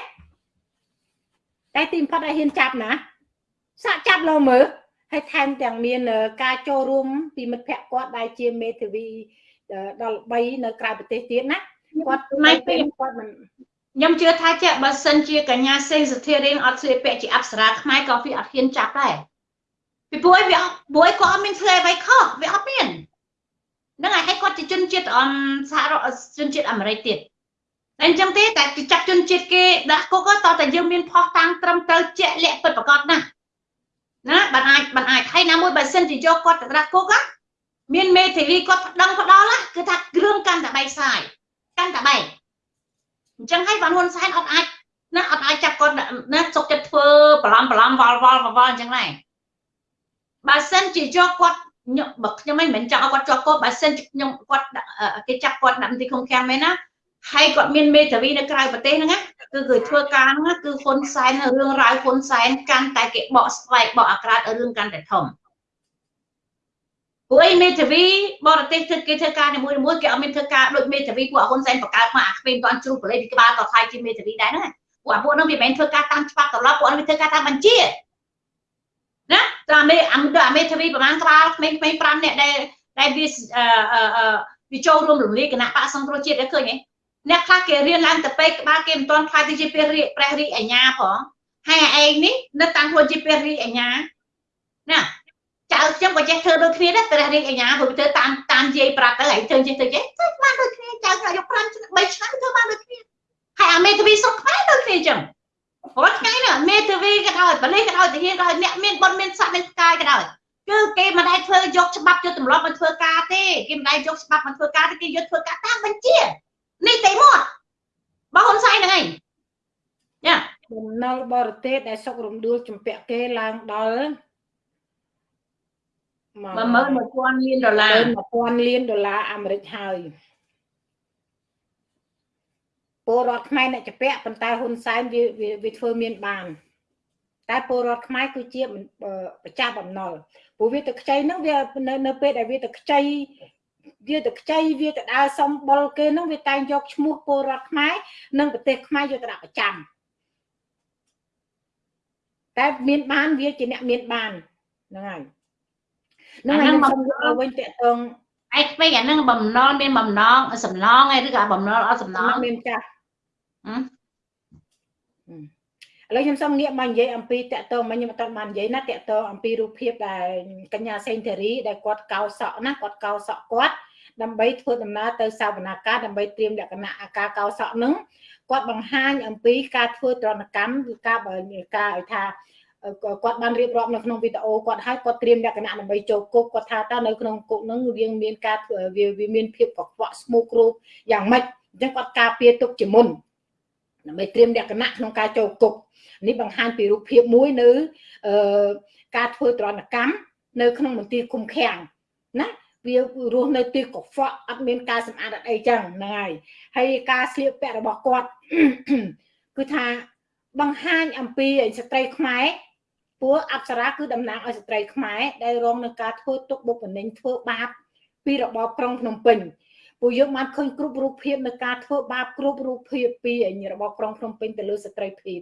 [SPEAKER 1] តែទីបំផុតឲ្យហ៊ានចាប់ណាសាក់ចាប់លោមើលហើយថែមទាំងមានការចូលរួមពីមិត្តភ័ក្តិគាត់ដែលជាមេធាវីដល់3នៅក្រៅប្រទេសទៀតណាគាត់
[SPEAKER 2] មិនពេលគាត់មិនខ្ញុំជឿថាចេះបើសិនជាកញ្ញាសេងសុធារៀងអត់ស្លៀកពាក់ជាអប្សរាខ្មែរក៏វាអត់ហ៊ានចាប់ដែរពីព្រោះវាព្រោះគាត់អត់មានធ្វើអ្វីខុសវាអត់មាន ហ្នឹងហើយហើយគាត់ជាជនជាតិអមសហរដ្ឋជនជាតិអាមេរិកទៀតតែអញ្ចឹងទេតែចាប់ជនជាតិគេដាក់គុកតតែយើងមានផុសតាំងត្រឹមត្រូវជាក់លាក់ពិតប្រាកដណាស់ណាបានអាចបានអាចហើយណាមួយបើសិនជាយកគាត់ទៅដាក់គុកមានមេធាវីគាត់ប្តឹងផ្ដាល់គឺថាគ្រឿងកាន់តែបែកសាយកាន់តែបែកអញ្ចឹងហើយបានហ៊ុនសែនអត់អាចណាអត់អាចចាប់គាត់ណាសុកចិត្តធ្វើបឡំបឡំវល់វល់វល់អញ្ចឹងដែរបើសិនជាយកគាត់ ខ្ញុំបើខ្ញុំមិនមែនចង់ឲ្យគាត់ជាប់គុកបើសិនជាខ្ញុំគាត់គេចាប់គាត់ដាក់មន្ទីរឃុំឃាំងមែនណាហើយគាត់មានមេធាវីនៅក្រៅប្រទេសហ្នឹងណាគឺគេធ្វើការហ្នឹងគឺហ៊ុនសែនរឿងរ៉ាវហ៊ុនសែនកាន់តែគេបកស្វែកបកអាក្រាតរឿងកាន់តែធំពួកឯមេធាវីបរទេសធ្វើគេធ្វើការនីមួយៗគេអត់មានធ្វើការដូចមេធាវីពួកហ៊ុនសែនបង្កើតមកអាគ្មានតាន់ជ្រុះប្រលេពីក្បាលតថៃជាមេធាវីដែរហ្នឹងពួកអាពួកហ្នឹងវាមិនមែនធ្វើការតាមច្បាប់ត្រឡប់ពួកហ្នឹងវាធ្វើការតាមបញ្ជា ណាតាមមេអាមេមេធាវីប្រហែលក្បាលក្មេងៗ5នាក់ដែលដែលវាវាចូលរួមរំលាយគណៈបកសង្គ្រោះជាតិដែរឃើញទេអ្នកខ្លះគេរៀនឡើងទៅពេកក្បាលគេមិនទាន់ខ្លាយទៅជាព្រះរាជព្រះរាជអាជ្ញាផងហើយឯងនេះនៅតាំងខ្លួនជាព្រះរាជអាជ្ញាណាចៅខ្ញុំក៏ចេះធ្វើដូចគ្នាដែរព្រះរាជអាជ្ញាព្រោះធ្វើតាមតាមយាយប្រាប់ទៅហើយធ្វើចេះទៅចេះធ្វើបានដូចគ្នាចៅខ្ញុំយក5ឆ្នាំ3ឆ្នាំធ្វើបានដូចគ្នាហើយអាមេធាវីសុខខ្មែរដូចគ្នាចឹង រាល់ថ្ងៃនេះមេធាវីក៏ដោយបលិសក៏ដោយទាហានក៏ដោយអ្នកមានបុណ្យមានស័ក្តិមានផ្កាយក៏ដោយគឺគេមិនដែលធ្វើយកច្បាប់យកទម្លាប់មកធ្វើការទេគេមិនដែលយកច្បាប់មកធ្វើការទេគេយកធ្វើការតាមបញ្ជានេះទេមកបងហ៊ុនសែនហ្នឹងឯងយ៉ា
[SPEAKER 1] បំណុលបរទេសដែលសុករំដួលចម្ពាក់គេឡើងដល់
[SPEAKER 2] 11000លានដុល្លារ
[SPEAKER 1] 1000លានដុល្លារអាមេរិកហើយ ពលរដ្ឋខ្មែរអ្នកចម្ពាក់ប៉ុន្តែហ៊ុនសែនវាវាធ្វើមានបាន តែពលរដ្ឋខ្មែរគឺជាប្រចាំបំណុលព្រោះវាទៅខ្ចីហ្នឹងវានៅនៅពេលដែលវាទៅខ្ចីវាទៅខ្ចីវាទៅដើរសំបុលគេហ្នឹងវាតែងយកឈ្មោះពលរដ្ឋខ្មែរនិងប្រទេសខ្មែរយកទៅដាក់ប្រចាំតែមានបានវាជាអ្នកមានបានហ្នឹងហើយ
[SPEAKER 2] ហ្នឹងហើយខ្ញុំមកវិញតកតងឯក្មេងអាហ្នឹងបំណុលមានបំណងសំឡងឯឬក៏បំណុលអត់សំឡង
[SPEAKER 1] មានចាស់ ឥឡូវខ្ញុំសូមងាកមកនិយាយអំពីតកតងមកខ្ញុំអត់បាននិយាយណាតកតងអំពីរូបភាពដែលកញ្ញាសេងធារីដែលគាត់កោសក់ណាគាត់កោសក់គាត់ដើម្បីធ្វើដំណើរទៅសាវនាកាដើម្បីត្រៀមលក្ខណៈអាការកោសក់នឹងគាត់បង្ហាញអំពីការធ្វើត្រណកម្មគឺការបើការឲ្យថាគាត់បានរៀបរាប់នៅក្នុងវីដេអូគាត់ឲ្យគាត់ត្រៀមលក្ខណៈដើម្បីចូលគុកគាត់ថាតើនៅក្នុងគុកនឹងវាមានការវាវាមានភាពកខ្វក់ស្មូករូបយ៉ាងម៉េចអញ្ចឹងគាត់ការពារទុកជាមុន ដើម្បីត្រៀមលក្ខណៈក្នុងការចូលគុកនេះបង្ហាញពីរូបភាពមួយនៅអឺការធ្វើត្រណកម្មនៅក្នុងមន្ទីរគុំខាំងណាវារស់នៅទីកខ្វក់អត់មានការសម្អាតអត់អីចឹងហ្នឹងហើយហើយការស្លៀកពាក់របស់គាត់គឺថាបង្ហាញអំពីស្ត្រីខ្មែរព្រោះអប្សរាគឺតំណាងឲ្យស្ត្រីខ្មែរដែលរងនឹងការធ្វើទុកបុកម្នេញធ្វើបាបពីរបបក្រុងភ្នំពេញ ពួកយើងបានឃើញគ្រប់រូបភាពនៃការធ្វើបាបគ្រប់រូបភាពពីរបបក្រុងភ្នំពេញទៅលើស្ត្រីភេទ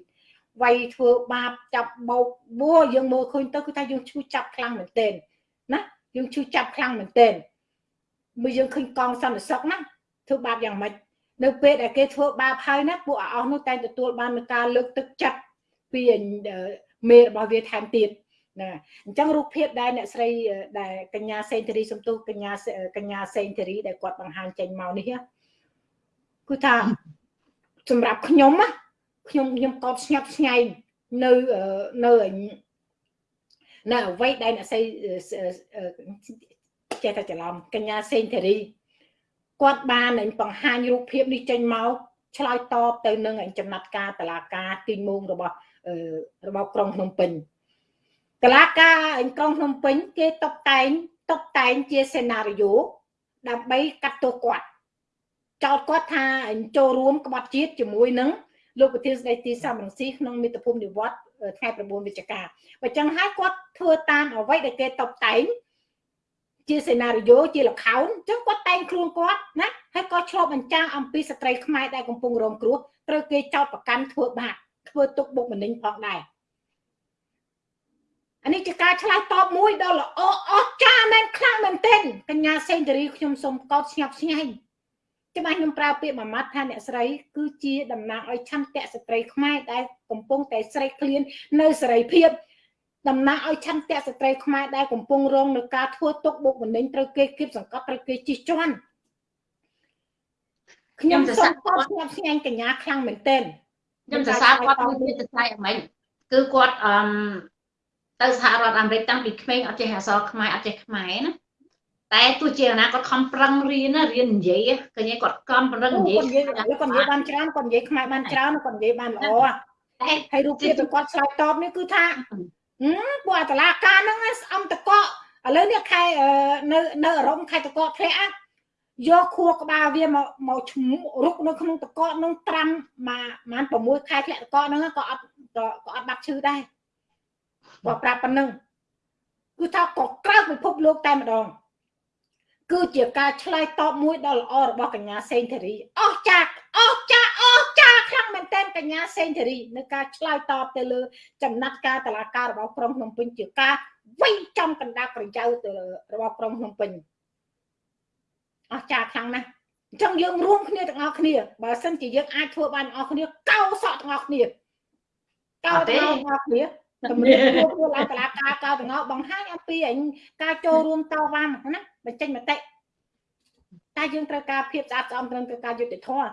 [SPEAKER 1] វាយធ្វើបាបចាប់បោកបួយើងមើលឃើញទៅគឺថាយើងឈឺចាប់ខ្លាំងមែនទែនណាយើងឈឺចាប់ខ្លាំងមែនទែនមើលយើងឃើញកងសន្តិសុខណាធ្វើបាបយ៉ាងម៉េចនៅពេលដែលគេធ្វើបាបហើយណាពួកអស់នោះតែទទួលបាននឹងការលើកទឹកចិត្តពីមេរបស់វាថែមទៀត ណាអញ្ចឹងរូបភាពដែលអ្នកស្រីដែលកញ្ញាសេងធារីសំទុះកញ្ញាកញ្ញាសេងធារីដែលគាត់បង្ហាញចេញមកនេះគឺថាសម្រាប់ខ្ញុំណាខ្ញុំខ្ញុំកោតស្ញប់ស្ញែងនៅនៅនៅអ្វីដែលអ្នកស្រីចេះតែច្រឡំកញ្ញាសេងធារីគាត់បានបង្ហាញរូបភាពនេះចេញមកឆ្លើយតបទៅនឹងចំណាត់ការតឡាការទីមងរបស់របស់ក្រុងភ្នំពេញ តឡាការក្រុងភ្នំពេញ គេតុបតែងតុបតែងជាសេណារីយ៉ូដើម្បីកាត់ទោសគាត់ចោទគាត់ថាចូលរួមក្បត់ជាតិជាមួយនឹងលោកប្រធានស្ដីទីសំរងស៊ីក្នុងមាតុភូមិនិវត្តថ្ងៃ9វិច្ឆិកាបើចឹងហើយគាត់ធ្វើតាមអ្វីដែលគេតុបតែងជាសេណារីយ៉ូជាលខោនអញ្ចឹងគាត់តែងខ្លួនគាត់ណាហើយក៏ឆ្លប់បញ្ចាំងអំពីស្ត្រីខ្មែរដែលកំពុងរងគ្រោះត្រូវគេចោទប្រកាន់ធ្វើបាបធ្វើទុកបុកម្នេញផងដែរ អានេះជាការឆ្លើយតបមួយដ៏ល្អអស្ចារ្យមែនខ្លាំងមែនទែនកញ្ញាសេងតារីខ្ញុំសូមកោតស្ញប់ស្ញែងច្បាស់ខ្ញុំប្រើពាក្យមួយម៉ាត់ថាអ្នកស្រី គឺជាតំណាងឲ្យឆន្ទៈស្ត្រីខ្មែរដែលកំពុងតែស្រេកឃ្លាននៅសេរីភាពតំណាងឲ្យឆន្ទៈស្ត្រីខ្មែរដែលកំពុងរងនឹងការធ្វើទុកបុកម្នេញត្រូវគេគៀបសង្កត់ត្រូវគេជិះជាន់ខ្ញុំសូមគាត់ស្ញាប់ស្ញាញ់កញ្ញាខ្លាំងមែនទែន
[SPEAKER 2] ខ្ញុំសរសើរគាត់មួយទៀតទៅស្អីអមែនគឺគាត់អឺ ទៅសហរដ្ឋអាមេរិកតាំងពីក្មេងអត់ចេះអក្សរខ្មែរអត់ចេះខ្មែរណាតែទោះជាណាគាត់ខំប្រឹងរៀនណារៀននិយាយឃើញគាត់ខំប្រឹងនិយាយ
[SPEAKER 1] គាត់និយាយគាត់និយាយបានច្រើនគាត់និយាយខ្មែរបានច្រើនគាត់និយាយបានល្អ
[SPEAKER 2] តែ
[SPEAKER 1] ហើយរូបភាពរបស់គាត់ឆ្លើយតបនេះគឺថាហឹមពួកអតឡាការហ្នឹងស្អំតកកឥឡូវនេះខែនៅនៅអរមខែតកកធ្លាក់យកខួរក្បាលវាមកមកឈ្មោះរុកនៅក្នុងតកកហ្នឹងត្រាំមួយប្រហែល6ខែធ្លាក់តកកហ្នឹងក៏អត់ក៏អត់បាត់ឈឺដែរ បើប្រាប់ប៉ុណ្ណឹងគឺថាក៏ក្រៅពិភពលោកតែម្ដងគឺជាការឆ្លើយតបមួយដ៏ល្អរបស់កញ្ញាសេងធារីអស់ចាកអស់ចាកអស់ចាកខ្លាំងមែនទែនកញ្ញាសេងធារីនៅការឆ្លើយតបទៅលើចំណាត់ការតឡាការរបស់ក្រុងភ្នំពេញជាការវិញចំកណ្ដាលប្រជៅទៅរបស់ក្រុងភ្នំពេញអស់ចាកខ្លាំងណាស់អញ្ចឹងយើងរួមគ្នាទាំងអស់គ្នាបើសិនជាយើងអាចធ្វើបានទាំងអស់គ្នាកោសក់ទាំងអស់គ្នាកោទាំងអស់គ្នា តម្រៀបធ្វើឡើងតឡាការកោទាំងអស់បង្ហាញអំពីការចូលរួមតវ៉ាណាបញ្ចេញមតិតែយើងត្រូវការភាពស្អាតស្អំត្រឹមត្រូវការយុត្តិធម៌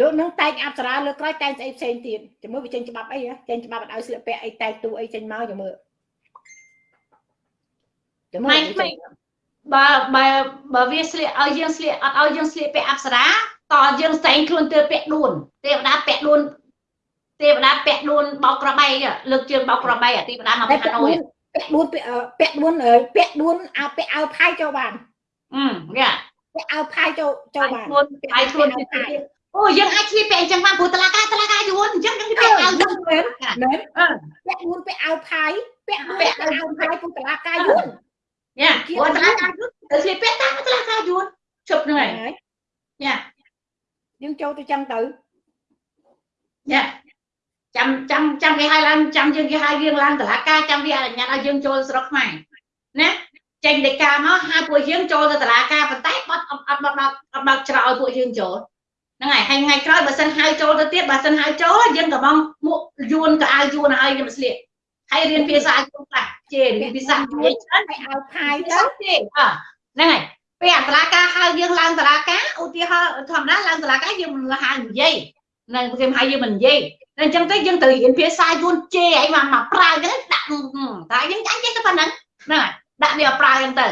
[SPEAKER 1] លោកនឹងតែងអប្សរាលើក្រោយតែងស្អីផ្សេងទៀតជាមួយវាចេញច្បាប់អីចេញច្បាប់ឲ្យស្លៀកពាក់អីតែងទូអីចេញមកចាំមើល
[SPEAKER 2] ចាំមើលបើបើបើវាស្លៀកឲ្យយើងស្លៀកអត់ឲ្យយើងស្លៀកពាក់អប្សរាតយើងស្តែងខ្លួនទៅពាក់ដួនទេវតាពាក់ដួន ទេវតាពាក់ដួនបោកក្របីលើកជើងបោកក្របីទេវតាមកហាណូយ
[SPEAKER 1] ពាក់ដួនពាក់ដួនពាក់ដួនអាពាក់អាវផាយចូលបាន
[SPEAKER 2] អឺយ៉ា
[SPEAKER 1] ពាក់អាវផាយចូលចូលបាន
[SPEAKER 2] ខ្លួនផាយខ្លួនអូយើងអាចឆ្លៀតពាក់អញ្ចឹងបានព្រោះតឡាការតឡាការយួនអញ្ចឹងយើងពាក់អាវយួន
[SPEAKER 1] មែនមែនពាក់ដួនពាក់អាវផាយពាក់ពាក់អាវយួនផាយព្រោះតឡាការយួន
[SPEAKER 2] យ៉ាព្រោះតឡាការយួនទៅឆ្លៀតពាក់តាមតឡាការយួនជប់ហ្នឹងហើយយ៉ា
[SPEAKER 1] យើងចូលទៅចឹងទៅ
[SPEAKER 2] យ៉ា ចាំចាំចាំគេឲ្យឡើងចាំយើងគេឲ្យយើងឡើងតឡាការចាំវាអនុញ្ញាតឲ្យយើងចូលស្រុកខ្មែរណាចេញដីកាមកហៅពួកយើងចូលទៅតឡាការប៉ុន្តែបាត់អត់អត់បាត់អត់បាត់ច្រកឲ្យពួកយើងចូលហ្នឹងហើយហើយថ្ងៃក្រោយបើសិនហៅចូលទៅទៀតបើសិនហៅចូលយើងក៏បងមួកយួនក៏ឲ្យយួនឲ្យខ្ញុំស្លៀកហើយរៀនភាសាយួនខ្លះជេរៀនភាសាយួនច្រើន
[SPEAKER 1] ឲ្យឲ្យផាយទៅ
[SPEAKER 2] ទេអហ្នឹងហើយពេលអន្តរាការហៅយើងឡើងតឡាការឧទាហរណ៍ធម្មតាឡើងតឡាការយើងមិនហៅនិយាយនៅគេហៅយើងមិននិយាយ តែអញ្ចឹងទៅយើងត្រូវរៀនភាសាយួនជេរឲ្យមកមកប្រើអញ្ចឹងដាក់តែយើងចាញ់ចេះតែប៉ុណ្្នឹងហ្នឹងហើយដាក់វាប្រើអញ្ចឹងទៅ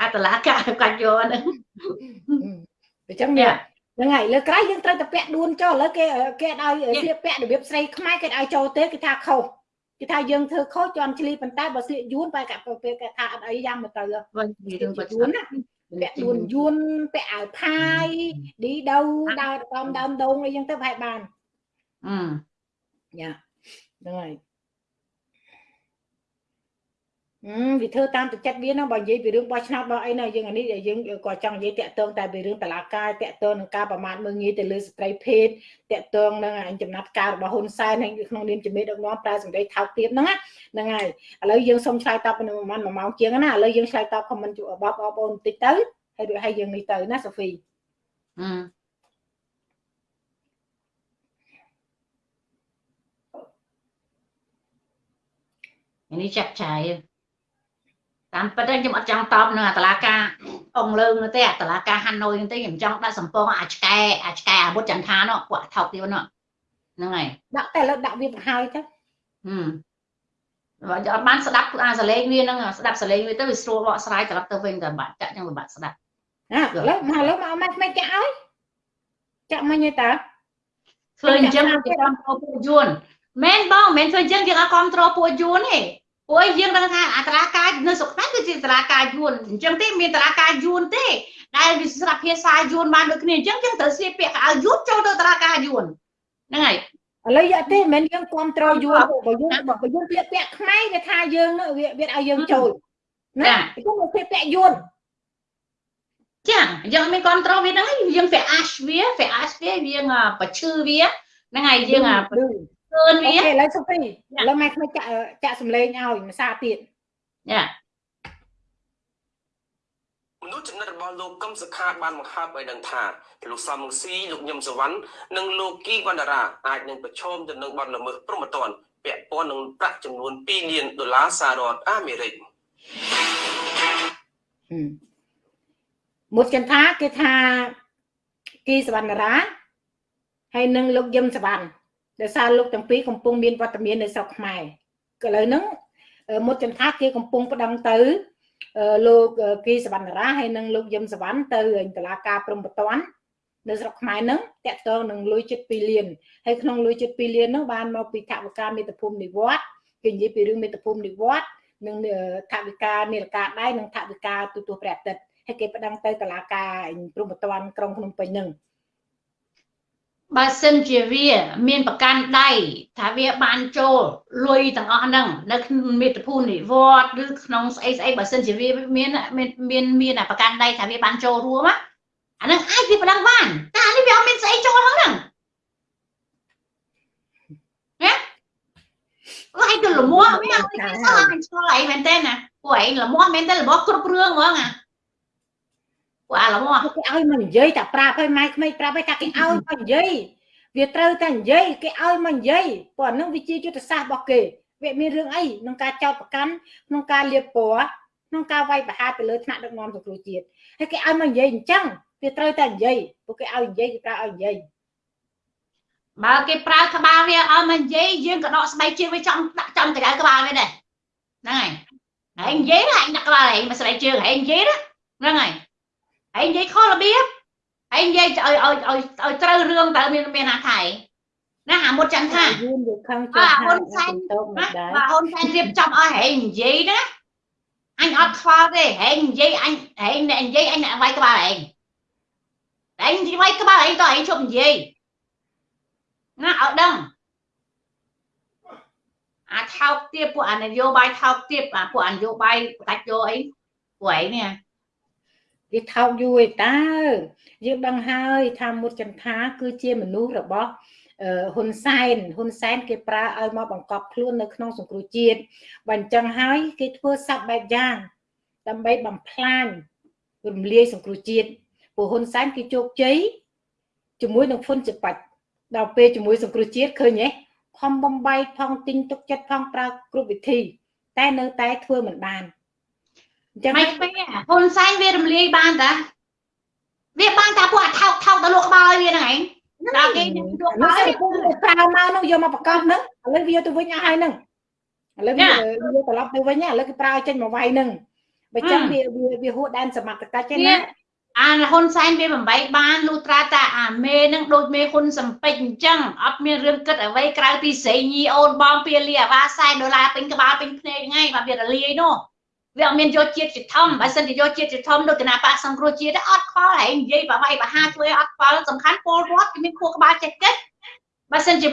[SPEAKER 2] អតឡាកាកាច់យកហ្នឹង
[SPEAKER 1] អញ្ចឹងនេះហ្នឹងហើយលើក្រោយយើងត្រូវតែពាក់ដួនចូលឥឡូវគេគេឲ្យស្លៀកពាក់របៀបស្រីខ្មែរគេឲ្យចូលទេគេថាខុសគេថាយើងធ្វើខុសជន់ឆ្លីប៉ុន្តែបើស្លៀកយួនបែរកាពេលគេថាអត់អីយ៉ាងមកទៅ
[SPEAKER 2] វិញរឿងបើយួនណា
[SPEAKER 1] ពាក់ខ្លួនយួនពាក់អាវផាយឌីដូដើរតាមដើមដងអីចឹងទៅប្រហែលបាន
[SPEAKER 2] អឺ
[SPEAKER 1] យ៉ាហ្នឹងហើយអឺ វាធ្វើតាមទឹកចិត្តវាណាបើនិយាយពីរឿងបោះឆ្នោតបោះអីណាយើងអានេះយើងក៏ចង់និយាយតាក់ទងតែពីរឿងតឡាការតាក់ទងនឹងការប្រមាថមើលងាយទៅលើស្ត្រីភេទតាក់ទងនឹងចំណាត់ការរបស់ហ៊ុនសែនហើយក្នុងនាមជាមេដឹកនាំប្រើសម្ដីថោកទាបហ្នឹងហ្នឹងហើយឥឡូវយើងសូមឆ្លើយតបនៅប្រហែល1ម៉ោងជាងណាឥឡូវយើងឆ្លើយតបខមមិនរបស់បងប្អូនបន្តិចទៅហើយរួចហើយយើងនេះទៅណាសូហ្វី
[SPEAKER 2] អឺនេះចាក់ចាយ តាមពិតខ្ញុំអត់ចង់តបនឹងអតឡាការអងលើងទេអតឡាការហាណូយទេខ្ញុំចង់ដាក់សម្ពងអាឆ្កែអាឆ្កែអាវុធចន្ទថានោះពួកថោកទៀតនោះហ្នឹងហើយ
[SPEAKER 1] ដាក់តែលើដាក់វាបង្ហើយទៅ
[SPEAKER 2] ហឹមបើអត់បានស្ដាប់អាសលេងវាហ្នឹងស្ដាប់សលេងវាទៅវាស្រួលបកស្រាយត្រឡប់ទៅវិញតែបាក់ចាក់ចឹងវាបាក់ស្ដាប់
[SPEAKER 1] ណាឥឡូវមកឥឡូវមកមកមិនចាក់ឲ្យចាក់មិញទេតើ
[SPEAKER 2] ធ្វើអញ្ចឹងគេគ្រប់គ្រងពួកយួនមែនបងមិនធ្វើអញ្ចឹងយើងអត់គ្រប់គ្រងពួកយួនទេ ព្រោះយើងដឹងថាអត្រាការនៅស្រុកខ្មែរគឺជាអត្រាការយួនអញ្ចឹងទេមានអត្រាការយួនទេដែលវាស្រាប់ភាសាយួនបានដូចគ្នាអញ្ចឹងយើងត្រូវស្លៀកពាក់កៅយួនចូលទៅអត្រាការយួនហ្នឹងហើយ
[SPEAKER 1] ឥឡូវយកទេមិនយើងគ្រប់គ្រងយួនបើយើងបើយើងស្លៀកពាក់ខ្មែរគេថាយើងវាវាឲ្យយើងចូលណាអញ្ចឹងមកស្លៀកពាក់យួន
[SPEAKER 2] ចាយើងមានគ្រប់គ្រងវាហ្នឹងយើងវាអាសវាវាអាសវាយើងបឈឺវាហ្នឹងហើយយើង
[SPEAKER 1] ឃើញវាអូខេឥឡូវសុភីឥឡូវម៉ែខ្ញុំចាក់ចាក់សម្លេងឲ្យភាសាទៀត
[SPEAKER 2] យ៉ា
[SPEAKER 3] មនុស្សចំណិតរបស់លោកកឹមសុខាបានបង្ហើបឲ្យដឹងថាលោកសំរងស៊ីលោកញឹមសវណ្ណនិងលោកគីវណ្ណរាអាចនឹងប្រឈមទៅនឹងបទល្មើសព្រហ្មទណ្ឌពាក់ព័ន្ធនឹងប្រាក់ចំនួន2លានដុល្លារសហរដ្ឋអាមេរិក
[SPEAKER 1] មុតចន្ទាគេថាគីសវណ្ណរាហើយនឹងលោកយឹមសវណ្ណ ដោយសារលោកទាំងពីរកំពុងមានវត្តមាននៅស្រុកខ្មែរក៏ឥឡូវហ្នឹងមុតចន្ទាគេកំពុងប្តឹងទៅលោកគីសវណ្ណរាហើយនឹងលោកយឹមសវណ្ណទៅតឡាការព្រំប្រទាននៅស្រុកខ្មែរហ្នឹងតកតងនឹងលុយជិត2លានហើយក្នុងលុយជិត2លានហ្នឹងបានមកពីថវិកាមេត្តាភូមិនិវត្តគេនិយាយពីរឿងមេត្តាភូមិនិវត្តនិងថវិកានីលការដៃនិងថវិកាទូទស្សន៍ព្រះអាទិត្យហើយគេប្តឹងទៅតុលាការព្រំប្រទានក្រុងភ្នំពេញហ្នឹង
[SPEAKER 2] បើសិនជាវា មានប្រកាន់ដៃថាវាបានចូលលុយទាំងអស់ហ្នឹងនៅក្នុងមេត្តាភូមិនិវត្តឬក្នុងស្អីស្អីបើសិនជាវាមានមានមានមានប្រកាន់ដៃថាវាបានចូលរួមអាហ្នឹងអាចវាប្រដឹងបានតែនេះវាអត់មានស្អីចូលហ្នឹងណាហើយទៅលមោះវាអត់មានសោះអញឆ្ងល់អីមែនទេណាពួកឯងលមោះមែនទេលមោះគ្រប់រឿងហ្មងអា ពួកអាលមោះ
[SPEAKER 1] គេឲ្យមកនិយាយតែប្រាប់ឲ្យម៉ែក្មេងប្រាប់ឲ្យថាគេឲ្យមកនិយាយវាត្រូវតែនិយាយគេឲ្យមកនិយាយព្រោះអានឹងវាជាយុទ្ធសាស្ត្ររបស់គេវាមានរឿងអីក្នុងការចោតប្រកាន់ក្នុងការលៀបពណ៌ក្នុងការវាយប្រហារទៅលើថ្នាក់ដឹកនាំសង្គ្រោះជាតិហើយគេឲ្យមកនិយាយអញ្ចឹងវាត្រូវតែនិយាយពួកគេឲ្យនិយាយគេប្រើឲ្យនិយាយ
[SPEAKER 2] បើគេប្រើក្បាលវាឲ្យមកនិយាយយើងក៏ដកស្បែកជើងវាចំដាក់ចំកណ្ដៅក្បាលវាដែរហ្នឹងហើយហើយនិយាយណាឯងដាក់ក្បាលឯងមកស្បែកជើងឯងនិយាយហ្នឹងហើយ ឯងនិយាយខុសរបៀបឯងនិយាយឲ្យឲ្យឲ្យឲ្យត្រូវរឿងតើមានមានណាថៃណាអាមុតចឹងថា
[SPEAKER 1] យូនវាខឹង
[SPEAKER 2] ចាស់ហ៊ុនសែនណាបាទហ៊ុនសែនរៀបចំឲ្យហែងនិយាយណាអញអត់ខ្វល់ទេហែងនិយាយអញហែងអ្នកនិយាយអញអ្នកវាយក្បាលហែងតែឯងនិយាយក្បាលឯងតើឯងជប់និយាយណាឲ្យដឹងអាថោកទៀតពួកអានយោបាយថោកទៀតអាពួកអានយោបាយបដាច់យកអីពួកឯងនេះ
[SPEAKER 1] វាថោកយូរឯតើយើងដឹងហើយថាមុតចន្ទាគឺជាមនុស្សរបស់ហ៊ុនសែនហ៊ុនសែនគេប្រើឲ្យមកបង្កប់ខ្លួននៅក្នុងសង្គ្រោះជាតិបើអញ្ចឹងហើយគេធ្វើសັບបែបយ៉ាងដើម្បីបំផ្លាញរំលាយសង្គ្រោះជាតិព្រោះហ៊ុនសែនគេជោគជ័យជាមួយនឹងហ៊ុនជាបាច់ដល់ពេលជាមួយសង្គ្រោះជាតិឃើញទេខំបំបីផងទិញទុកចិត្តផងប្រើគ្រប់វិធី តែនៅតែធ្វើមិនបាន
[SPEAKER 2] អញ្ចឹងមិនពេកហ៊ុនសែនវារំលាយបានតាវាបានតាពួកអាថោកថោកទៅលក់ក្បាលឲ្យវាហ្នឹងឯងដល់គេយក
[SPEAKER 1] ក្បាលឲ្យប្រើមកនោះយកមកប្រកបហ្នឹងឥឡូវវាទៅវិញអស់ហើយហ្នឹងឥឡូវវាវាត្រឡប់ទៅវិញឥឡូវគេប្រើចេញមកវាយហ្នឹងបើចឹងវាវាហួសដែនសមត្ថកិច្ចទេណា
[SPEAKER 2] អាហ៊ុនសែនវាបំបីបានលុត្រាតាអាមេនឹងដូចមេហ៊ុនសំពេចអញ្ចឹងអត់មានរឿងគិតអ្វីក្រៅពីស្រីញីអូនបងពៀលីអាវ៉ា40ដុល្លារពេញក្បាលពេញភ្នែកហ្នឹងឯងបាទវារលាយនោះ វាអត់មានយកជាតិជាធំបើសិនជាយកជាតិជាធំដូចគណៈបកសង្គ្រោះជាតិអត់ខ្វល់ហែងនិយាយបបាយបហាជួយអត់ខ្វល់សំខាន់ពលរដ្ឋគេមានខួរក្បាលចេះគិតបើសិនជា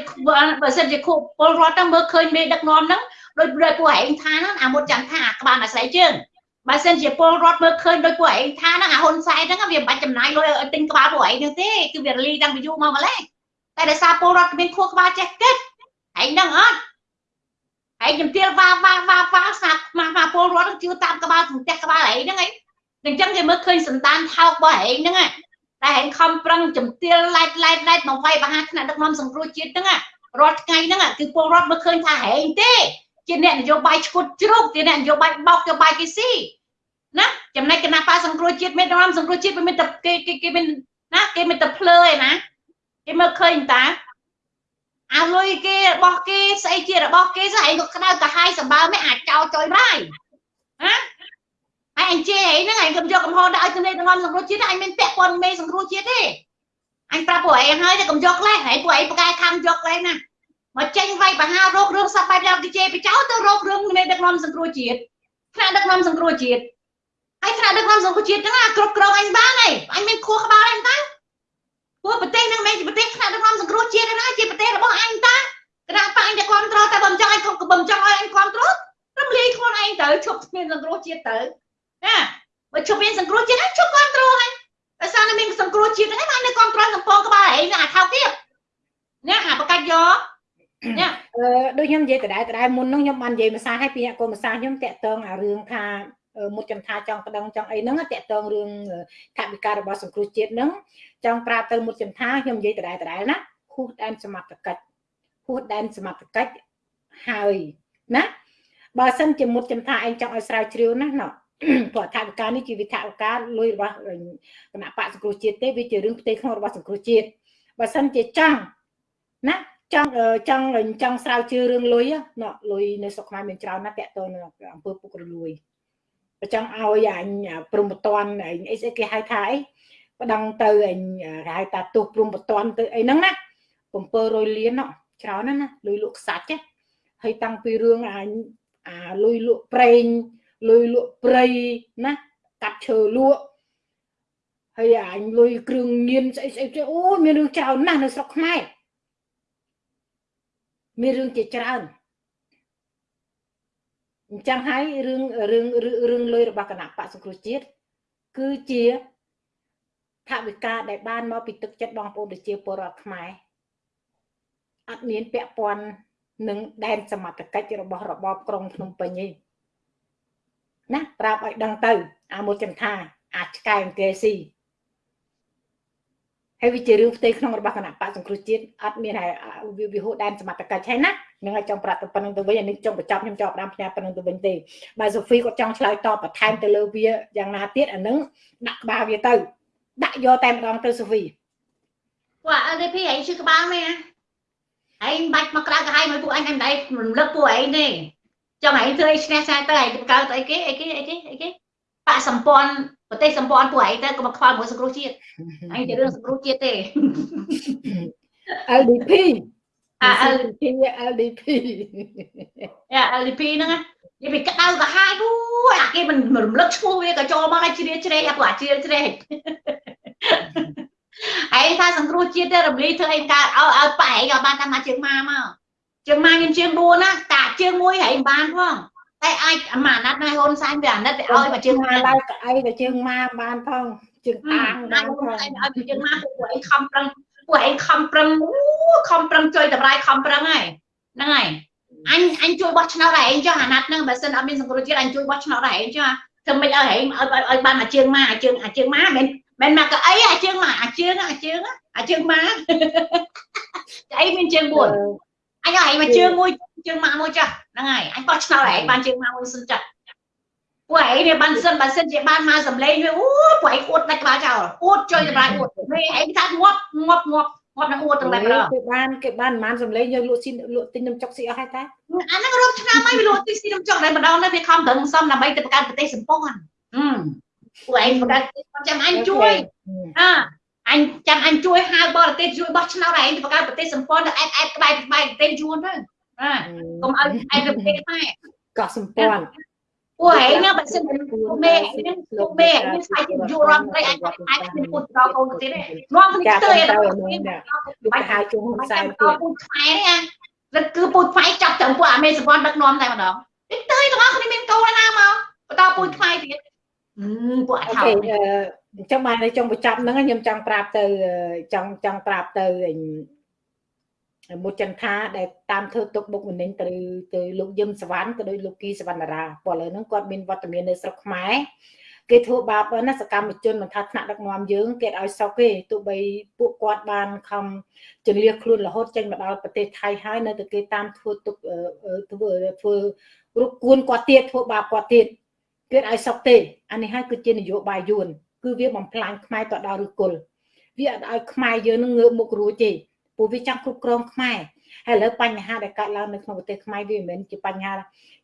[SPEAKER 2] បើសិនជាខួរពលរដ្ឋទៅមើលឃើញមេដឹកនាំហ្នឹងដូចដូចពួកហែងថាហ្នឹងអាមុតចាំថាក្បាលអាស្រ័យជើងបើសិនជាពលរដ្ឋមើលឃើញដោយពួកឯងថាហ្នឹងអាហ៊ុនសែនហ្នឹងវាមិនបាច់ចំណាយលុយឲ្យទិញក្បាលពួកឯងហ្នឹងទេគឺវារលីតាំងពីយូរមកម្លេះតែដោយសារពលរដ្ឋមានខួរក្បាលចេះគិតឯងហ្នឹងអត់ ឯងជំទាវវ៉ាវ៉ាវ៉ាវ៉ាស្នាប់ម៉ាស់ម៉ាពលរដ្ឋជឿតាមក្បាលផ្ទះក្បាលឯងហ្នឹងឯងអញ្ចឹងគេមើលឃើញសន្តានថោករបស់ឯងហ្នឹងតែឯងខំប្រឹងជំទាវឡែកឡែកឡែកមកវាយបហាថ្នាក់ដឹកនាំសង្គ្រោះជាតិហ្នឹងរាល់ថ្ងៃហ្នឹងគឺពលរដ្ឋមើលឃើញថាហែងទេជាអ្នកនយោបាយឈុតជ្រូកជាអ្នកនយោបាយបោកនយោបាយគេស៊ីណាចំណែកគណៈបកសង្គ្រោះជាតិមានរំសង្គ្រោះជាតិវាមានតែគេគេគេមានណាគេមានតែភ្លើឯណាគេមើលឃើញតា អាលុយគេរបស់គេស្អីជារបស់គេស្អីក៏ក្តៅកាហាយសម្បើមិនអាចចោលចុយបាយណាហើយអញជេអីហ្នឹងអញកុំយកកំហុសដាក់ឲ្យទនេទាំងសង្គ្រោះជាតិអញមានពាក់ព័ន្ធមេសង្គ្រោះជាតិទេអញប្រាប់ពួកឯងហើយតែកុំយកលេះហើយពួកឯងប្រកែខំយកលេះណាមកចេញវាយបហារោគរឿងសັບបែបយ៉ាងគេជេបចោលទៅរោគរឿងមេដឹកនាំសង្គ្រោះជាតិថ្នាក់ដឹកនាំសង្គ្រោះជាតិហើយថ្នាក់ដឹកនាំសង្គមជាតិហ្នឹងគ្រប់គ្រងអញបានហើយអញមានខួរក្បាលអញតា ពួកប្រទេសហ្នឹងមិនជាប្រទេសថ្នាក់ដឹកនាំសង្គមជាតិទេណាជាប្រទេសរបស់អញតាគណៈបកអញតែគ្រប់គ្រងតែបំចង់អញបំចង់ឲ្យអញគ្រប់គ្រងរំលាយខ្លួនឯងទៅឈប់មានសង្គមជាតិទៅណាបើឈប់មានសង្គមជាតិហើយឈប់គ្រប់គ្រងហើយតែសារនៅមានសង្គមជាតិហ្នឹងអញនៅគ្រប់គ្រងកំពងក្បាលឯងអាថោកទៀតណាអាប្រកាច់យក
[SPEAKER 1] ណាអឺដូចខ្ញុំនិយាយដដែលដដែលមុនហ្នឹងខ្ញុំបាននិយាយភាសាឲ្យពីអ្នកកូនភាសាខ្ញុំតាក់ទងអារឿងថា មុតចន្ទាចង់ប្តឹងចង់អីហ្នឹងតាក់ទងរឿងថវិការបស់សង្គ្រោះជាតិហ្នឹងចង់ប្រាប់ទៅមុតចន្ទាខ្ញុំនិយាយដដែលដដែលណាហួសដែនសមត្ថកិច្ចហួសដែនសមត្ថកិច្ចហើយណាបើសិនជាមុតចន្ទាឯងចង់ឲ្យស្រាវជ្រាវណាណោះព្រោះថាវិការនេះជាវិថាវិការលុយរបស់គណៈបកសង្គ្រោះជាតិទេវាជារឿងផ្ទៃក្នុងរបស់សង្គ្រោះជាតិបើសិនជាចង់ណាចង់ចង់ចង់ស្រាវជ្រាវរឿងលុយណាលុយនៅស្រុកខ្មែរមានច្រើនណាស់តាក់ទងនឹងអង្គើពុករលួយបើ ចង់ឲ្យអញព្រំបតនអីស្អីគេហៅថាអីប្តឹងទៅអញគេហៅថាទោសព្រំបតនទៅអីហ្នឹងណា700លានណោះច្រើនណាស់ណាលុយលក់ខ្សាច់ហើយតាំងពីរឿងអញអាលុយលក់ប្រេងលុយលក់ព្រៃណាកាត់ឈើលក់ហើយអញលុយគ្រឿងញៀនស្អីស្អីអូមានរឿងច្រើនណាស់នៅស្រុកខ្មែរមានរឿងជាច្រើន អញ្ចឹងហើយរឿងរឿងរឿងលុយរបស់គណៈបកសង្គ្រោះជាតិគឺជាថាវិការដែលបានមកពីទឹកចិត្តបងប្អូនប្រជាពលរដ្ឋខ្មែរអត់មានពាក់ព័ន្ធនឹងដែនសមត្ថកិច្ចរបស់របបក្រុងភ្នំពេញទេណាប្រាប់ឲ្យដឹងទៅ អាមួយចន្ទាអាចឆ្កែអង្គេស៊ីហើយវាជារឿងផ្ទៃក្នុងរបស់គណៈបកសង្គ្រោះជាតិអត់មានហើយវាវិហោដែនសមត្ថកិច្ចហើយណា នឹងឲ្យចង់ប្រាប់ទៅប៉ុណ្្នឹងទៅវិញអានេះចង់បញ្ចប់ខ្ញុំចង់ផ្ដាំផ្ញើប៉ុណ្្នឹងទៅវិញទេបើសូហ្វីគាត់ចង់ឆ្លើយតបបន្ថែមទៅលើវាយ៉ាងណាទៀតអានឹងដាក់ក្បាលវាទៅដាក់យកតែម្ដងទៅសូហ្វី
[SPEAKER 2] ពួក LDP ឯងជឿក្បាលមែនឯងបាច់មកក្រៅកាហាយមកពួកអញតែមិនដែររំលឹកពួកឯងទេចង់ឯងធ្វើអីឈ្នះឆ្នោតទៅឯងបង្កើតអីគេអីគេអីគេអីគេបកសម្ព័ន្ធប្រទេសសម្ព័ន្ធពួកឯងទៅក៏មកខ្វល់មួយសង្គ្រោះជាតិឯងជារឿងសង្គ្រោះជាតិទេ
[SPEAKER 1] LDP
[SPEAKER 2] អា
[SPEAKER 1] LDP LDP
[SPEAKER 2] អា LDP ហ្នឹងនិយាយពីក្តៅក៏ហាយអូអាគេមិនរំលឹកឈ្មោះវាក៏ចូលមកឲ្យជ្រាជ្រែកអាពួកអាជ្រាជ្រែកឯងថាសង្គ្រោះជាតិទេរំលីធ្វើអីកើតឲ្យឲ្យប៉ែឯងឲ្យបានតាមជើងម៉ាមកជើងម៉ាមានជើង4ណាតាជើងមួយហែងបានផងតែអាចអាម៉ាណាត់ណៃហ៊ុនសែនវាអាណិតវាឲ្យមកជើងម៉ា
[SPEAKER 1] ឡើងក្អីទៅជើងម៉ាបានផងជើងអាង
[SPEAKER 2] បានផងឲ្យមកជើងម៉ាពួកឯងខំប្រឹង ពួកឯងខំប្រឹងអូខំប្រឹងជួយតម្រាយខំប្រឹងហើយហ្នឹងហើយអញអញជួយបោះឆ្នោតឲ្យឯងចុះអាណត្តិហ្នឹងបើសិនអត់មានសង្គ្រោះជាតិអញជួយបោះឆ្នោតឲ្យឯងចុះធ្វើមិនឲ្យឯងឲ្យឲ្យបានមកជើងម៉ាជើងអាជើងម៉ាមិនមិនមកកៅអីអាជើងម៉ាអាជើងអាជើងអាជើងម៉ាអីមានជើង4អញឲ្យឯងមកជើងមួយជើងម៉ាមួយចាស់ហ្នឹងហើយអញបោះឆ្នោតឯងបានជើងម៉ាមួយសិនចាស់ ពួកឯងវាបានសិនបើសិនជាបានមកសម្លេងវាអូពួកឯងអួតដាច់ក្បាលចោលអួតជួយតម្លៃអួតនេះឯងថាងាប់ងាប់ងាប់ងាប់នឹងអួតទាំងតែម្ដង
[SPEAKER 1] គេបានគេបានប្រហែលសម្លេងយកលក់ស៊ីលក់ទិញនំចុកស៊ីអស់ហើយតា
[SPEAKER 2] អាហ្នឹងរាប់ឆ្នាំហើយវាលក់ទិញស៊ីនំចុកតែម្ដងនេះវាខំប្រឹងសំដើម្បីទៅបង្កើតប្រទេសសម្ព័ន្ធពួកឯងបង្កើតចាំអញជួយអើអញចាំអញជួយហៅបរទេសជួយបោះឆ្នោតឯងទៅបង្កើតប្រទេសសម្ព័ន្ធទៅអែតអែតក្បែរក្បែរប្រទេសយួនទៅបាទកុំឲ្យឯងទៅប្រទេសខ្មែរ
[SPEAKER 1] កោះសម្ព័ន្ធ
[SPEAKER 2] ពួកឯងហ្នឹងបើសិនពួកមេហ្នឹងពួកមេហ្នឹងស្អីជាយុរដ្ឋត្រីអាចអាចមានពុតដល់កូនទៅទៀតទេនាំគ្នាស្ទើរទៅ
[SPEAKER 1] បាច់ហៅជុំហ៊ុនសែន
[SPEAKER 2] ទៀតពុតខ្មែរហ្នឹងអាគឺពុតខ្មែរចាប់ទាំងពួកអាមេសម្ព័ន្ធដឹកនាំតែម្ដងទីទៅទាំងអស់គ្នាមានកូនណាមកបន្តពុតខ្មែរទៀត
[SPEAKER 1] ពួកអថោអញ្ចឹងបានចង់បញ្ចប់ហ្នឹងខ្ញុំចង់ប្រាប់ទៅចង់ចង់ប្រាប់ទៅ មុចន្ទាដែលតាមធ្វើទុកបុកម្នេញទៅទៅលោកយឹមសវណ្ណក៏ដូចលោកគីសវណ្ណរាព្រោះឥឡូវហ្នឹងគាត់មានវត្តមាននៅស្រុកខ្មែរគេធ្វើបាបណាសកម្មជនមិនថាថ្នាក់ដឹកនាំយើងគេឲ្យសោកទេទោះបីពួកគាត់បានខំជលៀសខ្លួនរហូតចេញមកដល់ប្រទេសថៃហើយនៅតែគេតាមធ្វើទុកធ្វើធ្វើរុកគួនគាត់ទៀតធ្វើបាបគាត់ទៀតគេឲ្យសោកទេអានេះហើយគឺជានយោបាយយួនគឺវាបំផ្លាញខ្មែរទៅដល់ឬគល់វាអត់ឲ្យខ្មែរយើងនឹងងើបមុខរួចទេ ព្រោះវាចង់គ្រប់គ្រងខ្មែរហើយឥឡូវបញ្ហាដែលកើតឡើងនៅក្នុងប្រទេសខ្មែរវាមិនមែនជាបញ្ហា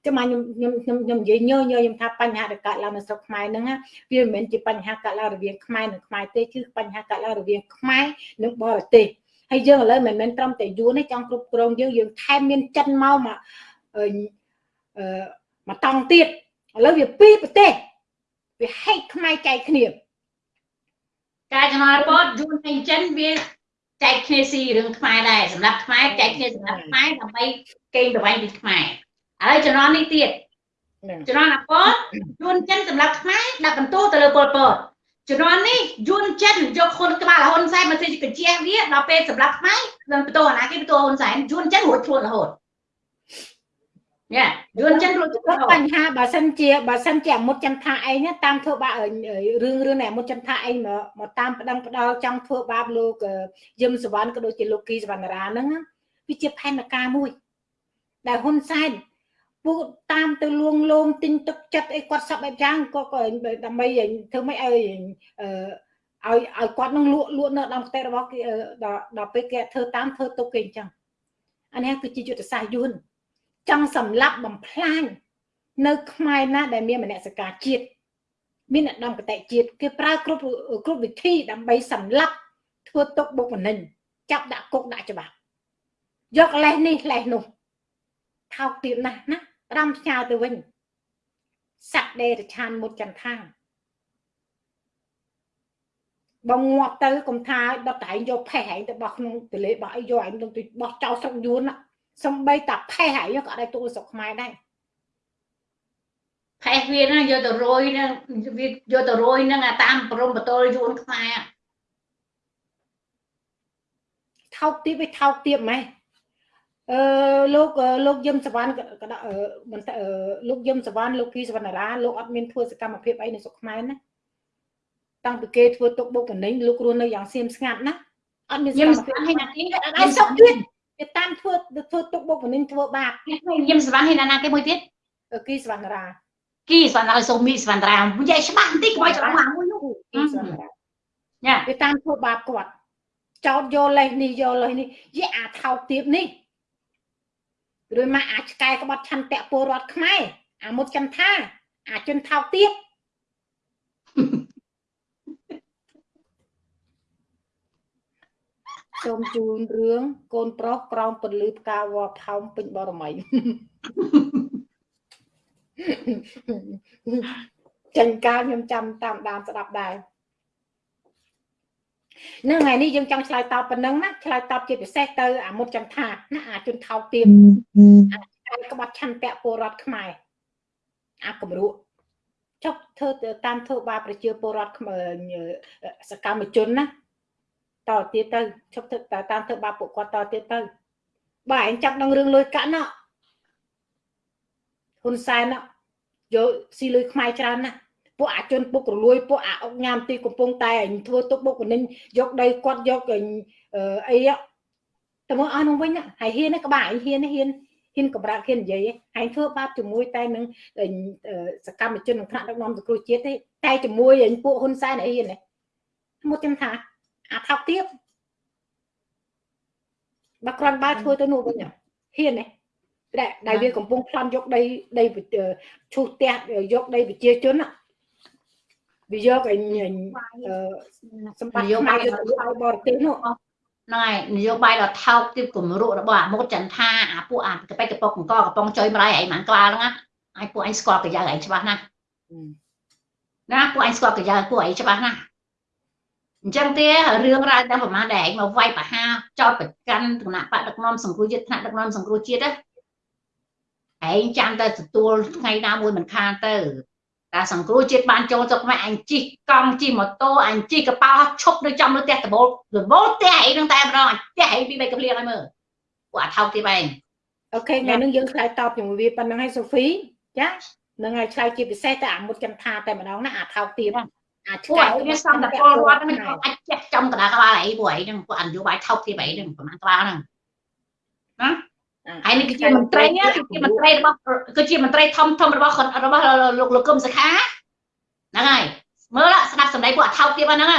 [SPEAKER 1] ចាំខ្ញុំខ្ញុំខ្ញុំខ្ញុំនិយាយញយញយខ្ញុំថាបញ្ហាដែលកើតឡើងនៅស្រុកខ្មែរហ្នឹងវាមិនមែនជាបញ្ហាកើតឡើងរវាងខ្មែរនិងខ្មែរទេគឺបញ្ហាកើតឡើងរវាងខ្មែរនិងបរទេសហើយយើងឥឡូវមិនមែនត្រឹមតែយួនទេចង់គ្រប់គ្រងយើងយើងថែមមានចិនមកមកអឺមកតង់ទៀតឥឡូវវាពីរប្រទេសវាហែកខ្មែរចែកគ្នា
[SPEAKER 2] ការចំណាយពតយួននិងចិនវា ចែកគ្នាស៊ីរឿងខ្មែរដែរសម្រាប់ខ្មែរចែកគ្នាសម្រាប់ខ្មែរដើម្បីកេងប្រវ័ញ្ចពីខ្មែរហើយចំណងនេះទៀតចំណងអពតយួនចិនសម្រាប់ខ្មែរដាក់បន្ទោទៅលើពលពតជំនាន់នេះយួនចិនយកខុនក្បាលហ៊ុនសែនមកធ្វើជាកញ្ជះវាដល់ពេលសម្រាប់ខ្មែរនឹងបន្ទោអាណាគេបន្ទោហ៊ុនសែនយួនចិនរួចខ្លួនរហូត យ៉ាយួនចិនរួច
[SPEAKER 1] បញ្ហាបើសិនជាបើសិនជាអមុតចន្ទថាឯងតាមធ្វើបាបរឿងរឿងនេះអមុតចន្ទថាឯងមកមកតាមប្តឹងផ្ដាល់ចង់ធ្វើបាបលោកយឹមសវណ្ណក៏ដូចជាលោកគីសវណ្ណរាហ្នឹងវាជាផែនការមួយ ដែលហ៊ុនសែនពួកតាមទៅលួងលោមទិញទឹកចិត្តអីគាត់សັບបែបយ៉ាងក៏ក៏ដើម្បីធ្វើម៉េចឲ្យអឺឲ្យឲ្យគាត់នឹងលក់លក់នៅតាមផ្ទះរបស់គេដល់ដល់ពេលគេធ្វើតាមធ្វើទុកគេអញ្ចឹងអានេះគឺជាយុទ្ធសាស្ត្រយួន ចង់សម្លាប់បំផ្លាញនៅខ្មែរណាដែលមានមនសិការជាតិមានឧត្តមគតិជាតិគេប្រើគ្រប់គ្រប់វិធីដើម្បីសម្លាប់ធ្វើទុកបុកម្នេញចាប់ដាក់គុកដាក់ច្បាប់យកលេសនេះលេសនោះថោកទៀតណាស់ណាផ្ដាំផ្ញើទៅវិញសត្វដេរឆានមុតចន្ទថាបងងាប់ទៅកុំថាដុតឯងយកផេះឯងទៅបោះក្នុងទលេបោះអីយកឯងទៅបោះចោលស្រុកយួន សំបីតាផេះឯងក៏អាចទូលស្រុកខ្មែរដែរ
[SPEAKER 2] ផេះវាណាយកទៅរយនឹងវាយកទៅរយនឹងតាមព្រំបតលយួនខ្មែរ
[SPEAKER 1] ថោកទៀតវាថោកទៀតម៉េះអឺលោកលោកយឹមសវណ្ណបន្តលោកយឹមសវណ្ណលោកគីសវណ្ណរាលោកអត់មានធ្វើសកម្មភាពអីនៅស្រុកខ្មែរណាតាំងពីគេធ្វើទុកបុកម្នេញលោករស់នៅយ៉ាងសៀមស្ងាត់ណាអត់មាន
[SPEAKER 2] យឹមសវណ្ណហើយណាគេ
[SPEAKER 1] អត់សុខទៀត គេតាមធ្វើធ្វើទុកបុកម្នេញធ្វើបាប
[SPEAKER 2] យឹមសវណ្ណហើយណាគេមួយទៀត
[SPEAKER 1] គីសវណ្ណរា
[SPEAKER 2] គីសវណ្ណរាសូមីសវណ្ណរានិយាយច្បាស់បន្តិចកុំឲ្យច្រឡំមកមួយនោះគីសវណ្ណរា
[SPEAKER 1] ញ៉ាគេតាមធ្វើបាបគាត់ចោតយកលេសនេះយកលេសនេះយេអាថោកទៀតនេះឬមកអាចឆ្កែក្បត់ឆន្ទៈពលរដ្ឋខ្មែរអាមុតចន្ទថាអាជនថោកទៀត សូមជូនរឿងកូនប្រុសក្រោមពន្លឺផ្កាវល់ផោមពេញបរមីចាញ់ការខ្ញុំចាំតាមដានស្ដាប់ដែរនៅថ្ងៃនេះយើងចង់ឆ្លើយតបប៉ុណ្ណឹងណាឆ្លើយតបជាពិសេសទៅអាមុតចន្ទថាណាអាជនថោកទៀមអាចក្បត់ឆន្ទៈពលរដ្ឋខ្មែរអាគម្រក់ចុះធ្វើតាមធ្វើបាបប្រជាពលរដ្ឋសកម្មជនណា តទៀតទៅឈប់ធ្វើតាមធ្វើបាបពួកគាត់តទៀតទៅបើឯងចាប់នឹងរឿងលុយកាក់ណោះហ៊ុនសែនយកស៊ីលុយខ្មែរច្រើនណាស់ពួកអាជនពុករលួយពួកអាអុកញ៉ាំទីកំពុងតែធ្វើទុកបុកម្នេញយកដីគាត់យកអីទៅមកអស់នោះវិញហើយហ៊ានក្បាលហ៊ានហ៊ានហ៊ានកម្រាក់ហ៊ាននិយាយហើយធ្វើបាបជាមួយតែនឹងសកម្មជនក្នុងថ្នាក់ដឹកនាំសង្គ្រោះជាតិទេតែជាមួយពួកហ៊ុនសែនអីហ៊ានមកខ្ញុំថា អាថោកទៀតបើគ្រាន់បើធ្វើទៅនោះវិញហ៊ានទេដែលដែលវាកំពុងប្លន់យកដីដីឈូសផ្ទះយកដីប្រជាជនវាយកអីសម្បត្តិយកមកយកទៅឲ្យបរទេសនោះ
[SPEAKER 2] ហ្នឹងហើយនយោបាយដ៏ថោកទាបគំរុរបស់អាមុតចន្ទថាអាពួកអាកប៉ិកកប៉ុកកង្កកំប៉ុងចុយម្រាយឯងមិនក្បាលហ្នឹងហើយពួកឯងស្គាល់កាយឯងច្បាស់ណាស់ណាពួកឯងស្គាល់កាយពួកឯងច្បាស់ណាស់ អញ្ចឹងទេរឿងរ៉ាវទាំងប្រមាណដែលឯងមកវាយបហាចោតប្រកាន់គណៈបដដឹកនាំសង្គ្រោះជាតិថ្នាក់ដឹកនាំសង្គ្រោះជាតិឯងចាំតែទទួលថ្ងៃណាមួយមិនខានទៅតែសង្គ្រោះជាតិបានចូលស្រុកខ្មែរអញជីកកង់ជីម៉ូតូអញជីកប៉ាល់ឈប់នៅចំលើផ្ទះដបូលដបូលផ្ទះឯងនឹងតែម្ដងផ្ទះឯងពីបីកំលៀងឲ្យមើលពួកអាថោកទៀតឯង
[SPEAKER 1] អូខេថ្ងៃនេះយើងឆ្លើយតបជាមួយវាប៉ុណ្្នឹងហើយសូហ្វីចានឹងហើយឆ្លើយជាពិសេសតែអាមុតចន្ទថាតែម្ដងណាអាថោកទៀត
[SPEAKER 2] អាឆ្កែវាសំតពលរដ្ឋហ្នឹងអាចចេះចំកណ្ដាលក្បាលអីពួកឯងហ្នឹងពួកអនុបាយថោកទៀតឯងហ្នឹងប្រហែលក្បាលហ្នឹងណាហើយនេះគឺជាមន្ត្រីគឺជាមន្ត្រីរបស់គឺជាមន្ត្រីធំធំរបស់របស់លោកលោកកឹមសុខាហ្នឹងហើយមើលស្ដាប់សម្ដីពួកអថោកទៀតហ្នឹង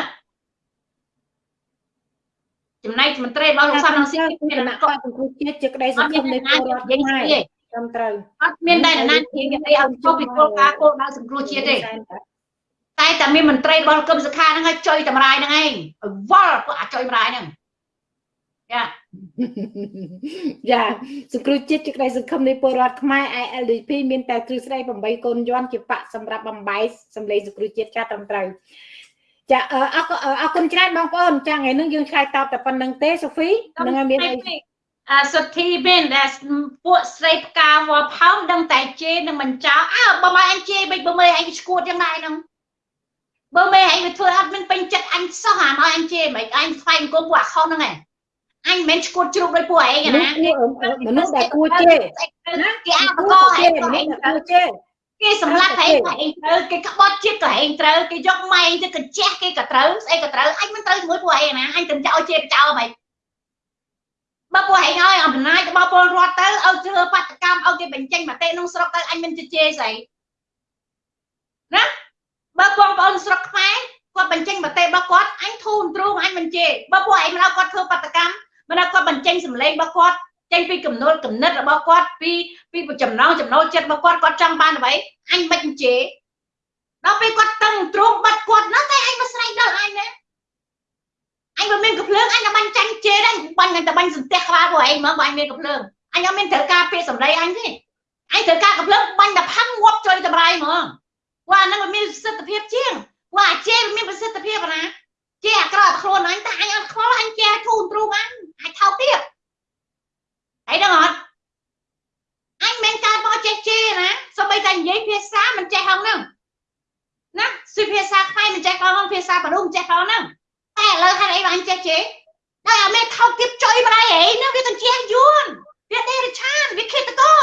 [SPEAKER 2] ចំណែកមន្ត្រីរបស់លោកសំរងស៊ី
[SPEAKER 1] មានគណៈកោសង្គ្រោះជាតិជាក្តីសង្ឃឹមនៃពលរដ្ឋខ្មែរត្រឹមត្រូវ
[SPEAKER 2] អត់មានតែណានិយាយអីឲ្យខុសពីគោលការណ៍គោលដៅសង្គ្រោះជាតិទេ តែតែមានមន្ត្រីរបស់គឹមសុខាហ្នឹងឲ្យចុយតម្រាយហ្នឹងឯងវល់ពួកអាចុយតម្រាយហ្នឹង
[SPEAKER 1] យ៉ាយ៉ាសង្គ្រោះជាតិជាក្តីសង្ឃឹមនៃពលរដ្ឋខ្មែរ ILDP មានតែគ្រឹះស្ដី8កូនយន់ជាបកសម្រាប់បំបីសម្លេងសង្គ្រោះជាតិចាត្រឹមត្រូវចាអរអរគុណច្រើនបងប្អូនចាថ្ងៃនេះយើងឆ្លើយតបតែប៉ុណ្្នឹងទេសូហ្វីនឹងឲ្យមានអី
[SPEAKER 2] អសុទ្ធីមានដែលពួកស្រីផ្កាវល់ផោមដឹងតែជេរនឹងមិនចោលអើបើមកអញជេរបិចបើមើលអញឈួតយ៉ាងណាហ្នឹង បើមេអញវាធ្វើអត់មានពេញចិត្តអញសោះអាមកអញជេរមិនអញស្វែងគុំពួកអាខុសហ្នឹងឯងអញមិនមែនឈួតជ្រុកដោយពួកឯងណា
[SPEAKER 1] មនុស្សដែលគួរជេរ
[SPEAKER 2] ណាគេអាបកហេតុឯងត្រូវជេរគេសម្លាប់ឯងឯងត្រូវគេក្បត់ជាតិក៏ឯងត្រូវគេយកម៉ែងទៅកញ្ជះគេក៏ត្រូវស្អីក៏ត្រូវអញមិនត្រូវជាមួយពួកឯងណាអញទៅចោលជេរចោលហ្មងបើពួកឯងឲ្យអំណាចរបស់ពលរដ្ឋទៅឲ្យធ្វើបាតកម្មឲ្យគេបញ្ចេញមតិក្នុងស្រុកទៅអញមិនជជែកស្អីណា បើបងប្អូនស្រុកខ្មែរគាត់បញ្ចេញមតិរបស់គាត់អញធូរទ្រូងអញមិនជេរបើពួកឯងមិនឲ្យគាត់ធ្វើបាតកម្មមិនឲ្យគាត់បញ្ចេញសម្លេងរបស់គាត់ចេញពីកំណត់កំណត់របស់គាត់ពីពីចំណងចំណូលចិត្តរបស់គាត់គាត់ចង់បានអ្វីអញមិនជេរដល់ពេលគាត់តឹងទ្រូងបាត់គាត់ណាតែអញមកស្រែកដល់អញណាអញមិនមានកំភ្លើងអញតែបាញ់ចាញ់ជេរដែរបាញ់តែបាញ់សន្ទះក្បាលពួកឯងហ្មងបើអញមានកំភ្លើងអញអត់មានត្រូវការពាក្យសម្ដីអញទេអញត្រូវការកំភ្លើងបាញ់តែផាំងាប់ចុយតម្រៃហ្មង ពួកអានឹងវាមានប្រសិទ្ធភាពជាងពួកអាចេះវាមានប្រសិទ្ធភាពណាចេះអាក្រក់ខ្លួនអញតែអញអត់ខ្វល់អញចេះធូនទ្រូងអញអាចថោកទៀតហើយដឹងអត់អញមិនកើតមកចេះជេរណាសូម្បីតែនិយាយភាសាមិនចេះហងហ្នឹងណាសិភាសាខ្មែរមិនចេះផងហ្នឹងភាសាបរុងចេះផងហ្នឹងតែឥឡូវហេតុអីបានចេះជេរដល់អាមេថោកទៀតចុយម្ដាយអីហ្នឹងវាទាំងជេរយួនវាដេរឆានវាឃាតកោ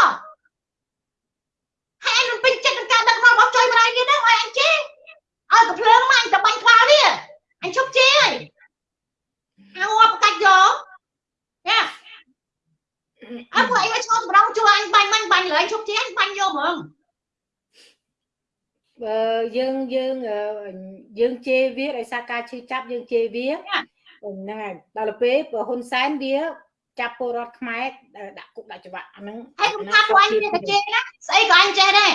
[SPEAKER 2] ជប់ជេរហើយហៅអបកាច់យកយ៉ាអើពួកឯងមកឈប់ម្ដងជួយអញបាញ់បាញ់បាញ់លើអញជប់ជេរអញបាញ់យកហ្មង
[SPEAKER 1] បើយើងយើងយើងជេរវាដោយសារការឈឺចាប់យើងជេរវាហ្នឹងហើយដល់ពេលបើហ៊ុនសែនវាចាប់ពលរដ្ឋខ្មែរដាក់គុកដាក់ច្បាប់អាហ្នឹង
[SPEAKER 2] ហើយខ្ញុំថាពួកអញវាទៅជេរណាស្អីក៏អញចេះដែរ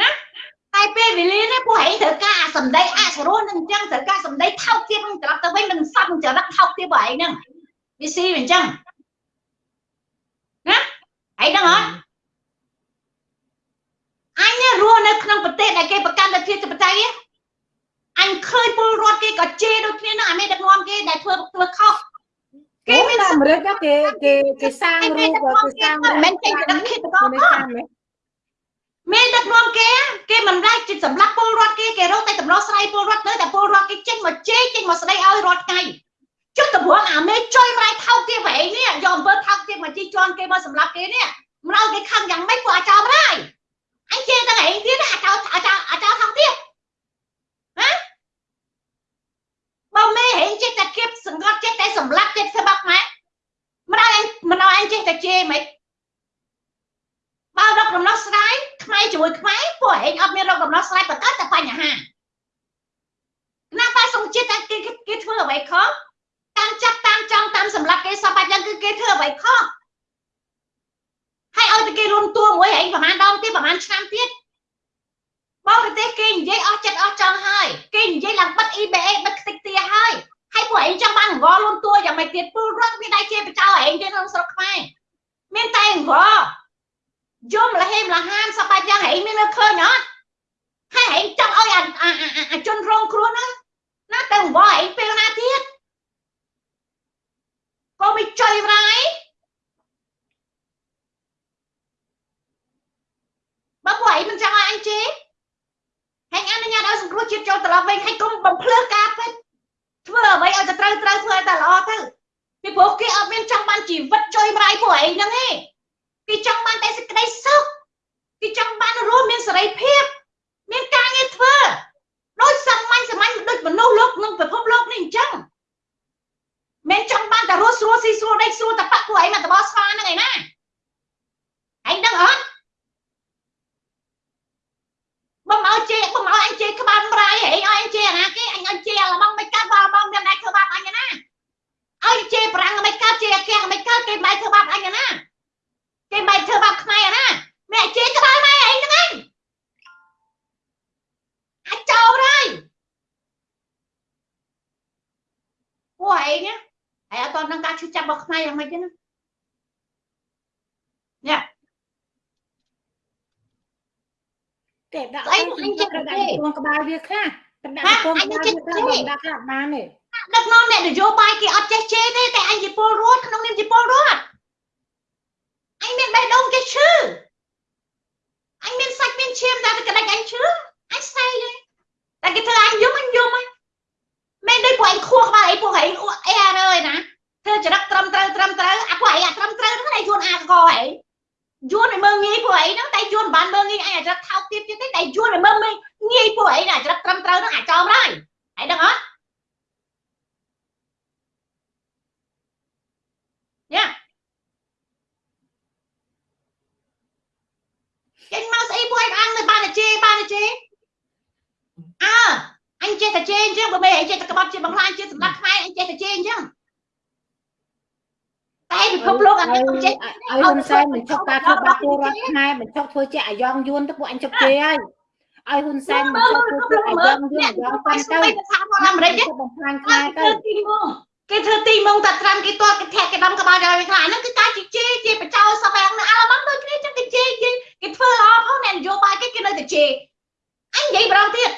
[SPEAKER 2] ណា តែពេលវេលានេះពួកឯងត្រូវការអាសម្ដីអសរោះនឹងអញ្ចឹងត្រូវការសម្ដីថោកទាបនឹងត្រឡប់ទៅវិញនឹងសັບនឹងចរិតថោកទាបពួកឯងហ្នឹងវាស៊ីអញ្ចឹងណាឯងដឹងអត់អញរស់នៅក្នុងប្រទេសដែលគេប្រកាន់លទ្ធិបតេយ្យអញឃើញពលរដ្ឋគេក៏ជេរដូចគ្នានឹងអាមេដឹកនាំគេដែលធ្វើធ្វើខុស
[SPEAKER 1] គេមានអាមេរិកគេគេគេសាងរូបគេសាង
[SPEAKER 2] មិនចេញទៅដឹកឃាតករ មានដឹកនាំគេគេមិនដាច់ចិត្តសម្លាប់ពលរដ្ឋគេគេរកតែតម្លោះស្រ័យពលរដ្ឋទៅតែពលរដ្ឋគេចេញមកជេរចេញមកស្ដីឲ្យរាល់ថ្ងៃចុះតម្រងអាមេចុយម្លាយថោកទៀតវិញនេះយកអំពើថោកទៀតមកជីជន់គេមកសម្លាប់គេនេះមិនឲ្យគេខឹងយ៉ាងម៉េចពួកអាចោម្លាយអញជេរតែឯងទៀតអាចោអាចោអាចោថោកទៀតណាបើមេហេងចេះតែគៀបសង្កត់ចេះតែសម្លាប់ចេះធ្វើបាក់ម៉ែមិនឲ្យអញមិនឲ្យអញចេះតែជេរមិន បើរកដំណោះស្រាយខ្មែរជាមួយខ្មែរពួកឯងអត់មានរកដំណោះស្រាយបង្កើតតែបញ្ហាណាប៉ាសង្គជាតិគេគេធ្វើអ្វីខុសតាមចាប់តាមចង់តាមសម្លាប់គេសពបាច់យ៉ាងគឺគេធ្វើអ្វីខុសហើយឲ្យតែគេរួមតួមួយឯងប្រហែលដងទៀតប្រហែលឆ្នាំទៀតបរទេសគេនិយាយអស់ចិត្តអស់ចង់ហើយគេនិយាយឡើងបិទ EBA បិទខ្ទេចទាហើយហើយពួកឯងចង់បានអង្វរលួនតួយ៉ាងម៉េចទៀតពលរដ្ឋវាដៃជាបចោឯងទៀតក្នុងស្រុកខ្មែរមានតែអង្វរ យំលហេមលហាមសបាច់យ៉ាងហីមាននៅឃើញអត់ហើយហីចង់ឲ្យអាជនរងគ្រោះហ្នឹងណាទៅអង្វរឯងពេលណាទៀតក៏មិនចុយរ៉ាយបើពួកឯងមិនចង់ឲ្យអញជេរហើយអនុញ្ញាតឲ្យសង្គ្រោះជាតិចូលត្រឡប់វិញហើយកុំបំភ្លើសការពិតធ្វើអ្វីឲ្យទៅត្រូវត្រូវធ្វើឲ្យតែល្អទៅពីព្រោះគេអត់មានចង់បានជីវិតចុយម្រាយពួកឯងហ្នឹងទេ គេចង់បានតែសេចក្តីសុខគេចង់បានរស់មានសេរីភាពមានការងារធ្វើដោយសាមញ្ញសាមញ្ញដូចមនុស្សលោកក្នុងពិភពលោកនេះអញ្ចឹងមិនចង់បានតែរស់ស្រួលស៊ីស្រួលដេកស្រួលតែប៉ាក់ពួកឯងមកតបស្វាហ្នឹងឯណាឯងដឹងអត់បំឲ្យជេបំឲ្យអញជេក្បាលម្រាយហីឲ្យអញជេអាណាគេអញអញជេអាឡបងមិនកើតបាល់បងមានតែធ្វើបាបអញណាឲ្យជេប្រាំងមិនកើតជេអាកែមិនកើតគេមិនធ្វើបាបអញណា គេមិនធ្វើបាបខ្មែរណាមែជេក្បាលម៉ែឯងហ្នឹងឯងអាចចោលហើយពួកឯងហើយអត់តនឹងការឈឺចាប់របស់ខ្មែរយ៉ាងម៉េចទេណាញ៉ា
[SPEAKER 1] គេដាក់អីអញចិត្តដាក់ពងក្បាលវាខ្លះដាក់ពងក្បាលវាខ្លះដាក់ខ្លះបានទេ
[SPEAKER 2] ដឹកនាំអ្នកនយោបាយគេអត់ចេះជេរទេតែអញជាពលរដ្ឋក្នុងនាមជាពលរដ្ឋ អញមានបេះដូងចេះឈឺអញមានសាច់មានឈាមតែក្តិចអញឈឺអញស្អីទេតែគេធ្វើអញយំអញយំហ្នឹងមែនដូចពួកអញខួរក្បាលអីពួកឯងអីអើយណាធ្វើចរិតត្រឹមត្រូវត្រឹមត្រូវអាពួកឯងអាត្រឹមត្រូវហ្នឹងឯងយួនអាកកឯងយួនឲ្យមើងងាយពួកឯងហ្នឹងតែយួនមិនបានមើងងាយអញអាចថោកទៀតទៀតទេតែយួនឲ្យមើងងាយពួកឯងអាចត្រឹមត្រូវហ្នឹងអាចចំហើយឯងដឹងអត់ ចេញមកស្អីពួកឯងអាំងទៅបានតែជេរបានតែជេរអើអញចេះតែជេរអញ្ចឹងបើមិនអញចេះតែក្បត់ជាបង្ហាញជាសម្រាប់ខ្មែរអញចេះតែជេរអញ្ចឹងតែពិភពលោកអញមិនចេះ
[SPEAKER 1] ឲ្យហ៊ុនសែនមិនឈប់ការធ្វើបាបពលរដ្ឋខ្មែរមិនឈប់ធ្វើជាអាយ៉ងយួនទៅពួកអញជប់ជេរហើយឲ្យហ៊ុនសែនមិនឈប់ធ្វើជាអាយ៉ងយួនអាយ៉ងប៉ាន់ទៅ
[SPEAKER 2] ទៅថាមកអាមេរិក
[SPEAKER 1] ទៅបំផ្លាញខ្មែរទៅ
[SPEAKER 2] គេទីមងគេធ្វើទីមងតែត្រាំគេទាត់គេធាក់គេដំក្បាលដល់វិញខ្លះហ្នឹងគឺការជជែកជាបចោសបែងនៅអាឡម៉ង់ដូចគ្នាចឹងគេជេរគេ គេធ្វើល្អផងអ្នកនយោបាយគេគេនៅតែជេរអញនិយាយម្ដងទៀត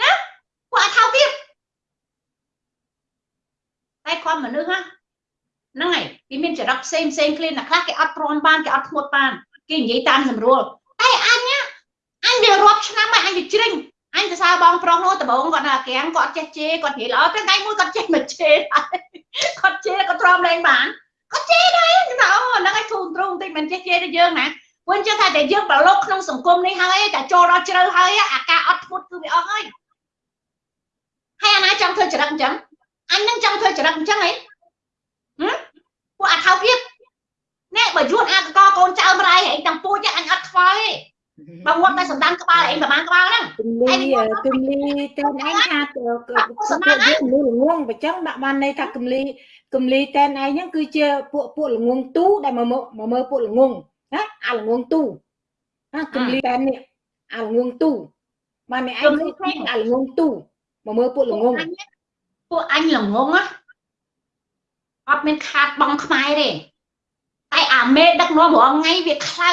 [SPEAKER 2] ណាពួកអត់ថោទៀតតែគាត់មនុស្សហ្នឹងហើយគេមានចរិតផ្សេងផ្សេងគ្នាអ្នកខ្លះគេអត់ទ្រាំបានគេអត់ធ្មត់បានគេនិយាយតាមសម្រួលតែអញអញវារាប់ឆ្នាំហើយអញវាជ្រិញអញទៅសារបងប្រុសនោះដំបងគាត់នៅអាកាំងគាត់ចេះជេរគាត់និយាយល្អតែថ្ងៃមួយគាត់ចេះមិនជេរគាត់ជេរគាត់ទ្រាំលែងបានគាត់ជេរដែរគេថាអូហ្នឹងឯងធូរទ្រូងតិចមិនចេះជេរទៅយើងណា ព្រោះអញ្ចឹងថាតែយើងប្រឡូកក្នុងសង្គមនេះហើយតែចូលដល់ជ្រៅហើយអាការអត់ធ្មត់គឺវាអស់ហើយហើយអាណាចង់ធ្វើចរិតអញ្ចឹងអញនឹងចង់ធ្វើចរិតអញ្ចឹងហីពួកអាថោភាពនេះបើយួនអាកកកូនចៅម្ដាយឯងទាំងពូជអញអត់ខ្វល់ទេបើងាត់តែសំដានក្បាលឯងប្រហែលក្បាលហ្នឹង
[SPEAKER 1] គំលីគំលីតែនឯងថាពួកយើងមនុស្សល្ងងបើចឹងដាក់បានន័យថាគំលីគំលីតែនឯងហ្នឹងគឺជាពួកពួកល្ងងទូដែលមកមកមើលពួកល្ងង ណាអាល្ងងទូណាគំលីតែននេះអាល្ងងទូបានអ្នកឯងឃើញអាល្ងងទូមកមើលពួកល្ងង
[SPEAKER 2] ពួកអញល្ងងណាអត់មានខាតបងខ្មែរទេតែអាមេដឹកនាំរងថ្ងៃវាខ្លៅ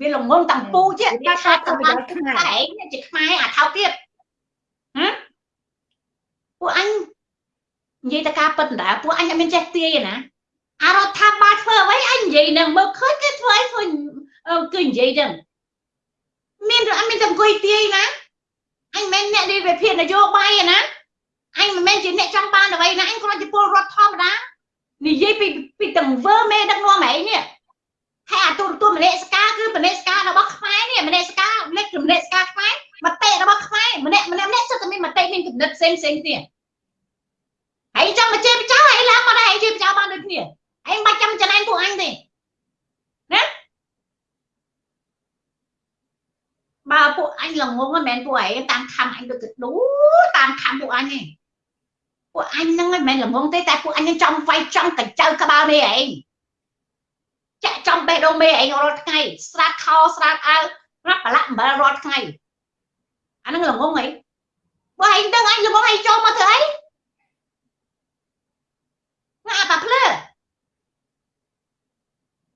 [SPEAKER 2] វាល្ងងតាំងពូជាវាខាតទៅបានខ្មែរឯងជាខ្មែរអាថោទៀតហ៎ពួកអញនិយាយតែការពិតដែរពួកអញអត់មានចេះទាយណា អារដ្ឋាភិបាលធ្វើអ្វីអញនិយាយនឹងមើលឃើញគេធ្វើអីធ្វើគឺនិយាយចឹងមានអត់មានតែអង្គុយទាយណាអញមិនមែនអ្នកនិយាយវិភាគនយោបាយណាអញមិនមែនជាអ្នកចង់បានអ្វីណាអញគ្រាន់ជាពលរដ្ឋធម្មតានិយាយពីពីទាំងវើមេដឹកនាំឯងនេះហើយអាទូរទស្សន៍មនេសការគឺមនេសការរបស់ខ្មែរនេះមនេសការលេខមនេសការខ្មែរមតិរបស់ខ្មែរម្នាក់ម្នាក់ម្នាក់សិតតែមានមតិមានគំនិតផ្សេងផ្សេងគ្នាហើយចង់មកជេរបចោហើយឡើងមកដែរជេរបចោបានដូចគ្នា ហើយមិនបាច់ចាំចំណែនពួកអញទេណាបើពួកអញល្ងងមិនមែនពួកឯងតាមខំអញដូចដូតាមខំពួកអញទេពួកអញហ្នឹងមិនមែនល្ងងទេតែពួកអញនឹងចង់វាយចង់កញ្ចៅក្បាលមេឯងចាក់ចំបេះដូងមេឯងរាល់ថ្ងៃស្រាតខោស្រាតអាវប្រាប់ប្រឡាក់អំបិលរាល់ថ្ងៃអាហ្នឹងល្ងងអីបើឯងដឹងអញល្ងងឯងចូលមកធ្វើអីណាអាប៉ាភ្លើ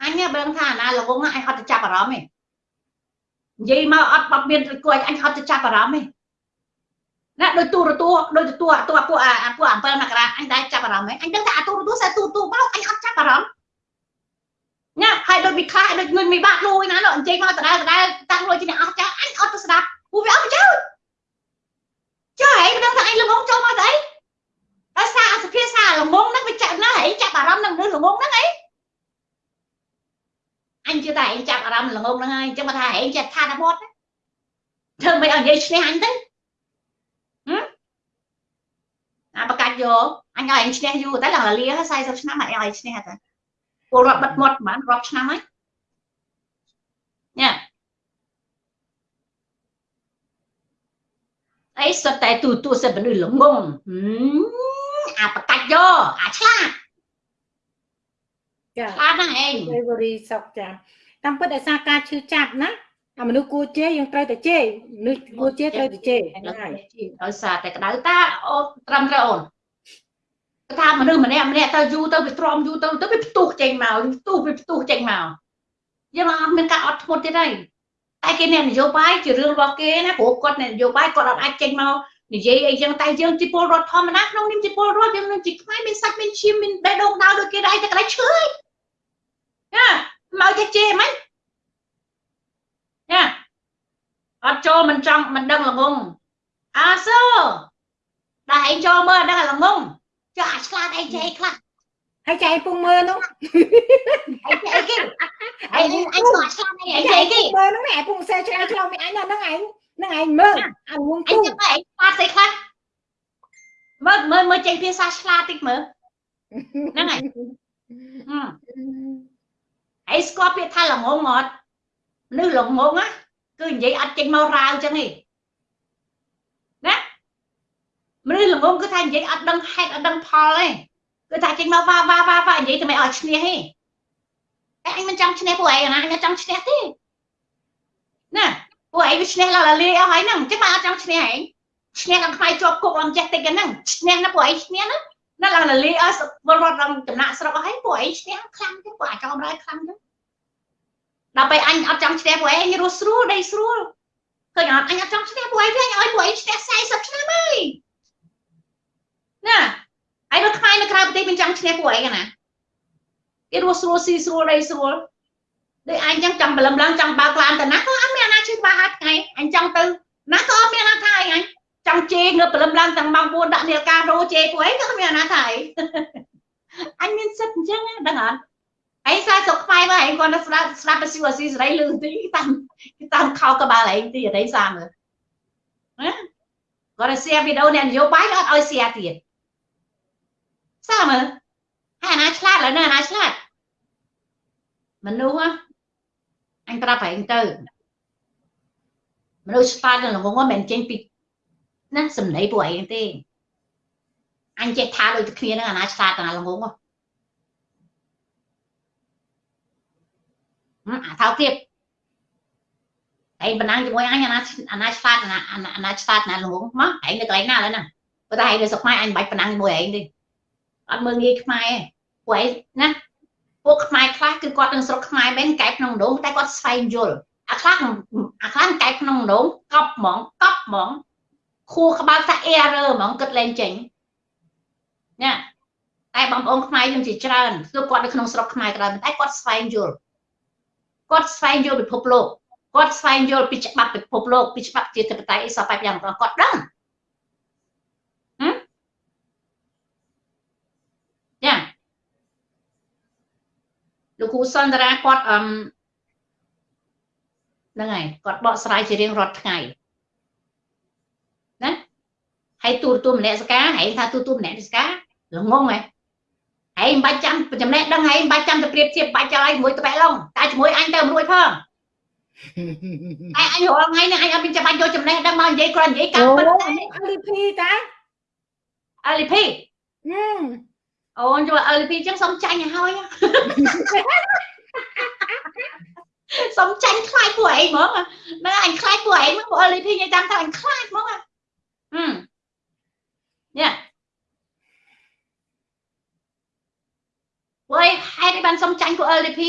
[SPEAKER 2] អញបើថាណាល្ងងអញអត់ទៅចាប់អារម្មណ៍ទេនិយាយមកអត់បត់មានគួរអញអត់ទៅចាប់អារម្មណ៍ទេណាដោយទូរទស្សន៍ដោយទូរទស្សន៍ពួកអាពួកអំពិលមករាអញដែរចាប់អារម្មណ៍ហ៎អញដឹងថាអាទូរទស្សន៍តែទូទូបោកអញអត់ចាប់អារម្មណ៍ណាហើយដូចវិខាដូចងុញមីបាក់លួយណាលោកអញ្ជើញមកដដែលដដែលតាំងលុយជាអ្នកអស់ចាអញអត់ទៅស្ដាប់ពូវាអត់ចូលចុះហែងដឹងថាអញល្ងងចូលមកទៅអីដោយសារអសភាសាល្ងងហ្នឹងវាចាប់ណាហែងចាប់អារម្មណ៍នឹងល្ងងហ្នឹងអី អញជឿតែឯងចាប់អារម្មណ៍ល្ងងហ្នឹងហើយអញ្ចឹងមកថាឯងចិត្តថាដល់មាត់ធ្វើមិនឲ្យនិយាយឈ្នះអញទៅអាបកាច់យកអញឲ្យអញឈ្នះយូរតែឡើងលា40ឆ្នាំអញឲ្យឈ្នះតែពលរដ្ឋបិទមាត់ប្រហែលរាប់ឆ្នាំហើយញ៉ាអីសុទ្ធតែទូទួសិតមនុស្សល្ងងអាបកាច់យកអាឆ្លាត
[SPEAKER 1] ចា
[SPEAKER 2] ឆ្លាតណាស់ឯង
[SPEAKER 1] ទេវរីសុកចាតាមពិតដោយសារការឈឺចាប់ណាអាមនុស្សគួរជេរយើងត្រូវតែជេរមនុស្សគួរជេរត្រូវតែជេរហ្នឹងហើយ
[SPEAKER 2] ដោយសារតែក្តៅតាអូនត្រឹមត្រូវអូនគេថាមនុស្សម្នាក់ម្នាក់ទៅយូរទៅវាទ្រាំយូរទៅទៅវាផ្ទុះចេញមកផ្ទុះវាផ្ទុះចេញមកយើងអត់មានការអត់ធ្មត់ទៀតទេតែគេអ្នកនយោបាយជារឿងរបស់គេណាព្រោះគាត់អ្នកនយោបាយគាត់អត់អាចចេញមក និយាយអីចឹងតែយើងជាពលរដ្ឋធម្មតាក្នុងនាមជាពលរដ្ឋយើងនឹងជាខ្មែរមានសាច់មានឈាមមានបេះដូងដៅដូចគេដែរតែកន្លែងឈឺហើយណាមកចេះជេរហ្មងណាអត់ចូលមិនចង់មិនដឹងល្ងងអាសូតែឯងចូលមើលដឹងល្ងងចុះអាឆ្លាតអីចេះអីខ្លះ
[SPEAKER 1] ហើយចែកពុំមើលនោះ
[SPEAKER 2] អីចេះអីគេអីអញស្គាល់ឆ្លាតអីអីចេះអីគេ
[SPEAKER 1] មើលនោះឯងពុំសេឆ្លាតឆ្លោមានអញហ្នឹងឯងហ្នឹងឯងមើលអាងង
[SPEAKER 2] អញ
[SPEAKER 1] ទូ
[SPEAKER 2] ចាំតែឯងឆ្លាតស្អីខ្លះមើលមើលមើលចេញភាសាឆ្លាតតិចមើលហ្នឹងហើយហឹមឯងស្គាល់ពាក្យថាល្ងងអត់មនុស្សល្ងងណាគឺនិយាយអត់ចេញមករាវចឹងទេណាមនុស្សល្ងងគឺថានិយាយអត់ដឹងហេតុអត់ដឹងផលទេគឺថាចេញមកវ៉ាវ៉ាវ៉ាវ៉ានិយាយតែមិនឲ្យឈ្នះទេអញមិនចង់ឈ្នះពួកឯងណាអញចង់ឈ្នះទេណា ពួកឯងវាឈ្នះឡាលាអស់ហើយហ្នឹងអញ្ចឹងមកអត់ចង់ឈ្នះឯងឈ្នះឡើងខ្វាយជាប់គុកឡើងចេះតិចហ្នឹងឈ្នះណាពួកឯងឈ្នះណាណាឡើងលាអស់វល់រត់ឡើងចំណាក់ស្រុកអស់ហើយពួកឯងឈ្នះខ្លាំងទេពួកអាចកំរៃខ្លាំងទេដល់ពេលអញអត់ចង់ឈ្នះពួកឯងរស់ស្រួលដីស្រួលឃើញអត់អញអត់ចង់ឈ្នះពួកឯងវិញឲ្យពួកឯងឈ្នះ40ឆ្នាំហើយណាហើយនៅខ្មែរនៅក្រៅប្រទេសមិនចង់ឈ្នះពួកឯងណាគេរស់ស្រួលស៊ីស្រួលដីស្រួលដូចអញចឹងចង់បលឹមឡើងចង់បើកឡានទៅណាក៏អត់មាន អាណាជួយបើហាត់ថ្ងៃអញចង់ទៅណាក៏អត់មានអាណាថាអីអញចង់ជេងើបលឹមឡើងទាំងម៉ោង4ដាក់នាឡិការោជេពួកឯងក៏អត់មានអាណាថាអីអញមានសិទ្ធអញ្ចឹងដឹងអត់ឯងសាសុកខ្មែរមកឯងគាត់ទៅស្ដាប់ស្ដាប់បស៊ីវស៊ីសេរីលឺទីតាមតាមខោក្បាលឯងទីអីសាមើលណាគាត់ទៅ share វីដេអូអ្នកនយោបាយអត់ឲ្យ share ទៀតសាមើលហើយអាណាឆ្លាតឡើយណាអាណាឆ្លាតមនុស្សអញប្រាប់ឯងទៅ មនុស្សឆ្លាតនឹងល្ងងមិនមែនចេញពីណាសំឡេងពួកឯងទេអញចេះថាដូចគ្នានឹងអាណាឆ្លាតអាណាល្ងងអាថោទៀតឯងបណ្ដាំជាមួយអញអាណាអាណាឆ្លាតអាណាអាណាឆ្លាតអាណាល្ងងមកឯងនៅកន្លែងណាឡើយណាប៉ុន្តែឯងនៅស្រុកខ្មែរអញមិនបាច់បណ្ដាំជាមួយឯងទេអត់មើលងាយខ្មែរពួកឯងណាពួកខ្មែរខ្លះគឺគាត់នឹងស្រុកខ្មែរមែនកែក្នុងដងតែគាត់ស្វែងយល់ អាខ្លះអាខ្លះកែក្នុងដងកប់ហ្មងកប់ហ្មងខួរក្បាលថា error ហ្មងគិតលែងចេញណាតែបងប្អូនខ្មែរយើងជាច្រើនគឺគាត់នៅក្នុងស្រុកខ្មែរក៏ដោយតែគាត់ស្វែងយល់គាត់ស្វែងយល់ពិភពលោកគាត់ស្វែងយល់ពីច្បាប់ពិភពលោកពីច្បាប់ជាធិបតេយ្យអីសពបែបយ៉ាងគាត់ដឹងយ៉ាលោកគ្រូសន្តារាគាត់អឹម ហ្នឹងហើយគាត់បកស្រាយជារៀងរាល់ថ្ងៃណាហើយទូរទស្សន៍មនសិការហែងថាទូរទស្សន៍មនសិការល្ងងហ៎ហែងមិនបាច់ចាំចំណេះដឹងហែងមិនបាច់ចាំទៅប្រៀបធៀបបាច់ចោលឲ្យមួយត្បែកឡុងតែជាមួយអញទៅរួចផងតែអញរាល់ថ្ងៃនេះអញអត់មានចាំបាច់យកចំណេះដឹងមកនិយាយគ្រាន់និយាយកម្មពិតតែ
[SPEAKER 1] LP តា
[SPEAKER 2] LP អូនចូល LP ចឹងសុំចាញ់ឲ្យហើយ សុំចាញ់ខ្លាចពួកឯងហ្មងហ្នឹងអញខ្លាចពួកឯងមកពួក LP និយាយតាមថាអញខ្លាចហ្មងហឹមញ៉ាពួកឯងហេតុអីបានសុំចាញ់ពួក LP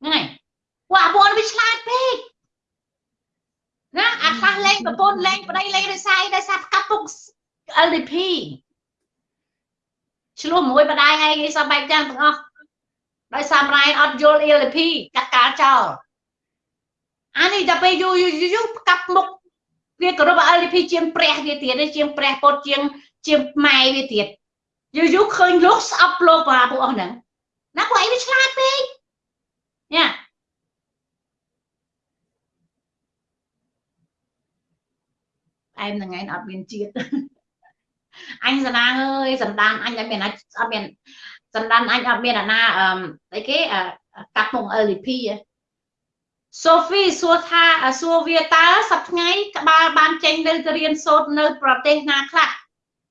[SPEAKER 2] ហ្នឹងហើយពួកអាពួកវាឆ្លាតពេកណាអាខ្លះលេងប្រពន្ធលេងប្តីលេងដោយសារដោយសារកាប់ពុក LDP ឆ្លោះមួយបដាយឯងឯងសបែបយ៉ាងទាំងអស់ ដោយសាររ៉ែអត់យល់ LDP កាត់ការចោលអានេះដល់ពេលយូរយូរយូរកាប់មុខវាគោរព LDP ជាងព្រះវាទៀតជាងព្រះពុទ្ធជាងជាងម៉ែវាទៀតយូរយូរឃើញលោកស្អប់លោកបាពួកអស់ហ្នឹងណាពួកឯងវាឆ្លាតពេកញ៉ាឯងហ្នឹងឯងអត់មានជាតិអញសណាងអើយសន្តានអញអត់មានអត់មាន សន្តានអញអត់មានអាណាអឺអីគេកាប់មុខ LDP សូហ្វីសួរថាសួរវាតើសប្ថ្ងៃក្បាលបានចេញទៅរៀនសូត្រនៅ ប្រទេសណាខ្លះ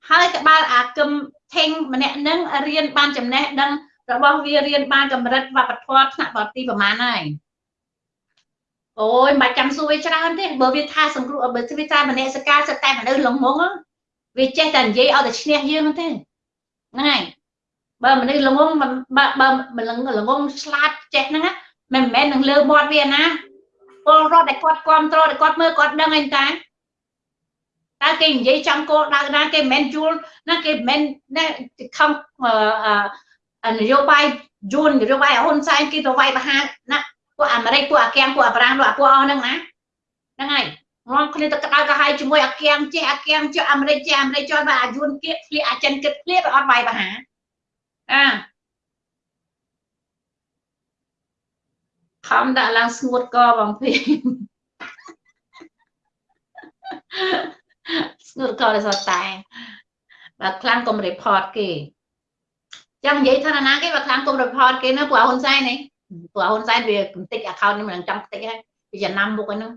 [SPEAKER 2] ហើយក្បាលអាគឹមថេងម្នាក់នឹងរៀនបានចំណេះដឹងរបស់វារៀនបានកម្រិតវប្បធម៌ថ្នាក់បរទេសប្រហែលហើយអូយមិនបាច់ចាំសួរវាច្រើនទេបើវាថាសង្គ្រោះបើវាថាមនសិការសិតតែមនុស្សលងងវាចេះតែនិយាយឲ្យតែឈ្នះយើងទេហ្នឹងហើយ បើមនុស្សលងងបើបើលងងឆ្លាតចេះហ្នឹងមិនមែននឹងលើមាត់វាណាពលរដ្ឋដែលគាត់គ្រប់គ្រងដែលគាត់មើលគាត់ដឹងអីតាតើគេនិយាយចំគោលដៅណាគេមិនមែនយល់ណាគេមិនមែនណាខំនយោបាយយួននយោបាយហ៊ុនសែនគេទៅវាយបហាណាពួកអាមេរិកពួកអាកៀងពួកអាប្រាំងពួកអស់ហ្នឹងណាហ្នឹងហើយងំគ្នាទៅក្តៅក្រហាយជាមួយអាកៀងចេះអាកៀងចេះអាមេរិកចេះអាមេរិកចុះបើអាយួនគៀកធ្លាអាចិនគិតធ្លាវាអត់វាយបហា អាខំដាក់ឡើងស្ងួតកបងភីស្ងួតកដោយសារតែបើខ្លាំងកុំ report គេចាំនិយាយថាណាគេបើខ្លាំងកុំ report គេណាពួកហ៊ុនសែននេះពួកហ៊ុនសែនវាបន្តិច account នេះមិនចង់បន្តិចហើយពីចំណាំមុខហ្នឹង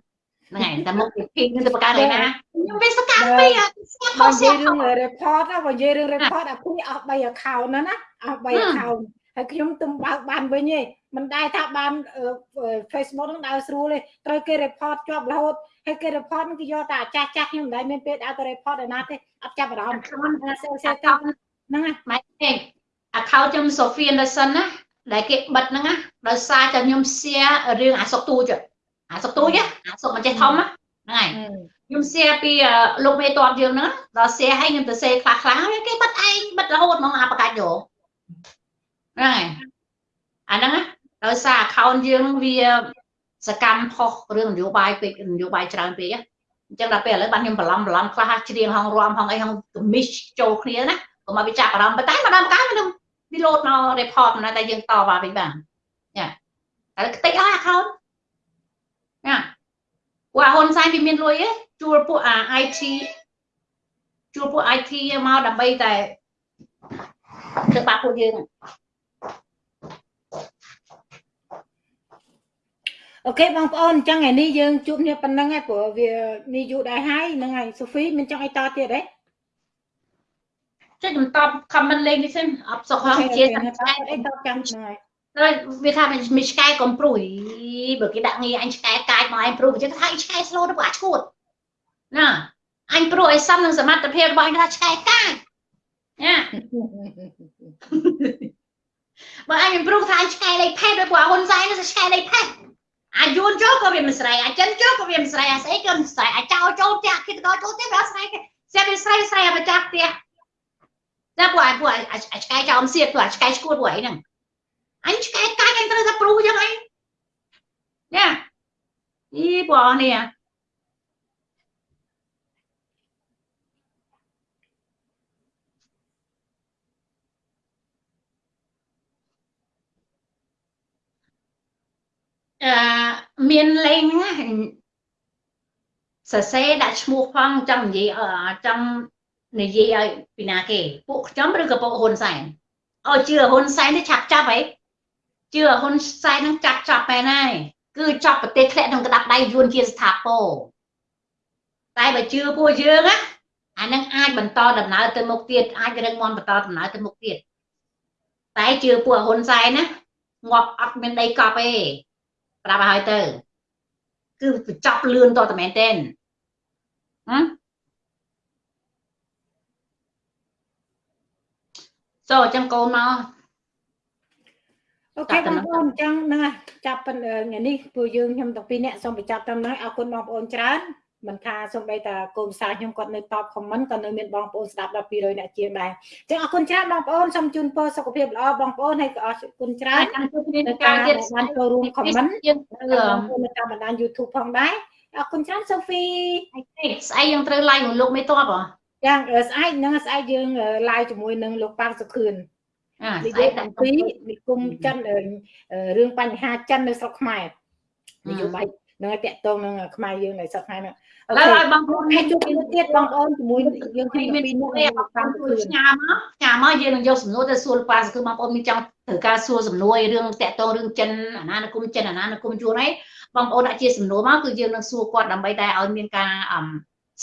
[SPEAKER 2] ហ្នឹងហើយតែមុខពីភីងទៅបកកើតឯណាខ្ញុំវាសកម្មពេកអាស្គាល់ខុ
[SPEAKER 1] បើ
[SPEAKER 2] ស
[SPEAKER 1] និ
[SPEAKER 2] ស្គា
[SPEAKER 1] យាយ
[SPEAKER 2] ល់
[SPEAKER 1] រឿង
[SPEAKER 2] ខុស
[SPEAKER 1] report ណាបើនិយាយរឿង report អាខ្ញុំអស់3 account ណាណាអស់3 account ហើយខ្ញុំទំបើកបានវិញទេមិនដែរថាបាន Facebook ហ្នឹងដើរស្រួលទេត្រូវគេ report ជាប់រហូតហើយគេ report ហ្នឹងគេយកតែអាចាស់ចាស់ខ្ញុំមិនដែរមានពេលដើរទៅ report ឯណាទេអត់ចាប់អារម្មណ៍
[SPEAKER 2] account
[SPEAKER 1] ណាសេសេទៅហ្នឹងណា
[SPEAKER 2] ម៉ែទេ account ខ្ញុំ Sophie Anderson ណាដែលគេបិទហ្នឹងណាដោយសារតែខ្ញុំ share រឿងអាសុកទូច អាសុកទូចអាសុកមិនចេះធំណាហ្នឹងហើយខ្ញុំ share ពីលោកមេតបយើងហ្នឹងដល់ share ឲ្យខ្ញុំទៅ share ខ្លះខ្លះហើយគេបិទឯងបិទរហូតហ្មងអាបកាច់យកហ្នឹងហើយអាហ្នឹងណាដោយសារ account យើងវាសកម្មផុសរឿងនយោបាយពេកនយោបាយច្រើនពេកអញ្ចឹងដល់ពេលឥឡូវបានខ្ញុំបន្លំបន្លំខ្លះច្រៀងហងរំហងអីហងកមីសចូលគ្នាណាកុំឲ្យវាចាប់អារម្មណ៍ប៉ុន្តែម្ដងម្កាលខ្ញុំវាលោតមក report មិនតែយើងតបមកវិញបានយ៉ាតែខ្ទេចអស់ account ណាពួកអាហ៊ុនសែនវាមានលុយឯងជួលពួកអា IT ជួលពួក IT មកដើម្បីតែធ្វើបាបពួកយើង
[SPEAKER 1] អូខេបងប្អូនអញ្ចឹងថ្ងៃនេះយើងជួបគ្នាប៉ុណ្្នឹងហើយព្រោះវានេះយូរដែរហើយហ្នឹងហើយសូហ្វីមានចង់អីតទៀតទេ
[SPEAKER 2] ចុចខ្ញុំតប comment លេងនេះសិនអត់សុខហងជា
[SPEAKER 1] អី
[SPEAKER 2] សា
[SPEAKER 1] ត
[SPEAKER 2] ច់ឆ្កែ
[SPEAKER 1] អីតចាំហ្នឹងហើយ
[SPEAKER 2] ហើយវាថាមានឆ្កែកំព្រួយ បើគេដាក់ងារអញឆ្កែកាចមកឯងព្រួយគេថាអញឆ្កែ slow ទៅពួកអាឈួតណាអញព្រួយឲ្យសមនឹងសមត្ថភាពរបស់អញថាឆ្កែកាចណាបើអញព្រួយថាអញឆ្កែលេខផេតដោយពួកអាហ៊ុនសែននឹងឆ្កែលេខផេតអាយួនចូលក៏វាមិនស្រ័យអាចិនចូលក៏វាមិនស្រ័យអាស្អីក៏មិនស្រ័យអាចោចូលផ្ទះគិតក៏ចូលផ្ទះវាស្រ័យគេស្រាប់វាស្រ័យស្រ័យអាម្ចាស់ផ្ទះតែពួកអាពួកអាឆ្កែចោមសៀតពួកអាឆ្កែឈួតពួកអីហ្នឹងអញឆ្កែកាច់អញត្រូវថាព្រូចឹងអី នេះអីបងនេះអឺមានលេងហ្នឹងសរសេរដាក់ឈ្មោះផងចង់និយាយចង់និយាយឲ្យពីណាគេពួកខ្ញុំឬក៏ពួកហ៊ុនសែនអោជឿហ៊ុនសែននេះឆាប់ចាប់ហីជឿហ៊ុនសែននឹងចាត់ចាប់មែនហើយ គឺចាប់ប្រទេសធ្លាក់ក្នុងក្តាប់ដៃយួនជាស្ថាពរតែបើជឿពួកយើងណាអានឹងអាចបន្តដំណើរទៅមុខទៀតអាចរឹងមាំបន្តដំណើរទៅមុខទៀតតែជឿពួកហ៊ុនសែនណាងាប់អត់មានដីកប់ទេប្រាប់ឲ្យហើយទៅគឺបញ្ចប់លឿនតតែមែនទេហ៎សូអញ្ចឹងកូនមក
[SPEAKER 1] អូខេបងប្អូនអញ្ចឹងហ្នឹងហើយចាប់ប៉ុនថ្ងៃនេះពួកយើងខ្ញុំទាំងពីរនាក់សូមបញ្ចប់តាមហ្នឹងអរគុណបងប្អូនច្រើនមិនថាសូម្បីតែកូនសាខ្ញុំគាត់នៅតបខមមិនក៏នៅមានបងប្អូនស្ដាប់ដល់200អ្នកជាងដែរអញ្ចឹងអរគុណច្រើនបងប្អូនសូមជូនពរសុខភាពល្អបងប្អូនហើយក៏អរគុណច្រើន
[SPEAKER 2] ចាំជួបគ្នា
[SPEAKER 1] នៅ
[SPEAKER 2] នៅ
[SPEAKER 1] កា
[SPEAKER 2] ការរទៀត
[SPEAKER 1] បានចូលរួមខមមិន
[SPEAKER 2] យើង
[SPEAKER 1] នៅតាមបណ្ដាញ YouTube ផងដែរអរគុណច្រើនសូហ្វី
[SPEAKER 2] ស្អែកយើងត្រូវ live មួយលោកមេតបហ៎
[SPEAKER 1] យ៉ាងស្អែកហ្នឹងស្អែកយើង live ជាមួយនឹងលោកប៉ាងសុខឿន
[SPEAKER 2] អា
[SPEAKER 1] និ
[SPEAKER 2] ស្អែ
[SPEAKER 1] យា
[SPEAKER 2] ក
[SPEAKER 1] យ
[SPEAKER 2] ដាក់
[SPEAKER 1] អំពីនិគមចិនរឿងបញ្ហាចិននៅស្រុកខ្មែរនយោបាយនឹងឲ្យតាក់ទងនឹងខ្មែរយើងនៅស្រុកខ្មែរហ្នឹងអូ
[SPEAKER 2] ឡើយ
[SPEAKER 1] ខេ
[SPEAKER 2] ឲ្យបងប្អូន
[SPEAKER 1] ហើយជួបគ្នាទៀតបងប្អូនជាមួយយើងគ្នា
[SPEAKER 2] មាន
[SPEAKER 1] ពីរ
[SPEAKER 2] មាន
[SPEAKER 1] នេះ
[SPEAKER 2] នេះ
[SPEAKER 1] លោក
[SPEAKER 2] បា
[SPEAKER 1] ប៉ាង
[SPEAKER 2] ង
[SPEAKER 1] សុ
[SPEAKER 2] ជួយ
[SPEAKER 1] ខឿន
[SPEAKER 2] ផ្ញើមកផ្ញើមកយើងនឹងយកសំណួរទៅសួរប៉ាសគឺបងប្អូនមានចង់ត្រូវការសួរសំណួររឿងតាក់ទងរឿងចិនអាណានិគមចិនអាណានិគមជួនអីបងប្អូនដាក់ជាសំណួរមកគឺយើងនឹងសួរគាត់ដើម្បីតែឲ្យមានការ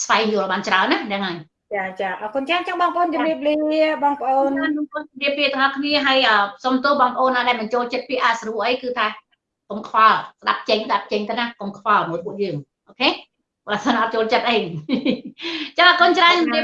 [SPEAKER 2] ស្វែងយល់បានច្រើនណាហ្នឹងហើយ
[SPEAKER 1] ចាចាអរគុណច្រើនចឹងបងប្អូនជម្រាបលាបងប្អូន
[SPEAKER 2] បងប្អូនជម្រាបលាទាំងអស់គ្នាហើយសុំទោសបងប្អូនណាដែលបញ្ចូលចិត្តពាក្យអាស្រួអីគឺថាកុំខ្វល់ស្ដាប់ចេញស្ដាប់ចេញទៅណាកុំខ្វល់មួយពួកយើងអូខេបើសិនអត់ចូលចិត្តអីចាអរគុណច្រើន